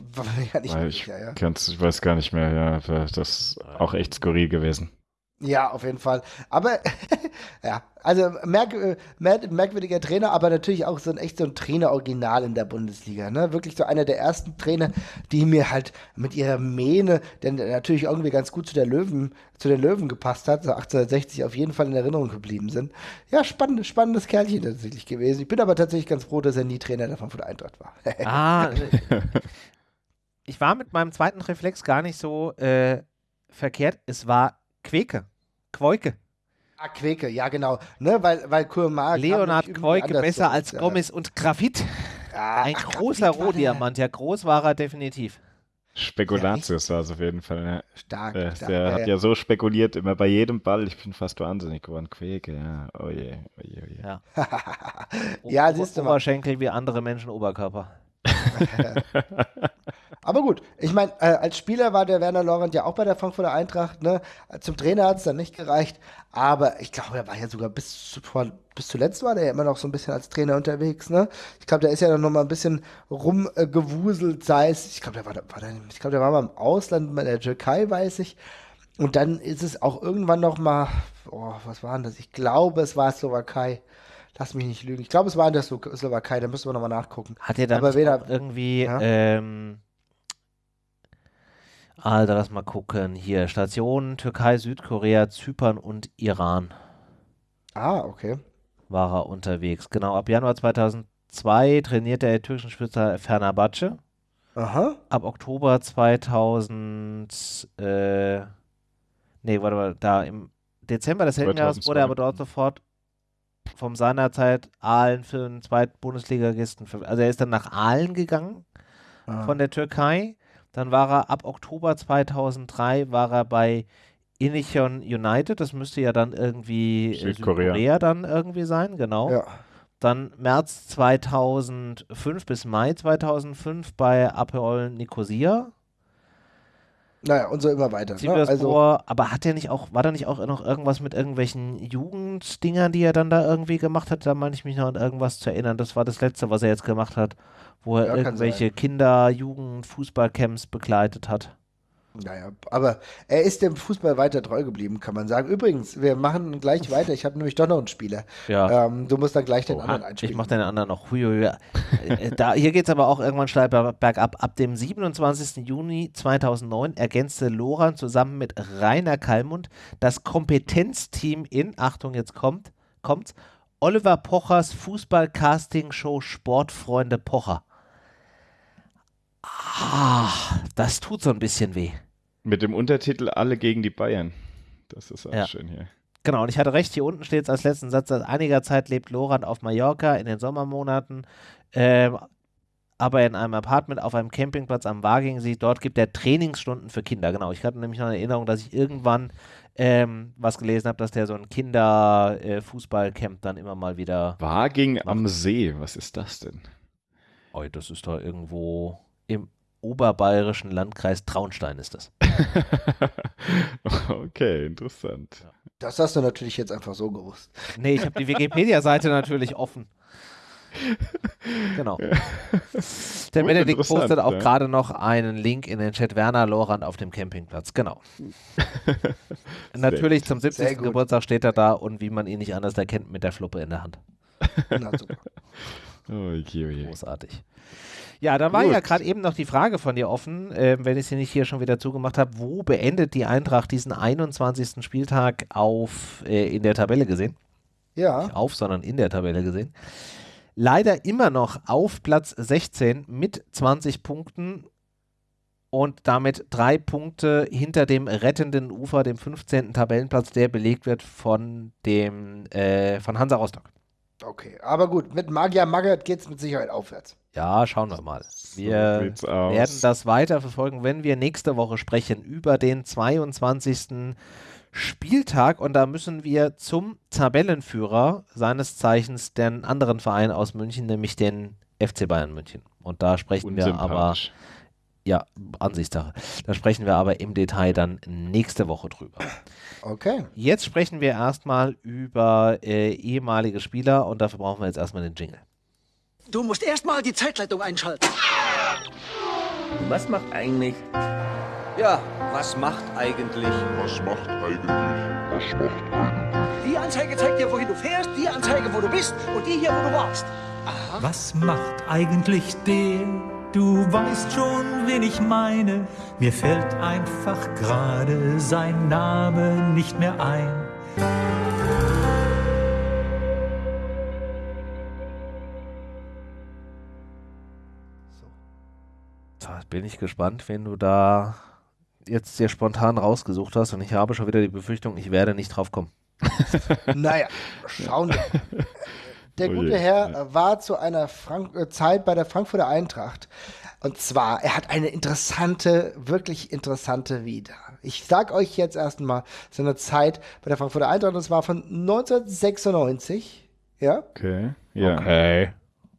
ja nicht mehr sicher, ja. Ich weiß gar nicht mehr, ja. Das ist auch echt skurril gewesen. Ja, auf jeden Fall. Aber ja, also merk, merk, merkwürdiger Trainer, aber natürlich auch so ein echt so ein Trainer-Original in der Bundesliga. Ne? Wirklich so einer der ersten Trainer, die mir halt mit ihrer Mähne, denn natürlich irgendwie ganz gut zu der Löwen, zu den Löwen gepasst hat, so 1860 auf jeden Fall in Erinnerung geblieben sind. Ja, spannend, spannendes Kerlchen tatsächlich gewesen. Ich bin aber tatsächlich ganz froh, dass er nie Trainer davon von der Eintracht war. ah, ich war mit meinem zweiten Reflex gar nicht so äh, verkehrt. Es war Queke. Quoike. Ah, Queke, ja genau. Ne, weil, weil Kurmar Leonhard Quoike besser als ja. Gomez und Grafit. Ja, Ein ach, großer Rohdiamant, ja, groß war er definitiv. Spekulatius ja, war es auf jeden Fall. Ja. Stark. Der, stark, der hat ja so spekuliert, immer bei jedem Ball. Ich bin fast wahnsinnig geworden. Quäke, ja. Oh je, oh je, oh je. Ja, ja siehst du mal. Oberschenkel wie andere Menschen Oberkörper. Aber gut, ich meine, äh, als Spieler war der Werner Lorand ja auch bei der Frankfurter Eintracht. Ne? Zum Trainer hat es dann nicht gereicht. Aber ich glaube, er war ja sogar bis, zu, bis zuletzt war der ja immer noch so ein bisschen als Trainer unterwegs. Ne? Ich glaube, der ist ja dann noch mal ein bisschen rumgewuselt, sei es, ich glaube, der war, war der, ich glaube, der war mal im Ausland, bei der Türkei, weiß ich. Und dann ist es auch irgendwann noch mal, oh, was war denn das? Ich glaube, es war Slowakei. Lass mich nicht lügen. Ich glaube, es war in der Slowakei, da müssen wir nochmal nachgucken. Hat er dann Aber weder, irgendwie, Ja? ähm, Alter, lass mal gucken. Hier, Stationen Türkei, Südkorea, Zypern und Iran Ah, okay. war er unterwegs. Genau, ab Januar 2002 trainierte er türkischen Spitzer Fenerbahce. Aha. Ab Oktober 2000, äh, nee, warte mal, da im Dezember desselben Jahres wurde er aber dort sofort vom seinerzeit Aalen für einen zweiten Bundesligagisten, ver- also er ist dann nach Aalen gegangen Ah. von der Türkei. Dann war er ab Oktober 2003 war er bei Incheon United. Das müsste ja dann irgendwie äh, Südkorea. Südkorea dann irgendwie sein, genau. Ja. Dann März 2005 bis Mai 2005 bei Apeol Nicosia. Naja, und so immer weiter. Ne? Also, vor, aber hat er nicht auch, war da nicht auch noch irgendwas mit irgendwelchen Jugenddingern, die er dann da irgendwie gemacht hat? Da meine ich mich noch an irgendwas zu erinnern. Das war das letzte, was er jetzt gemacht hat, wo er Ja, irgendwelche. Kinder-, Jugend-, Fußballcamps begleitet hat. Naja, aber er ist dem Fußball weiter treu geblieben, kann man sagen. Übrigens, wir machen gleich weiter. Ich habe nämlich doch noch einen Spieler. Ja. Ähm, du musst dann gleich den Oha, anderen einspielen. ich mache den anderen noch. Äh, da, hier geht es aber auch irgendwann steil ber- bergab. Ab dem 27. Juni 2009 ergänzte Loran zusammen mit Rainer Kallmund das Kompetenzteam in, Achtung, jetzt kommt, kommt's, Oliver Pochers Fußball-Casting-Show Sportfreunde Pocher. Ah, das tut so ein bisschen weh. Mit dem Untertitel Alle gegen die Bayern. Das ist auch Ja. schön hier. Genau, und ich hatte recht, hier unten steht es als letzten Satz, seit einiger Zeit lebt Loran auf Mallorca in den Sommermonaten, ähm, aber in einem Apartment auf einem Campingplatz am Wagingsee. Dort gibt er Trainingsstunden für Kinder. Genau, ich hatte nämlich noch eine Erinnerung, dass ich irgendwann ähm, was gelesen habe, dass der so ein Kinder-Fußballcamp dann immer mal wieder. Waging am See, was ist das denn? Oh, das ist da irgendwo im oberbayerischen Landkreis Traunstein ist das. okay, interessant. Das hast du natürlich jetzt einfach so gewusst. Nee, ich habe die Wikipedia-Seite natürlich offen. Genau. Der Gut, Benedikt postet auch ja. gerade noch einen Link in den Chat Werner Lorand auf dem Campingplatz. Genau. Natürlich zum 70. gut. Geburtstag steht er da und wie man ihn nicht anders erkennt, mit der Fluppe in der Hand. Na, super. Oh je. Großartig. Ja, da war Gut. ja gerade eben noch die Frage von dir offen, äh, wenn ich sie nicht hier schon wieder zugemacht habe, wo beendet die Eintracht diesen 21. Spieltag auf äh, in der Tabelle gesehen? Ja, nicht auf, sondern in der Tabelle gesehen. Leider immer noch auf Platz 16 mit 20 Punkten und damit drei Punkte hinter dem rettenden Ufer, dem 15. Tabellenplatz, der belegt wird von dem äh, von Hansa Rostock. Okay. Aber gut, mit Magia Magath geht es mit Sicherheit aufwärts. Ja, schauen wir mal. So Wir aus. werden das weiter verfolgen, wenn wir nächste Woche sprechen über den 22. Spieltag und da müssen wir zum Tabellenführer seines Zeichens den anderen Verein aus München, nämlich den FC Bayern München. Und da sprechen wir aber. Ja, Ansichtssache, da sprechen wir aber im Detail dann nächste Woche drüber. Okay. Jetzt sprechen wir erstmal über äh, ehemalige Spieler und dafür brauchen wir jetzt erstmal den Jingle. Du musst erstmal die Zeitleitung einschalten. Was macht eigentlich? Ja, was macht eigentlich? Was macht eigentlich? Was macht eigentlich? Die Anzeige zeigt dir, wohin du fährst, die Anzeige, wo du bist und die hier, wo du warst. Was macht eigentlich der? Du weißt schon, wen ich meine. Mir fällt einfach gerade sein Name nicht mehr ein. Da bin ich gespannt, wenn du da jetzt dir spontan rausgesucht hast und ich habe schon wieder die Befürchtung, ich werde nicht drauf kommen. Naja, schauen wir. Der Oh je, gute Herr ja. war zu einer Frank äh, Zeit bei der Frankfurter Eintracht Und zwar, er hat eine interessante, wirklich interessante Vita. Ich sag euch jetzt erstmal seine Zeit bei der Frankfurter Eintracht, das war von 1996, ja? Okay, ja. Okay.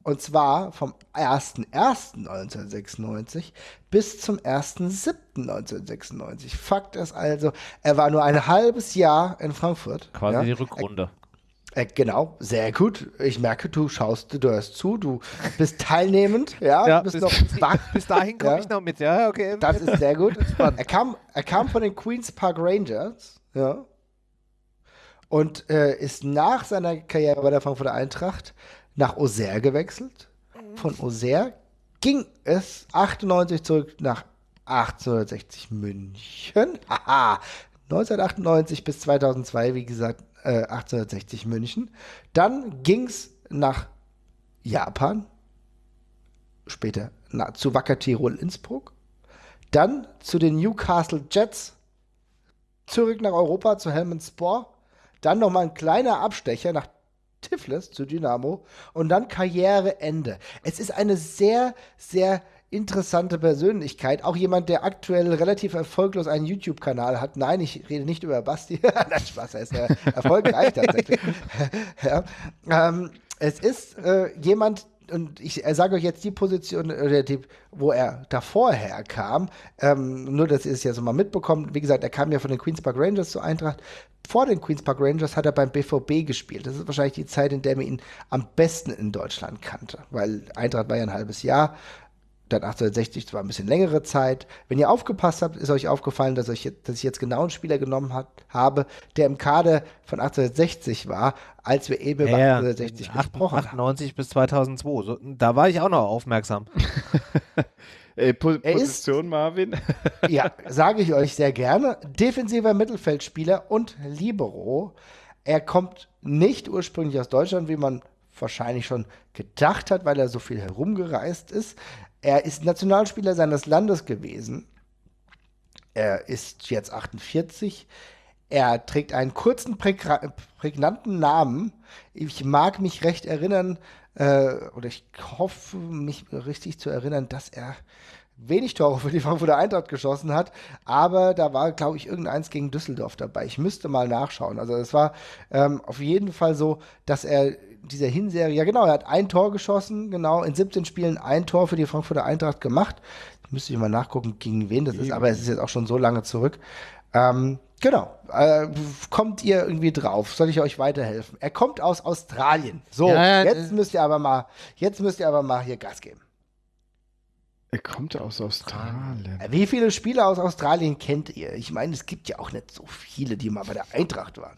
Und zwar vom 01.01.1996 bis zum 1.07.1996. Fakt ist also, er war nur ein halbes Jahr in Frankfurt. Quasi ja? die Rückrunde. Äh, genau, sehr gut. Ich merke, du schaust, du hörst zu, du bist teilnehmend, ja, Ja, bist bis- noch wach. Bis dahin komme Ja. ich noch mit, ja, okay. Das ist sehr gut. Er kam, er kam von den Queens Park Rangers, ja, und äh, ist nach seiner Karriere bei der Frankfurter Eintracht nach Auxerre gewechselt. Von Auxerre ging es 98 zurück nach 1860 München. Haha. 1998 bis 2002, wie gesagt, äh, 1860 München. Dann ging es nach Japan, später na, zu Wacker Tirol Innsbruck, dann zu den Newcastle Jets, zurück nach Europa zu Helmond Spor, dann nochmal ein kleiner Abstecher nach Tiflis zu Dynamo und dann Karriereende. Es ist eine sehr, sehr interessante Persönlichkeit. Auch jemand, der aktuell relativ erfolglos einen YouTube-Kanal hat. Nein, ich rede nicht über Basti. Nein, Spaß, er ist ja erfolgreich tatsächlich. ja. ähm, es ist äh, jemand, und ich äh, sage euch jetzt die Position, oder die, wo er davor herkam. Ähm, nur, dass ihr es ja so mal mitbekommt. Wie gesagt, er kam ja von den Queens Park Rangers zur Eintracht. Vor den Queens Park Rangers hat er beim BVB gespielt. Das ist wahrscheinlich die Zeit, in der man ihn am besten in Deutschland kannte. Weil Eintracht war ja ein halbes Jahr. Dann 1860 das war ein bisschen längere Zeit. Wenn ihr aufgepasst habt, ist euch aufgefallen, dass, euch dass ich jetzt genau einen Spieler genommen hat, habe, der im Kader von 1860 war, als wir eben über Ja, 1860 acht- gesprochen haben. 98 bis 2002. So, da war ich auch noch aufmerksam. Äh, po Er ist- Position, Marvin? Ja, sage ich euch sehr gerne. Defensiver Mittelfeldspieler und Libero. Er kommt nicht ursprünglich aus Deutschland, wie man wahrscheinlich schon gedacht hat, weil er so viel herumgereist ist. Er ist Nationalspieler seines Landes gewesen. Er ist jetzt 48. Er trägt einen kurzen, prägnanten Namen. Ich mag mich recht erinnern, äh, oder ich hoffe, mich richtig zu erinnern, dass er wenig Tore für die Frankfurter Eintracht geschossen hat, aber da war, glaube ich, irgendeins gegen Düsseldorf dabei. Ich müsste mal nachschauen. Also es war ähm, auf jeden Fall so, dass er dieser Hinserie, ja genau, er hat ein Tor geschossen, genau, in 17 Spielen ein Tor für die Frankfurter Eintracht gemacht. Müsste ich mal nachgucken, gegen wen das ist, aber es ist jetzt auch schon so lange zurück. Ähm, genau. Äh, kommt ihr irgendwie drauf? Soll ich euch weiterhelfen? Er kommt aus Australien. So, Ja, ja, jetzt müsst ihr aber mal, jetzt müsst ihr aber mal hier Gas geben. Er kommt aus Australien. Äh, Wie viele Spieler aus Australien kennt ihr? Ich meine, es gibt ja auch nicht so viele, die mal bei der Eintracht waren.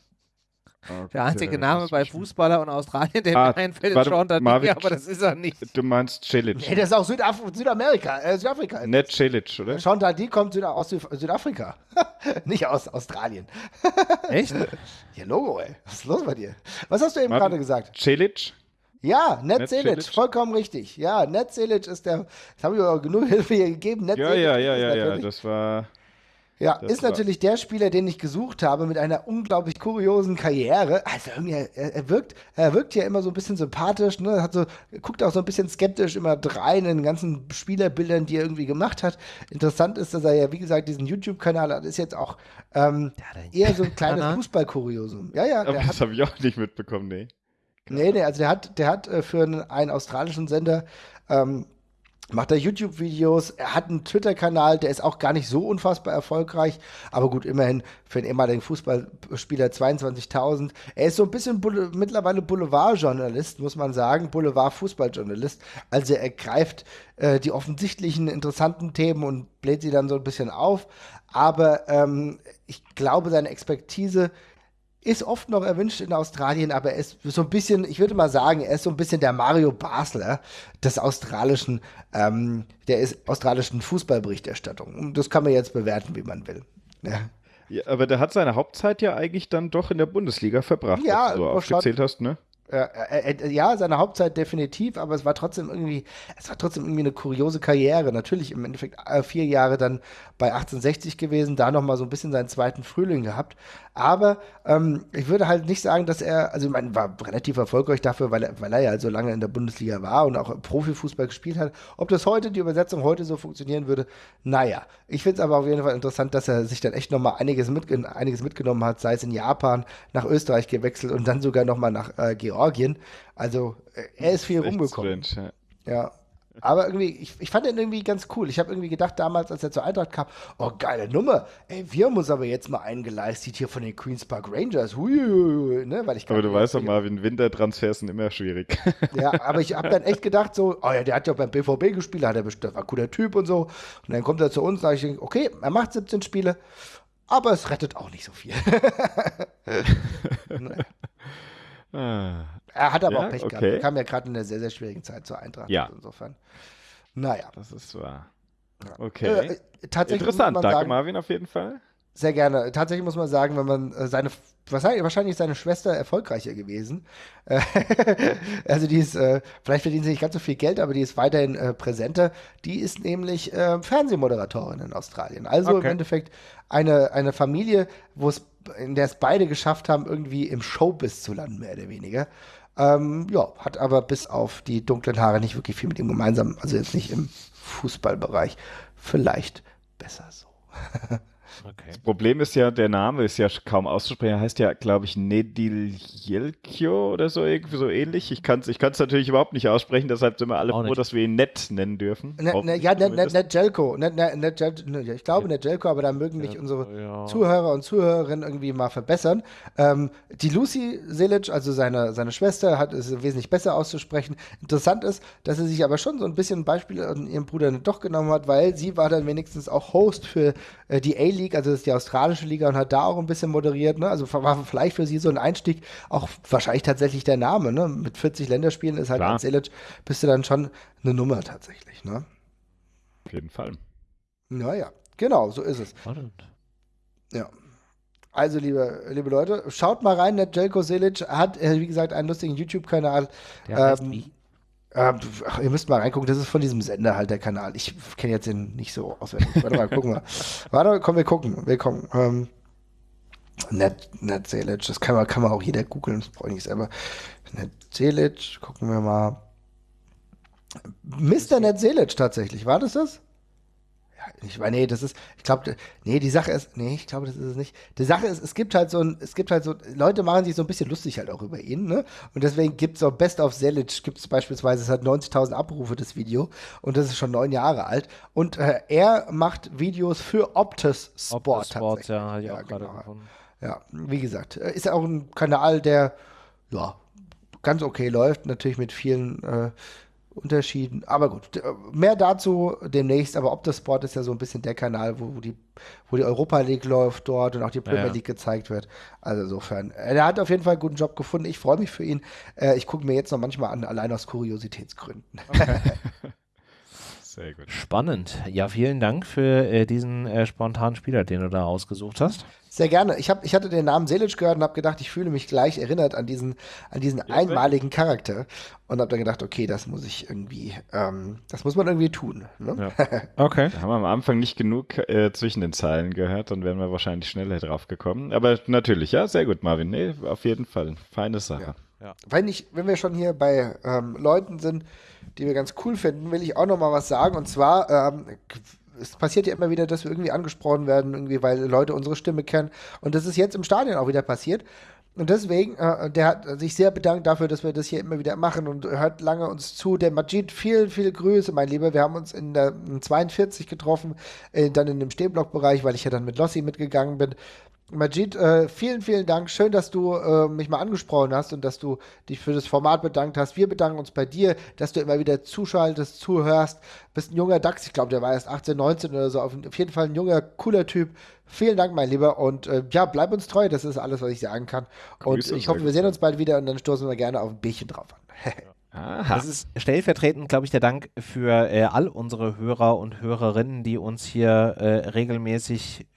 Der einzige Okay, Name bei Fußballer und Australien, der Ah, mir einfällt, ist Sean Marvin- aber das ist er nicht. Du meinst Celic. Nee, das ist auch Südaf Südamerika, äh, Südafrika. Nicht Celic, oder? Sean Dundee kommt Süda aus Süd Südafrika. Nicht aus Australien. Echt? Ja, Logo, ey. Was ist los bei dir? Was hast du eben gerade gesagt? Celic? Ja, Ned Selic, vollkommen richtig. Ja, Ned Selic ist der, das habe ich aber genug Hilfe hier gegeben. Ned Ja, Selic ja, ja, ja, ja. Das war. Ja, Das ist war- natürlich der Spieler, den ich gesucht habe mit einer unglaublich kuriosen Karriere. Also irgendwie, er, er wirkt, er wirkt ja immer so ein bisschen sympathisch, ne? Hat so, guckt auch so ein bisschen skeptisch immer rein in den ganzen Spielerbildern, die er irgendwie gemacht hat. Interessant ist, dass er ja, wie gesagt, diesen YouTube-Kanal hat, ist jetzt auch ähm, eher so ein kleines? Fußballkuriosum. Ja, ja, Aber hat, das habe ich auch nicht mitbekommen, nee. nee, nee, also der hat, der hat äh, für einen, einen australischen Sender ähm, macht er YouTube-Videos, er hat einen Twitter-Kanal, der ist auch gar nicht so unfassbar erfolgreich, aber gut, immerhin für einen ehemaligen Fußballspieler 22.000. Er ist so ein bisschen Boule mittlerweile Boulevardjournalist, muss man sagen, Boulevard-Fußballjournalist. Also er greift äh, die offensichtlichen interessanten Themen und bläht sie dann so ein bisschen auf, aber ähm, ich glaube, seine Expertise ist oft noch erwünscht in Australien, aber er ist so ein bisschen, ich würde mal sagen, er ist so ein bisschen der Mario Basler des australischen, ähm, der ist australischen Fußballberichterstattung. Und das kann man jetzt bewerten, wie man will. Ja, Ja, aber der hat seine Hauptzeit ja eigentlich dann doch in der Bundesliga verbracht, Ja, was du aufgezählt hast, ne? Äh, ja, seine Hauptzeit definitiv, aber es war trotzdem irgendwie, es war trotzdem irgendwie eine kuriose Karriere. Natürlich im Endeffekt äh, vier Jahre dann bei 1860 gewesen, da nochmal so ein bisschen seinen zweiten Frühling gehabt. Aber ähm, ich würde halt nicht sagen, dass er, also ich meine, war relativ erfolgreich dafür, weil er, weil er ja so lange in der Bundesliga war und auch Profifußball gespielt hat. Ob das heute, die Übersetzung heute so funktionieren würde, naja. Ich finde es aber auf jeden Fall interessant, dass er sich dann echt nochmal einiges, mit, einiges mitgenommen hat, sei es in Japan, nach Österreich gewechselt und dann sogar nochmal nach äh, Georgien. Also äh, er ist viel rumgekommen. Strange, ja. ja. Aber irgendwie, ich, ich fand ihn irgendwie ganz cool. Ich habe irgendwie gedacht, damals, als er zur Eintracht kam, oh, geile Nummer. Ey, wir haben uns aber jetzt mal eingeleistet hier von den Queens Park Rangers. Hui, ne? Weil ich aber du weißt doch, Marvin, Wintertransfers sind immer schwierig. Ja, aber ich habe dann echt gedacht, so, oh ja, der hat ja beim BVB gespielt, hat er bestimmt, war ein cooler Typ und so. Und dann kommt er zu uns, sage ich, okay, er macht 17 Spiele, aber es rettet auch nicht so viel. ah. Er hat aber ja, auch Pech okay. gehabt. Er kam ja gerade in einer sehr, sehr schwierigen Zeit zur Eintracht. Ja. Insofern. Naja. Das ist wahr. Okay. Äh, tatsächlich Interessant. Danke, sagen, Marvin, auf jeden Fall. Sehr gerne. Tatsächlich muss man sagen, wenn man äh, seine, wahrscheinlich ist seine Schwester erfolgreicher gewesen. Äh, also die ist, äh, vielleicht verdient sie nicht ganz so viel Geld, aber die ist weiterhin äh, präsenter. Die ist nämlich äh, Fernsehmoderatorin in Australien. Also okay. im Endeffekt eine, eine Familie, wo es, in der es beide geschafft haben, irgendwie im Showbiz zu landen, mehr oder weniger. Ähm, ja, hat aber bis auf die dunklen Haare nicht wirklich viel mit ihm gemeinsam. Also jetzt nicht im Fußballbereich. Vielleicht besser so. Okay. Das Problem ist ja, der Name ist ja kaum auszusprechen. Er heißt ja, glaube ich, Nediljelkio oder so, irgendwie so ähnlich. Ich kann es ich natürlich überhaupt nicht aussprechen, deshalb sind wir alle froh, dass wir ihn Nett nennen dürfen. Ne, ne, ja, Nedjelko. Ne, ne, ne, ne, ich glaube Nedjelko, aber da mögen mich unsere ja. Zuhörer und Zuhörerinnen irgendwie mal verbessern. Ähm, die Lucy Selic, also seine, seine Schwester, hat es wesentlich besser auszusprechen. Interessant ist, dass sie sich aber schon so ein bisschen ein Beispiel an ihrem Bruder doch genommen hat, weil sie war dann wenigstens auch Host für äh, die A-League League, also das ist die australische Liga und hat da auch ein bisschen moderiert. Ne? Also war vielleicht für sie so ein Einstieg auch wahrscheinlich tatsächlich der Name. Ne? Mit 40 Länderspielen ist halt als Elic bist du dann schon eine Nummer tatsächlich. Ne? Auf jeden Fall. Naja, genau, so ist es. Spannend. Ja. Also, liebe, liebe Leute, schaut mal rein. Der Jelko Selic hat, äh, wie gesagt, einen lustigen YouTube-Kanal. Der heißt ähm, wie? Äh, ach, ihr müsst mal reingucken, das ist von diesem Sender halt der Kanal. Ich kenne jetzt den nicht so auswendig. Warte mal, gucken wir. Warte, komm, wir gucken. Wir gucken. Ähm, Net, Net Selic, das kann man, kann man auch jeder googeln, das brauche ich nicht selber. Net Selic, gucken wir mal. Mr. Net Selic tatsächlich, war das das? Ich meine, nee, das ist, ich glaube, nee, die Sache ist, nee, ich glaube, das ist es nicht. Die Sache ist, es gibt halt so ein, es gibt halt so, Leute machen sich so ein bisschen lustig halt auch über ihn, ne? Und deswegen gibt es auch Best of Selic, gibt es beispielsweise, es hat 90.000 Abrufe, das Video, und das ist schon neun Jahre alt. Und äh, er macht Videos für Optus Sport. Optus Sport, ja, habe ich ja, auch gerade genau. gefunden. Ja, wie gesagt, äh, ist auch ein Kanal, der, ja, ganz okay läuft, natürlich mit vielen, äh, Unterschieden. Aber gut, mehr dazu demnächst. Aber Optosport ist ja so ein bisschen der Kanal, wo die, wo die Europa League läuft dort und auch die Premier ja, League gezeigt wird. Also insofern, äh, er hat auf jeden Fall einen guten Job gefunden. Ich freue mich für ihn. Äh, ich gucke mir jetzt noch manchmal an, allein aus Kuriositätsgründen. Okay. Sehr gut. Spannend. Ja, vielen Dank für äh, diesen äh, spontanen Spieler, den du da ausgesucht hast. Sehr gerne. Ich, hab, ich hatte den Namen Selic gehört und habe gedacht, ich fühle mich gleich erinnert an diesen, an diesen ja, einmaligen Charakter und habe dann gedacht, okay, das muss ich irgendwie, ähm, das muss man irgendwie tun. Ne? Ja. Okay. Da haben wir am Anfang nicht genug äh, zwischen den Zeilen gehört, dann wären wir wahrscheinlich schneller drauf gekommen. Aber natürlich, ja, sehr gut, Marvin. Nee, auf jeden Fall. Feine Sache. Ja. Ja. Wenn, ich, wenn wir schon hier bei ähm, Leuten sind, die wir ganz cool finden, will ich auch noch mal was sagen. Und zwar ähm, es passiert ja immer wieder, dass wir irgendwie angesprochen werden, irgendwie, weil Leute unsere Stimme kennen. Und das ist jetzt im Stadion auch wieder passiert. Und deswegen, äh, der hat sich sehr bedankt dafür, dass wir das hier immer wieder machen und hört lange uns zu. Der Majid, viel, viel Grüße, mein Lieber. Wir haben uns in der in 42 getroffen, äh, dann in dem Stehblockbereich, weil ich ja dann mit Lossi mitgegangen bin. Majid, äh, vielen, vielen Dank. Schön, dass du äh, mich mal angesprochen hast und dass du dich für das Format bedankt hast. Wir bedanken uns bei dir, dass du immer wieder zuschaltest, zuhörst. Bist ein junger Dachs, ich glaube, der war erst 18, 19 oder so. Auf, auf, jeden Fall ein junger, cooler Typ. Vielen Dank, mein Lieber. Und äh, ja, bleib uns treu. Das ist alles, was ich sagen kann. Grüße und ich hoffe, wir sehen uns bald wieder und dann stoßen wir gerne auf ein Bierchen drauf an. Aha. Das ist stellvertretend, glaube ich, der Dank für äh, all unsere Hörer und Hörerinnen, die uns hier äh, regelmäßig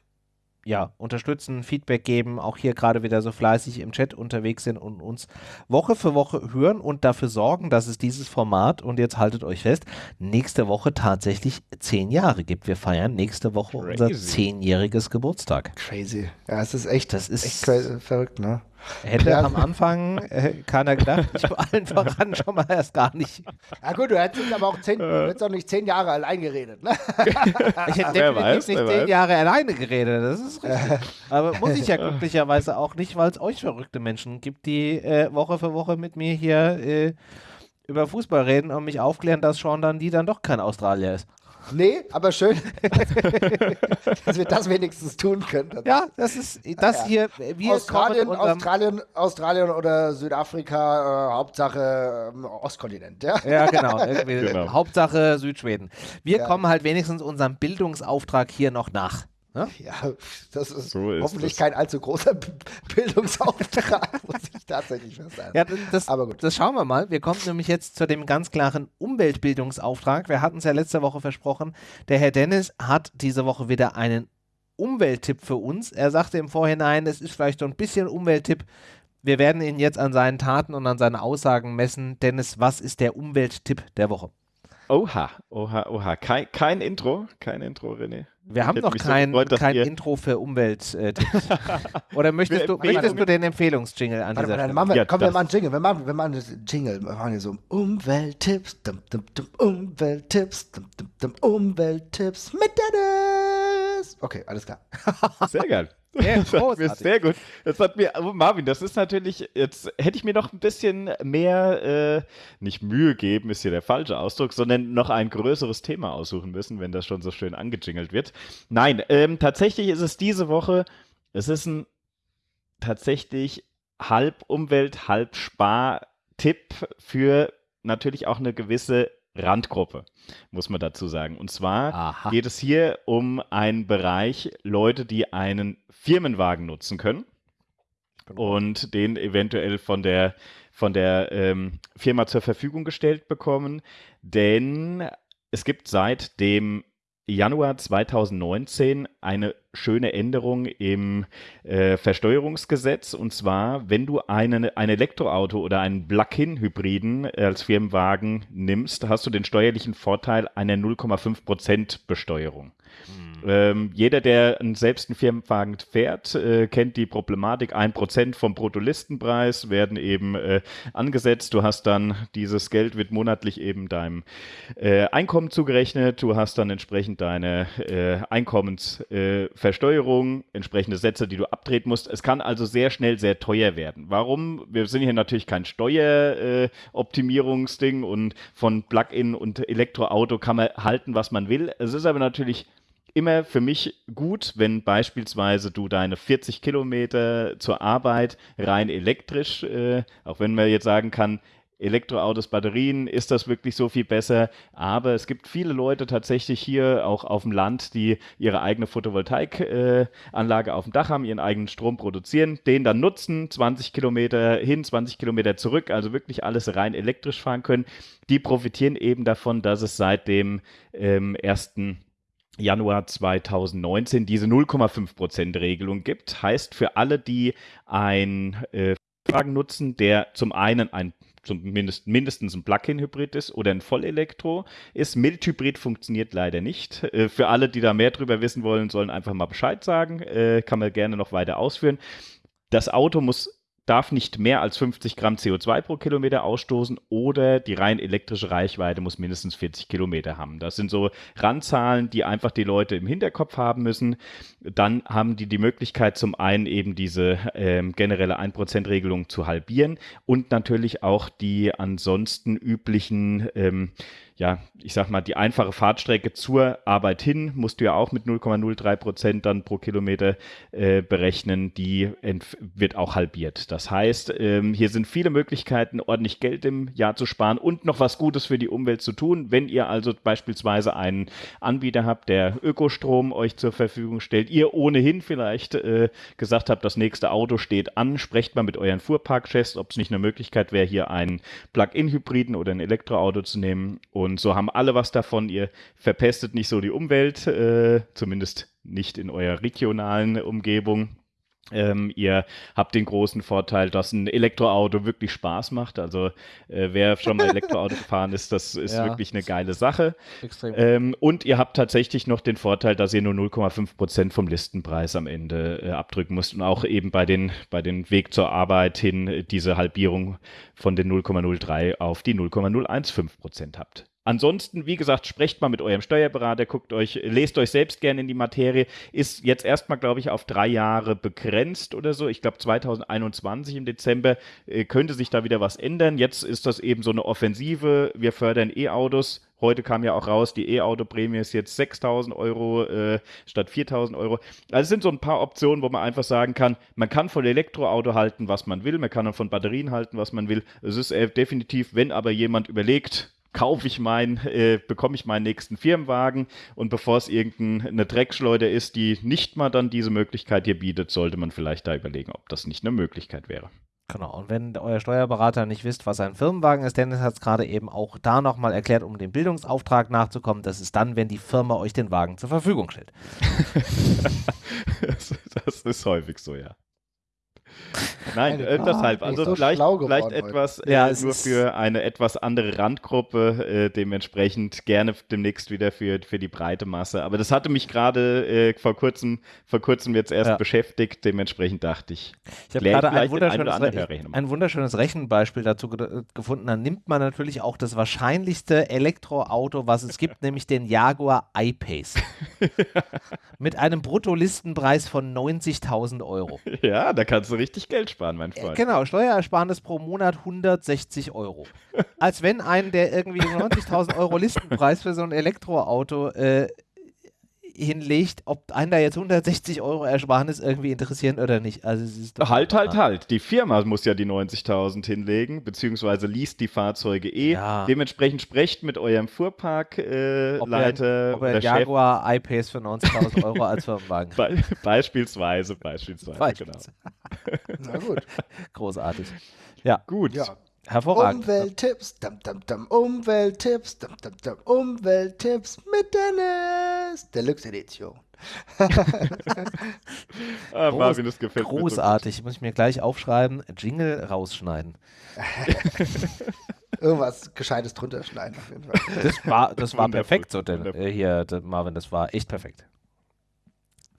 ja, unterstützen, Feedback geben, auch hier gerade wieder so fleißig im Chat unterwegs sind und uns Woche für Woche hören und dafür sorgen, dass es dieses Format, und jetzt haltet euch fest, nächste Woche tatsächlich zehn Jahre gibt. Wir feiern nächste Woche Crazy. unser zehnjähriges Geburtstag. Crazy. Ja, es ist echt, das ist echt crazy, verrückt, ne? Hätte ja. am Anfang äh, keiner gedacht, ich vor allen voran schon mal erst gar nicht. Ja gut, du hättest aber auch, zehn, du hättest auch nicht zehn Jahre allein geredet. Ne? ich hätte definitiv weiß, nicht zehn weiß. Jahre alleine geredet, das ist richtig. aber muss ich ja glücklicherweise auch nicht, weil es euch verrückte Menschen gibt, die äh, Woche für Woche mit mir hier äh, über Fußball reden und mich aufklären, dass Sean dann die dann doch kein Australier ist. Nee, aber schön, dass wir das wenigstens tun können. Ja, das ist das hier. Wir Australien, Australien, Australien oder Südafrika, äh, Hauptsache äh, Ostkontinent. Ja, ja genau, genau. Hauptsache Südschweden. Wir ja. kommen halt wenigstens unserem Bildungsauftrag hier noch nach. Ja, ja das ist so hoffentlich ist kein allzu großer Bildungsauftrag, muss ich tatsächlich festhalten. Ja, das, Aber gut. das schauen wir mal. Wir kommen nämlich jetzt zu dem ganz klaren Umweltbildungsauftrag. Wir hatten es ja letzte Woche versprochen. Der Herr Dennis hat diese Woche wieder einen Umwelttipp für uns. Er sagte im Vorhinein, es ist vielleicht so ein bisschen Umwelttipp. Wir werden ihn jetzt an seinen Taten und an seinen Aussagen messen. Dennis, was ist der Umwelttipp der Woche? Oha, oha, oha. Kein, kein Intro, kein Intro, René. Wir haben noch kein, so gefreut, kein Intro für Umwelttipps. Oder möchtest, du, möchtest du den Empfehlungsjingle an dieser Stelle? Wir, ja, komm, wir machen Jingle. Wir machen, wir machen einen Jingle. Wir machen hier so Umwelttipps, dum, dum, dum, Umwelttipps, dum, dum, dum, Umwelttipps mit Dennis. Okay, alles klar. Sehr geil. Sehr, sehr gut. Das hat mir, oh Marvin, das ist natürlich, jetzt hätte ich mir noch ein bisschen mehr, äh, nicht Mühe geben, ist hier der falsche Ausdruck, sondern noch ein größeres Thema aussuchen müssen, wenn das schon so schön angejingelt wird. Nein, ähm, tatsächlich ist es diese Woche, es ist ein tatsächlich halb Umwelt, halb Spar-Tipp für natürlich auch eine gewisse Randgruppe, muss man dazu sagen. Und zwar Aha. geht es hier um einen Bereich Leute, die einen Firmenwagen nutzen können genau. und den eventuell von der, von der ähm, Firma zur Verfügung gestellt bekommen. Denn es gibt seit dem Januar 2019 eine schöne Änderung im äh, Versteuerungsgesetz. Und zwar, wenn du einen, ein Elektroauto oder einen Plug-in-Hybriden als Firmenwagen nimmst, hast du den steuerlichen Vorteil einer 0,5% Besteuerung. Ähm, jeder, der selbst einen Firmenwagen fährt, äh, kennt die Problematik. Ein Prozent vom Bruttolistenpreis werden eben äh, angesetzt. Du hast dann dieses Geld wird monatlich eben deinem äh, Einkommen zugerechnet. Du hast dann entsprechend deine äh, Einkommensversteuerung, entsprechende Sätze, die du abtreten musst. Es kann also sehr schnell sehr teuer werden. Warum? Wir sind hier natürlich kein Steueroptimierungsding und von Plug-in und Elektroauto kann man halten, was man will. Es ist aber natürlich immer für mich gut, wenn beispielsweise du deine 40 Kilometer zur Arbeit rein elektrisch, äh, auch wenn man jetzt sagen kann, Elektroautos, Batterien, ist das wirklich so viel besser? Aber es gibt viele Leute tatsächlich hier auch auf dem Land, die ihre eigene Photovoltaikanlage äh, auf dem Dach haben, ihren eigenen Strom produzieren, den dann nutzen, 20 Kilometer hin, 20 Kilometer zurück, also wirklich alles rein elektrisch fahren können. Die profitieren eben davon, dass es seit dem ähm, ersten Januar 2019 diese 0,5% Regelung gibt. Heißt für alle, die ein äh, Wagen nutzen, der zum einen ein zumindest mindestens ein Plug-in-Hybrid ist oder ein Vollelektro ist. Mildhybrid funktioniert leider nicht. Äh, für alle, die da mehr drüber wissen wollen, sollen einfach mal Bescheid sagen. Äh, kann man gerne noch weiter ausführen. Das Auto muss darf nicht mehr als 50 Gramm CO2 pro Kilometer ausstoßen oder die rein elektrische Reichweite muss mindestens 40 Kilometer haben. Das sind so Randzahlen, die einfach die Leute im Hinterkopf haben müssen. Dann haben die die Möglichkeit, zum einen eben diese ähm, generelle 1%-Regelung zu halbieren und natürlich auch die ansonsten üblichen ähm, ja, ich sag mal, die einfache Fahrtstrecke zur Arbeit hin musst du ja auch mit 0,03 Prozent dann pro Kilometer äh, berechnen. Die wird auch halbiert. Das heißt, ähm, hier sind viele Möglichkeiten, ordentlich Geld im Jahr zu sparen und noch was Gutes für die Umwelt zu tun. Wenn ihr also beispielsweise einen Anbieter habt, der Ökostrom euch zur Verfügung stellt, ihr ohnehin vielleicht äh, gesagt habt, das nächste Auto steht an, sprecht mal mit euren Fuhrparkchefs, ob es nicht eine Möglichkeit wäre, hier einen Plug-in-Hybriden oder ein Elektroauto zu nehmen und und so haben alle was davon. Ihr verpestet nicht so die Umwelt, äh, zumindest nicht in eurer regionalen Umgebung. Ähm, ihr habt den großen Vorteil, dass ein Elektroauto wirklich Spaß macht. Also äh, wer schon mal Elektroauto gefahren ist, das ist ja. wirklich eine geile Sache. Ähm, und ihr habt tatsächlich noch den Vorteil, dass ihr nur 0,5 Prozent vom Listenpreis am Ende äh, abdrücken müsst und auch eben bei den, bei den Weg zur Arbeit hin diese Halbierung von den 0,03 auf die 0,015 Prozent habt. Ansonsten, wie gesagt, sprecht mal mit eurem Steuerberater, guckt euch, lest euch selbst gerne in die Materie. Ist jetzt erstmal, glaube ich, auf drei Jahre begrenzt oder so. Ich glaube, 2021 im Dezember äh, könnte sich da wieder was ändern. Jetzt ist das eben so eine Offensive. Wir fördern E-Autos. Heute kam ja auch raus, die E-Auto-Prämie ist jetzt 6.000 Euro äh, statt 4.000 Euro. Also es sind so ein paar Optionen, wo man einfach sagen kann, man kann von Elektroauto halten, was man will, man kann von Batterien halten, was man will. Es ist äh, definitiv, wenn aber jemand überlegt, kaufe ich meinen, äh, bekomme ich meinen nächsten Firmenwagen und bevor es irgendeine Dreckschleuder ist, die nicht mal dann diese Möglichkeit hier bietet, sollte man vielleicht da überlegen, ob das nicht eine Möglichkeit wäre. Genau, und wenn euer Steuerberater nicht wisst, was ein Firmenwagen ist, Dennis hat es gerade eben auch da nochmal erklärt, um dem Bildungsauftrag nachzukommen, das ist dann, wenn die Firma euch den Wagen zur Verfügung stellt. das ist häufig so, ja. Nein, äh, deshalb. Also so vielleicht, vielleicht etwas äh, ja, nur für eine etwas andere Randgruppe, äh, dementsprechend gerne demnächst wieder für, für die breite Masse. Aber das hatte mich gerade äh, vor kurzem, vor kurzem jetzt erst ja. beschäftigt, dementsprechend dachte ich. Ich habe gerade ein wunderschönes, ein, ein wunderschönes Rechenbeispiel dazu ge gefunden. Dann nimmt man natürlich auch das wahrscheinlichste Elektroauto, was es gibt, nämlich den Jaguar I-Pace. Mit einem Bruttolistenpreis von 90.000 Euro. Ja, da kannst du richtig Geld sparen, mein Freund. Genau, Steuerersparnis pro Monat 160 Euro. Als wenn einen, der irgendwie 90.000 Euro Listenpreis für so ein Elektroauto äh, hinlegt, ob einen da jetzt 160 Euro Ersparnis irgendwie interessieren oder nicht. Also halt, halt, halt. Die Firma muss ja die 90.000 hinlegen, beziehungsweise liest die Fahrzeuge eh. Ja. Dementsprechend sprecht mit eurem Fuhrparkleiter. Äh, ob er, ob er Jaguar I-Pace für 90.000 Euro als Firmenwagen. Be beispielsweise, beispielsweise, beispielsweise. Genau. Na gut. Großartig. Ja. Gut. Ja. Hervorragend. Umwelttipps, dam, dam, dam, Umwelttipps, dam, dam, dam, Umwelttipps mit Dennis. Deluxe Edition. ah, Marvin, das gefällt Großartig, muss ich mir gleich aufschreiben. Jingle rausschneiden. Irgendwas Gescheites drunter schneiden auf jeden Fall. Das war, das war perfekt so, denn, äh, hier, Marvin, das war echt perfekt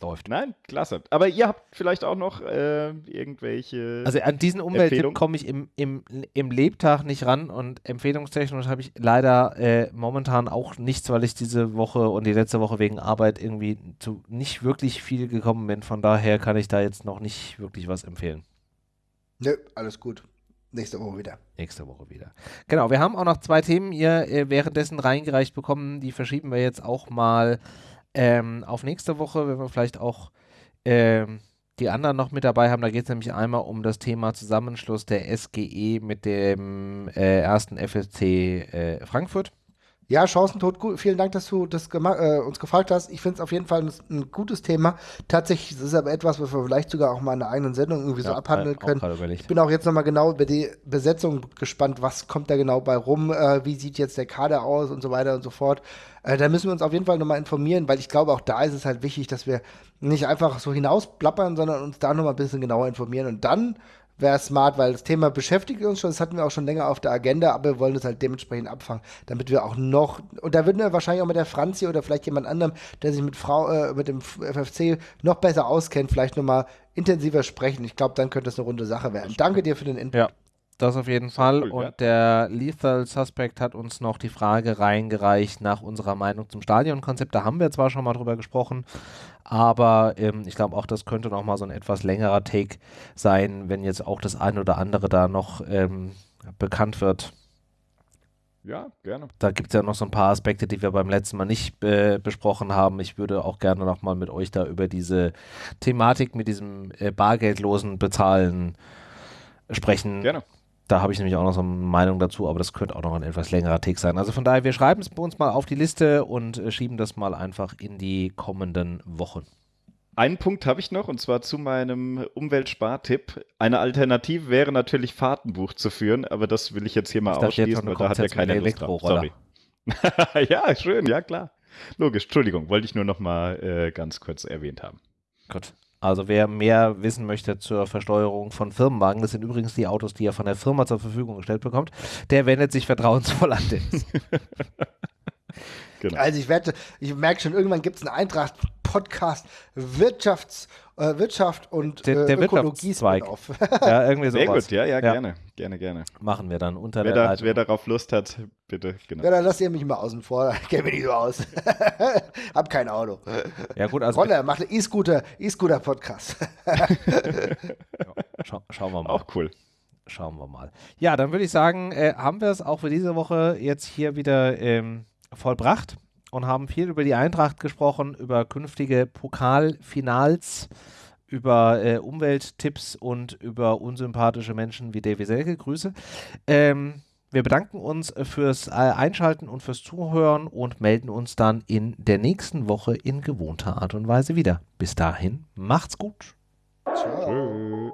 läuft. Nein, klasse. Aber ihr habt vielleicht auch noch äh, irgendwelche. Also an diesen Umwelttipp komme ich im, im, im Lebtag nicht ran und empfehlungstechnisch habe ich leider äh, momentan auch nichts, weil ich diese Woche und die letzte Woche wegen Arbeit irgendwie zu nicht wirklich viel gekommen bin. Von daher kann ich da jetzt noch nicht wirklich was empfehlen. Nö, alles gut. Nächste Woche wieder. Nächste Woche wieder. Genau, wir haben auch noch zwei Themen hier äh, währenddessen reingereicht bekommen. Die verschieben wir jetzt auch mal ähm, auf nächste Woche, wenn wir vielleicht auch ähm, die anderen noch mit dabei haben, da geht es nämlich einmal um das Thema Zusammenschluss der SGE mit dem äh, ersten FSC äh, Frankfurt. Ja, Chancentod, gut. vielen Dank, dass du das äh, uns gefragt hast. Ich finde es auf jeden Fall ein, ein, gutes Thema. Tatsächlich ist es aber etwas, was wir vielleicht sogar auch mal in einer eigenen Sendung irgendwie ja, so abhandeln können. Ich bin auch jetzt nochmal genau über die Besetzung gespannt. Was kommt da genau bei rum? Äh, wie sieht jetzt der Kader aus und so weiter und so fort. Äh, da müssen wir uns auf jeden Fall nochmal informieren, weil ich glaube, auch da ist es halt wichtig, dass wir nicht einfach so hinausplappern, sondern uns da nochmal ein bisschen genauer informieren und dann wäre smart, weil das Thema beschäftigt uns schon, das hatten wir auch schon länger auf der Agenda, aber wir wollen es halt dementsprechend abfangen, damit wir auch noch, und da würden wir wahrscheinlich auch mit der Franzi oder vielleicht jemand anderem, der sich mit Frau, äh, mit dem FFC noch besser auskennt, vielleicht nochmal intensiver sprechen. Ich glaube, dann könnte das eine runde Sache werden. Danke dir für den Input. Ja. Das auf jeden Fall. Cool, und ja. der Lethal Suspect hat uns noch die Frage reingereicht nach unserer Meinung zum Stadionkonzept. Da haben wir zwar schon mal drüber gesprochen, aber ähm, ich glaube auch, das könnte noch mal so ein etwas längerer Take sein, wenn jetzt auch das eine oder andere da noch ähm, bekannt wird. Ja, gerne. Da gibt es ja noch so ein paar Aspekte, die wir beim letzten Mal nicht äh, besprochen haben. Ich würde auch gerne noch mal mit euch da über diese Thematik mit diesem äh, bargeldlosen Bezahlen sprechen. Gerne. Da habe ich nämlich auch noch so eine Meinung dazu, aber das könnte auch noch ein etwas längerer Tick sein. Also von daher, wir schreiben es bei uns mal auf die Liste und äh, schieben das mal einfach in die kommenden Wochen. Einen Punkt habe ich noch und zwar zu meinem Umweltspartipp. Eine Alternative wäre natürlich Fahrtenbuch zu führen, aber das will ich jetzt hier mal ich ausschließen, weil da hat ja keine Lust drauf. Sorry. ja, schön, ja klar. Logisch, Entschuldigung, wollte ich nur noch mal äh, ganz kurz erwähnt haben. Gut. Also wer mehr wissen möchte zur Versteuerung von Firmenwagen, das sind übrigens die Autos, die er von der Firma zur Verfügung gestellt bekommt, der wendet sich vertrauensvoll an Dennis. genau. Also ich werde, ich merke schon, irgendwann gibt es einen Eintracht-Podcast Wirtschafts- äh, Wirtschaft und der, der äh, Ökologie auf. ja, irgendwie sowas. Sehr gut, ja, ja, ja, gerne, gerne, gerne. Machen wir dann unter wer der da, Wer darauf Lust hat, bitte, genau. Ja, dann lasst ihr mich mal außen vor, kenne mich nicht so aus. Hab kein Auto. Ja gut, also Roller macht einen E-Scooter, E-Scooter Podcast. ja, schau, schauen wir mal. Auch cool. Schauen wir mal. Ja, dann würde ich sagen, äh, haben wir es auch für diese Woche jetzt hier wieder ähm, vollbracht und haben viel über die Eintracht gesprochen, über künftige Pokalfinals, über äh, Umwelttipps und über unsympathische Menschen wie Davy Selke. Grüße. Ähm, wir bedanken uns fürs äh, Einschalten und fürs Zuhören und melden uns dann in der nächsten Woche in gewohnter Art und Weise wieder. Bis dahin, macht's gut. Ciao.